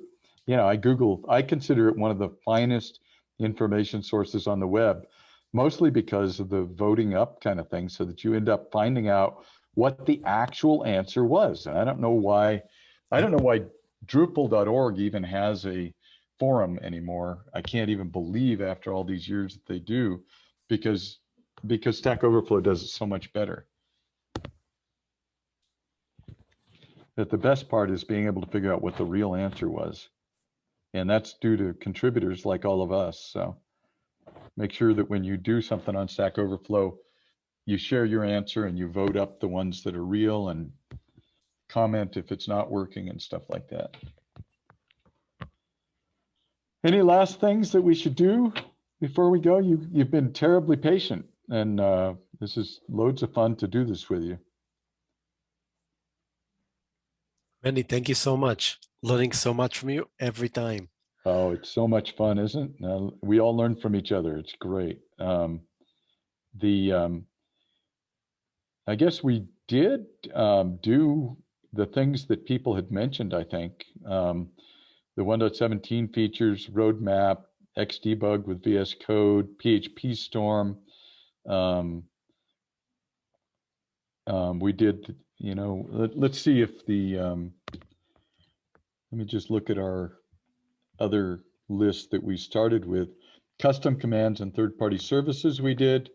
you know, I Google, I consider it one of the finest information sources on the web, mostly because of the voting up kind of thing, so that you end up finding out what the actual answer was. And I don't know why, I don't know why Drupal.org even has a forum anymore. I can't even believe after all these years that they do, because because Stack Overflow does it so much better. That the best part is being able to figure out what the real answer was. And that's due to contributors like all of us. So make sure that when you do something on Stack Overflow, you share your answer and you vote up the ones that are real and comment if it's not working and stuff like that. Any last things that we should do before we go? You, you've been terribly patient and uh, this is loads of fun to do this with you. Randy, thank you so much. Learning so much from you every time. Oh, it's so much fun, isn't it? Uh, we all learn from each other. It's great. Um, the um, I guess we did um, do the things that people had mentioned, I think. Um, the 1.17 features, roadmap, Xdebug with VS Code, PHP Storm. Um, um, we did you know, let, us see if the, um, let me just look at our other list that we started with. Custom commands and third-party services we did,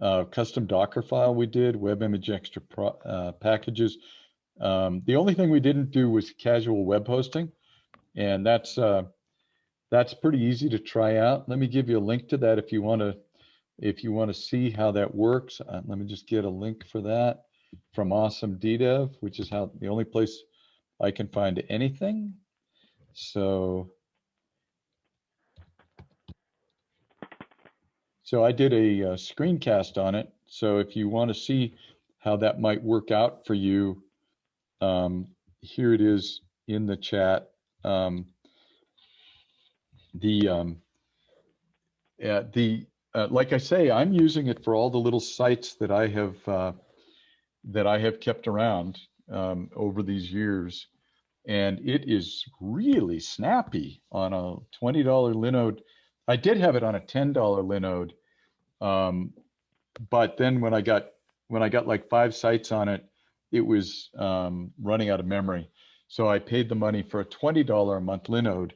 uh, custom Docker file we did, web image extra pro, uh, packages. Um, the only thing we didn't do was casual web hosting, and that's uh, that's pretty easy to try out. Let me give you a link to that if you want to if you want to see how that works. Uh, let me just get a link for that from Awesome DDEV, which is how the only place I can find anything. So, so I did a, a screencast on it. So if you want to see how that might work out for you, um, here it is in the chat. Um, the um, yeah, the uh, like I say, I'm using it for all the little sites that I have uh, that I have kept around um, over these years, and it is really snappy on a twenty dollar Linode. I did have it on a ten dollar Linode, um, but then when I got when I got like five sites on it, it was um, running out of memory. So I paid the money for a twenty dollar a month Linode,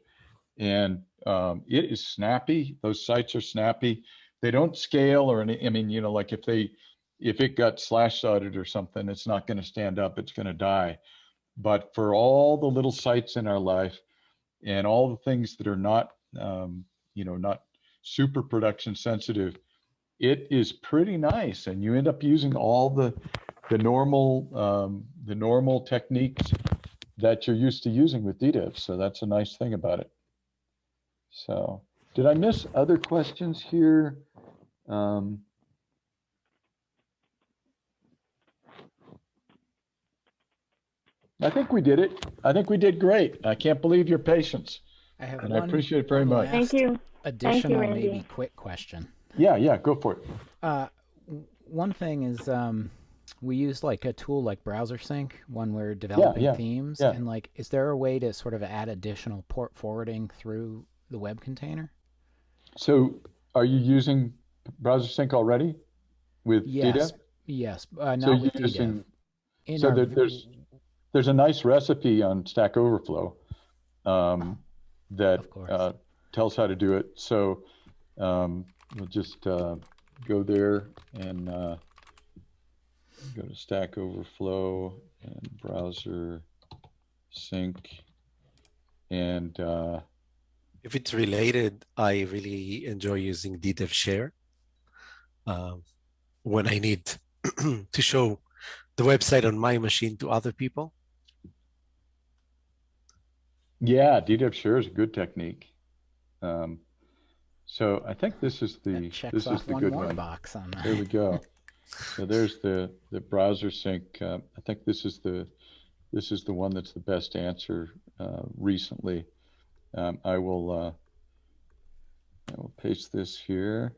and um, it is snappy. Those sites are snappy. They don't scale or any. I mean, you know, like if they if it got slash sided or something, it's not going to stand up. It's going to die. But for all the little sites in our life and all the things that are not, um, you know, not super production sensitive, it is pretty nice. And you end up using all the the normal um, the normal techniques that you're used to using with DDEV. So that's a nice thing about it. So did I miss other questions here? Um, I think we did it. I think we did great. I can't believe your patience. I have And I appreciate it very much. Thank you. additional, Randy. maybe quick question. Yeah, yeah, go for it. Uh, one thing is, um, we use like a tool like Browser Sync when we're developing yeah, themes, yeah. and like, is there a way to sort of add additional port forwarding through the web container? So are you using Browser Sync already with Yes, DDEV? yes, uh, So not you're with DDEV. using, In so our there- v- there's- there's a nice recipe on Stack Overflow um, that uh, tells how to do it. So um, we'll just uh, go there and uh, go to Stack Overflow and browser sync. And uh, If it's related, I really enjoy using DDEV Share um, when I need to show the website on my machine to other people. Yeah, DDEV share is a good technique. Um, so I think this is the this is the one good one. box on There we go. So there's the, the browser sync. Uh, I think this is the, this is the one that's the best answer uh, recently. Um, I will, uh, I will paste this here.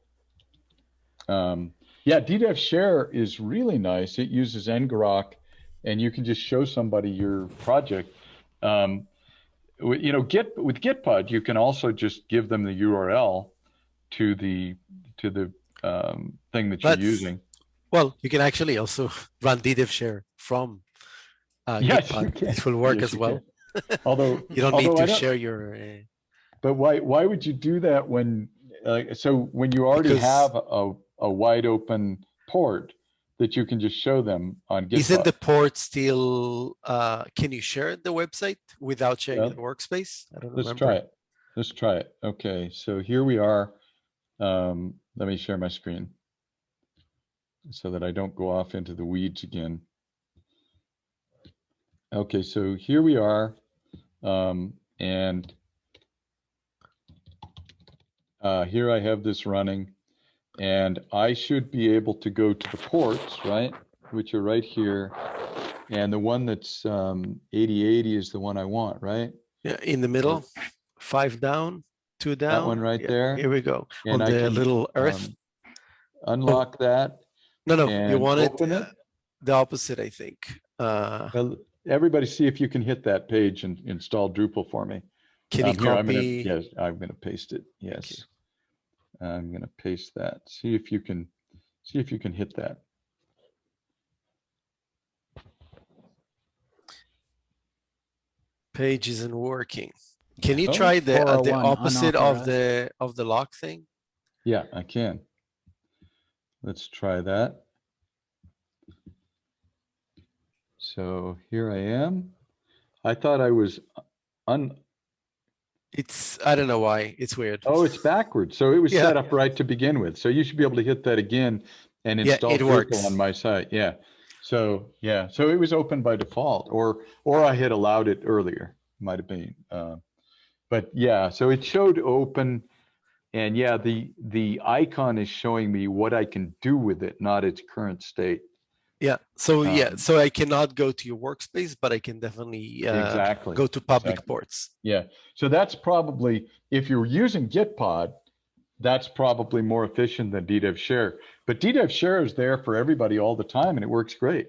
Um, yeah, DDEV share is really nice. It uses ngrok and you can just show somebody your project. Um, you know, Git with Gitpod, you can also just give them the URL to the, to the um, thing that you're That's- using. Well, you can actually also run DDEV Share from uh, Yes, Gitpod. It will work Yes, as well. can. Although You don't need although I to share your. Uh, But why why would you do that when uh, so when you already Because- have a, a wide open port that you can just show them on GitHub? isn't the port still? Uh, can you share the website without sharing Yeah. the workspace? I don't Let's remember. try it. Let's try it. Okay, so here we are. Um, let me share my screen so that I don't go off into the weeds again. Okay, so here we are. Um, and uh, here I have this running and I should be able to go to the ports, right? Which are right here. And the one that's um, 8080 is the one I want, right? Yeah, in the middle, five down, two down. That one right Yeah, there. Here we go. And On I the can, little earth. um, Unlock that. no, no, you want it it? the opposite, I think. Uh, Well, Everybody see if you can hit that page and install Drupal for me. can you Um, here, I'm gonna- copy? Yes, I'm gonna paste it. Yes. I'm gonna paste that. See if you can, see if you can hit that. Page isn't working. Can you Oh, try the uh, the opposite of the of the lock thing? Yeah, I can. Let's try that. So here I am. I thought I was un, It's I don't know why. It's weird. oh, it's backwards. So it was Yeah. set up right to begin with. So you should be able to hit that again and Yeah, install it Drupal on my site. Yeah. So, yeah, so it was open by default or, or I had allowed it earlier, might have been. Uh, but yeah, so it showed open and yeah, the, the icon is showing me what I can do with it, not its current state. Yeah. So yeah. Um, So I cannot go to your workspace, but I can definitely uh, Exactly. go to public exactly. ports. Yeah, so that's probably, if you're using Gitpod, that's probably more efficient than DDEV Share. But DDEV Share is there for everybody all the time and it works great.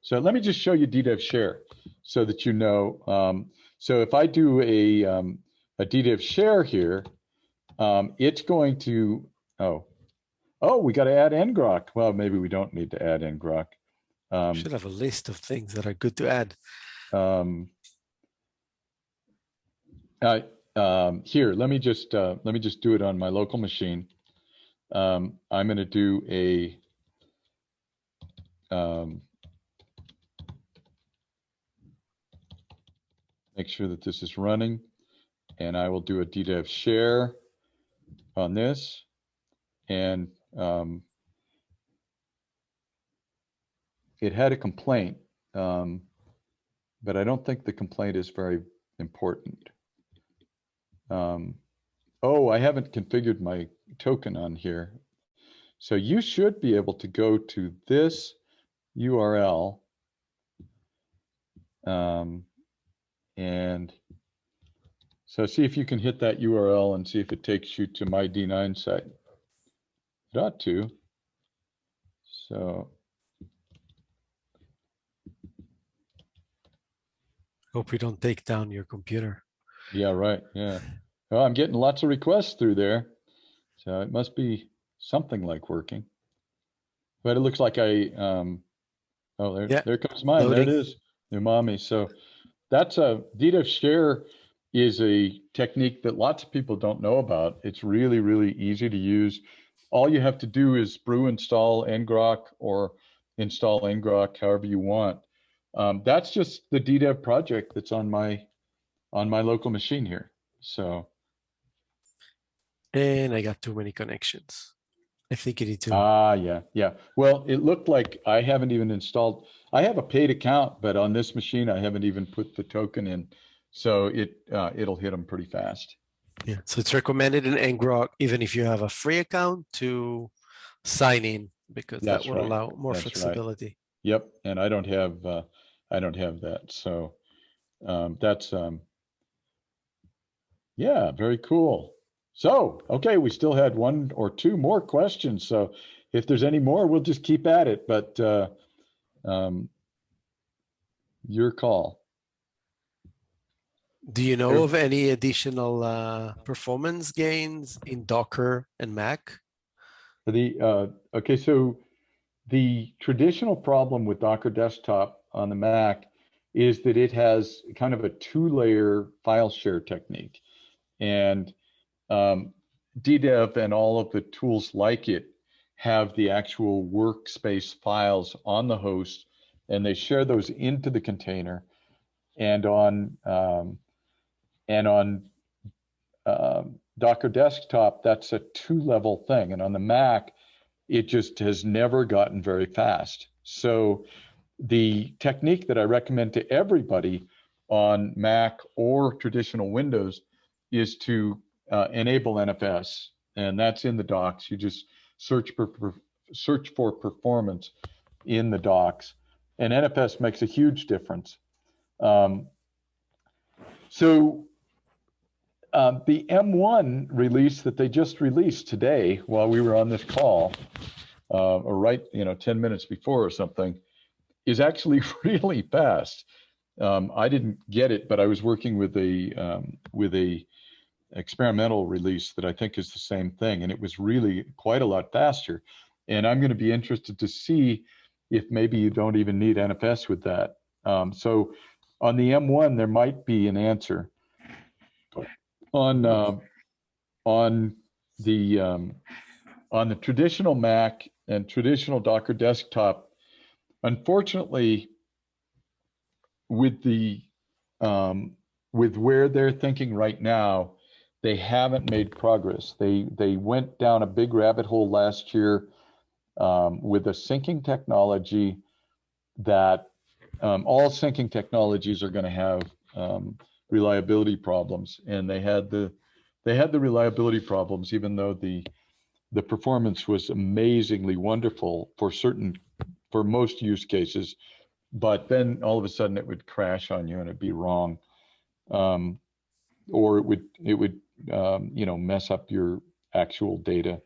So let me just show you DDEV Share so that you know. Um, so if I do a, um, a DDEV Share here, um, it's going to, oh, oh, we got to add ngrok. Well, maybe we don't need to add ngrok. Um, Should have a list of things that are good to add. um, I, um, here, let me just, uh, let me just do it on my local machine. Um, I'm gonna do a, um, make sure that this is running, and I will do a DDEV share on this. And, um, it had a complaint, um, but I don't think the complaint is very important. Um, oh, I haven't configured my token on here. So you should be able to go to this URL. Um, and so see if you can hit that URL and see if it takes you to my D9 site. It ought to. So Hope we don't take down your computer. Yeah, right, yeah. Well, I'm getting lots of requests through there. So it must be something like working. But it looks like I, um, oh, there, Yeah, there comes mine. There it loading. is. Umami. So that's a DDEV share is a technique that lots of people don't know about. It's really, really easy to use. All you have to do is brew install ngrok or install ngrok however you want. Um, that's just the DDEV project that's on my on my local machine here. So And I got too many connections. I think you need to. ah yeah yeah. Well, it looked like I haven't even installed. I have a paid account, but on this machine I haven't even put the token in. So it uh, it'll hit them pretty fast. Yeah, so it's recommended in ngrok, even if you have a free account, to sign in because that That's will right. allow more That's right. flexibility. Yep, and I don't have uh, I don't have that. So um, that's um, yeah, very cool. So okay, we still had one or two more questions. So if there's any more, we'll just keep at it. But uh, um, your call. Do you know of any additional uh, performance gains in Docker and Mac? The uh, okay, so the traditional problem with Docker Desktop on the Mac is that it has kind of a two-layer file share technique, and um, DDEV and all of the tools like it have the actual workspace files on the host, and they share those into the container, and on um, and on um, Docker Desktop, that's a two-level thing, and on the Mac, it just has never gotten very fast. So the technique that I recommend to everybody on Mac or traditional Windows is to uh, enable NFS, and that's in the docs. You just search for, for search for performance in the docs, and NFS makes a huge difference. Um, so um, the M1 release that they just released today while we were on this call, uh, or right, you know, 10 minutes before or something, is actually really fast. Um, I didn't get it, but I was working with a um, with a experimental release that I think is the same thing, and it was really quite a lot faster. And I'm going to be interested to see if maybe you don't even need NFS with that. Um, so on the M1, there might be an answer on uh, on the um, on the traditional Mac and traditional Docker desktop, unfortunately, with the um, with where they're thinking right now, they haven't made progress. They they went down a big rabbit hole last year um, with a syncing technology that um, all syncing technologies are going to have um, reliability problems, and they had the they had the reliability problems, even though the the performance was amazingly wonderful for certain for most use cases. But then all of a sudden it would crash on you and it'd be wrong. Um, or it would, it would, um, you know, mess up your actual data,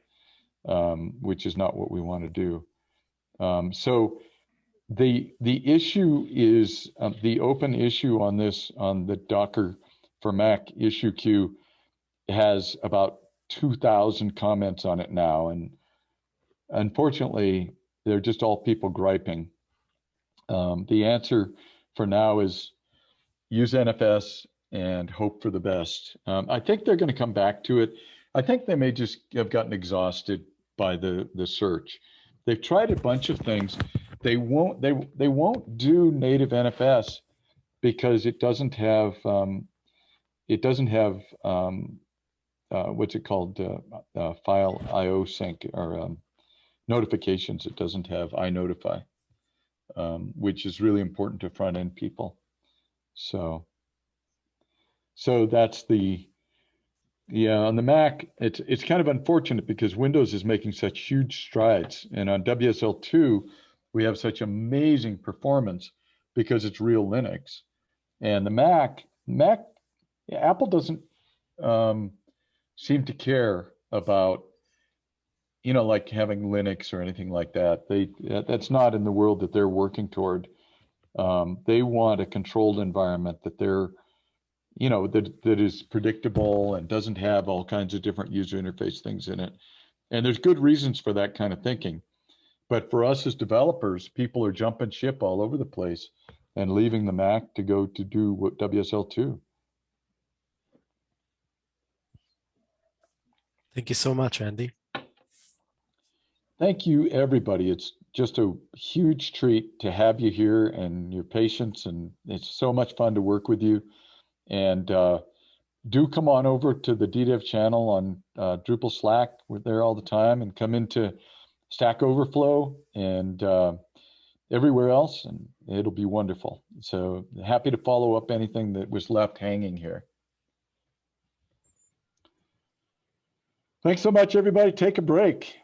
um, which is not what we want to do. Um, so the the issue is uh, the open issue on this on the Docker for Mac issue queue has about 2,000 comments on it now, and unfortunately, they're just all people griping. Um, the answer for now is use NFS and hope for the best. Um, I think they're going to come back to it. I think they may just have gotten exhausted by the the search. They've tried a bunch of things. They won't they they won't do native NFS because it doesn't have um, it doesn't have um, uh, what's it called uh, uh, file IO sync or um, notifications. It doesn't have iNotify, um, which is really important to front end people. So so that's the yeah, on the Mac, it's it's kind of unfortunate because Windows is making such huge strides, and on WSL2, we have such amazing performance because it's real Linux, and the Mac Mac Apple doesn't um, seem to care about you know like having Linux or anything like that. They that's not in the world that they're working toward. Um, they want a controlled environment that they're you know that that is predictable and doesn't have all kinds of different user interface things in it and there's good reasons for that kind of thinking but for us as developers people are jumping ship all over the place and leaving the mac to go to do what wsl2 Thank you so much, Andy. thank you everybody it's just a huge treat to have you here and your patience and it's so much fun to work with you and uh, do come on over to the DDEV channel on uh, Drupal Slack. We're there all the time and come into Stack Overflow and uh, everywhere else, and it'll be wonderful. So happy to follow up anything that was left hanging here. Thanks so much, everybody. Take a break.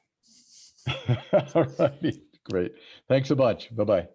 all righty. Great. Thanks so much. Bye-bye.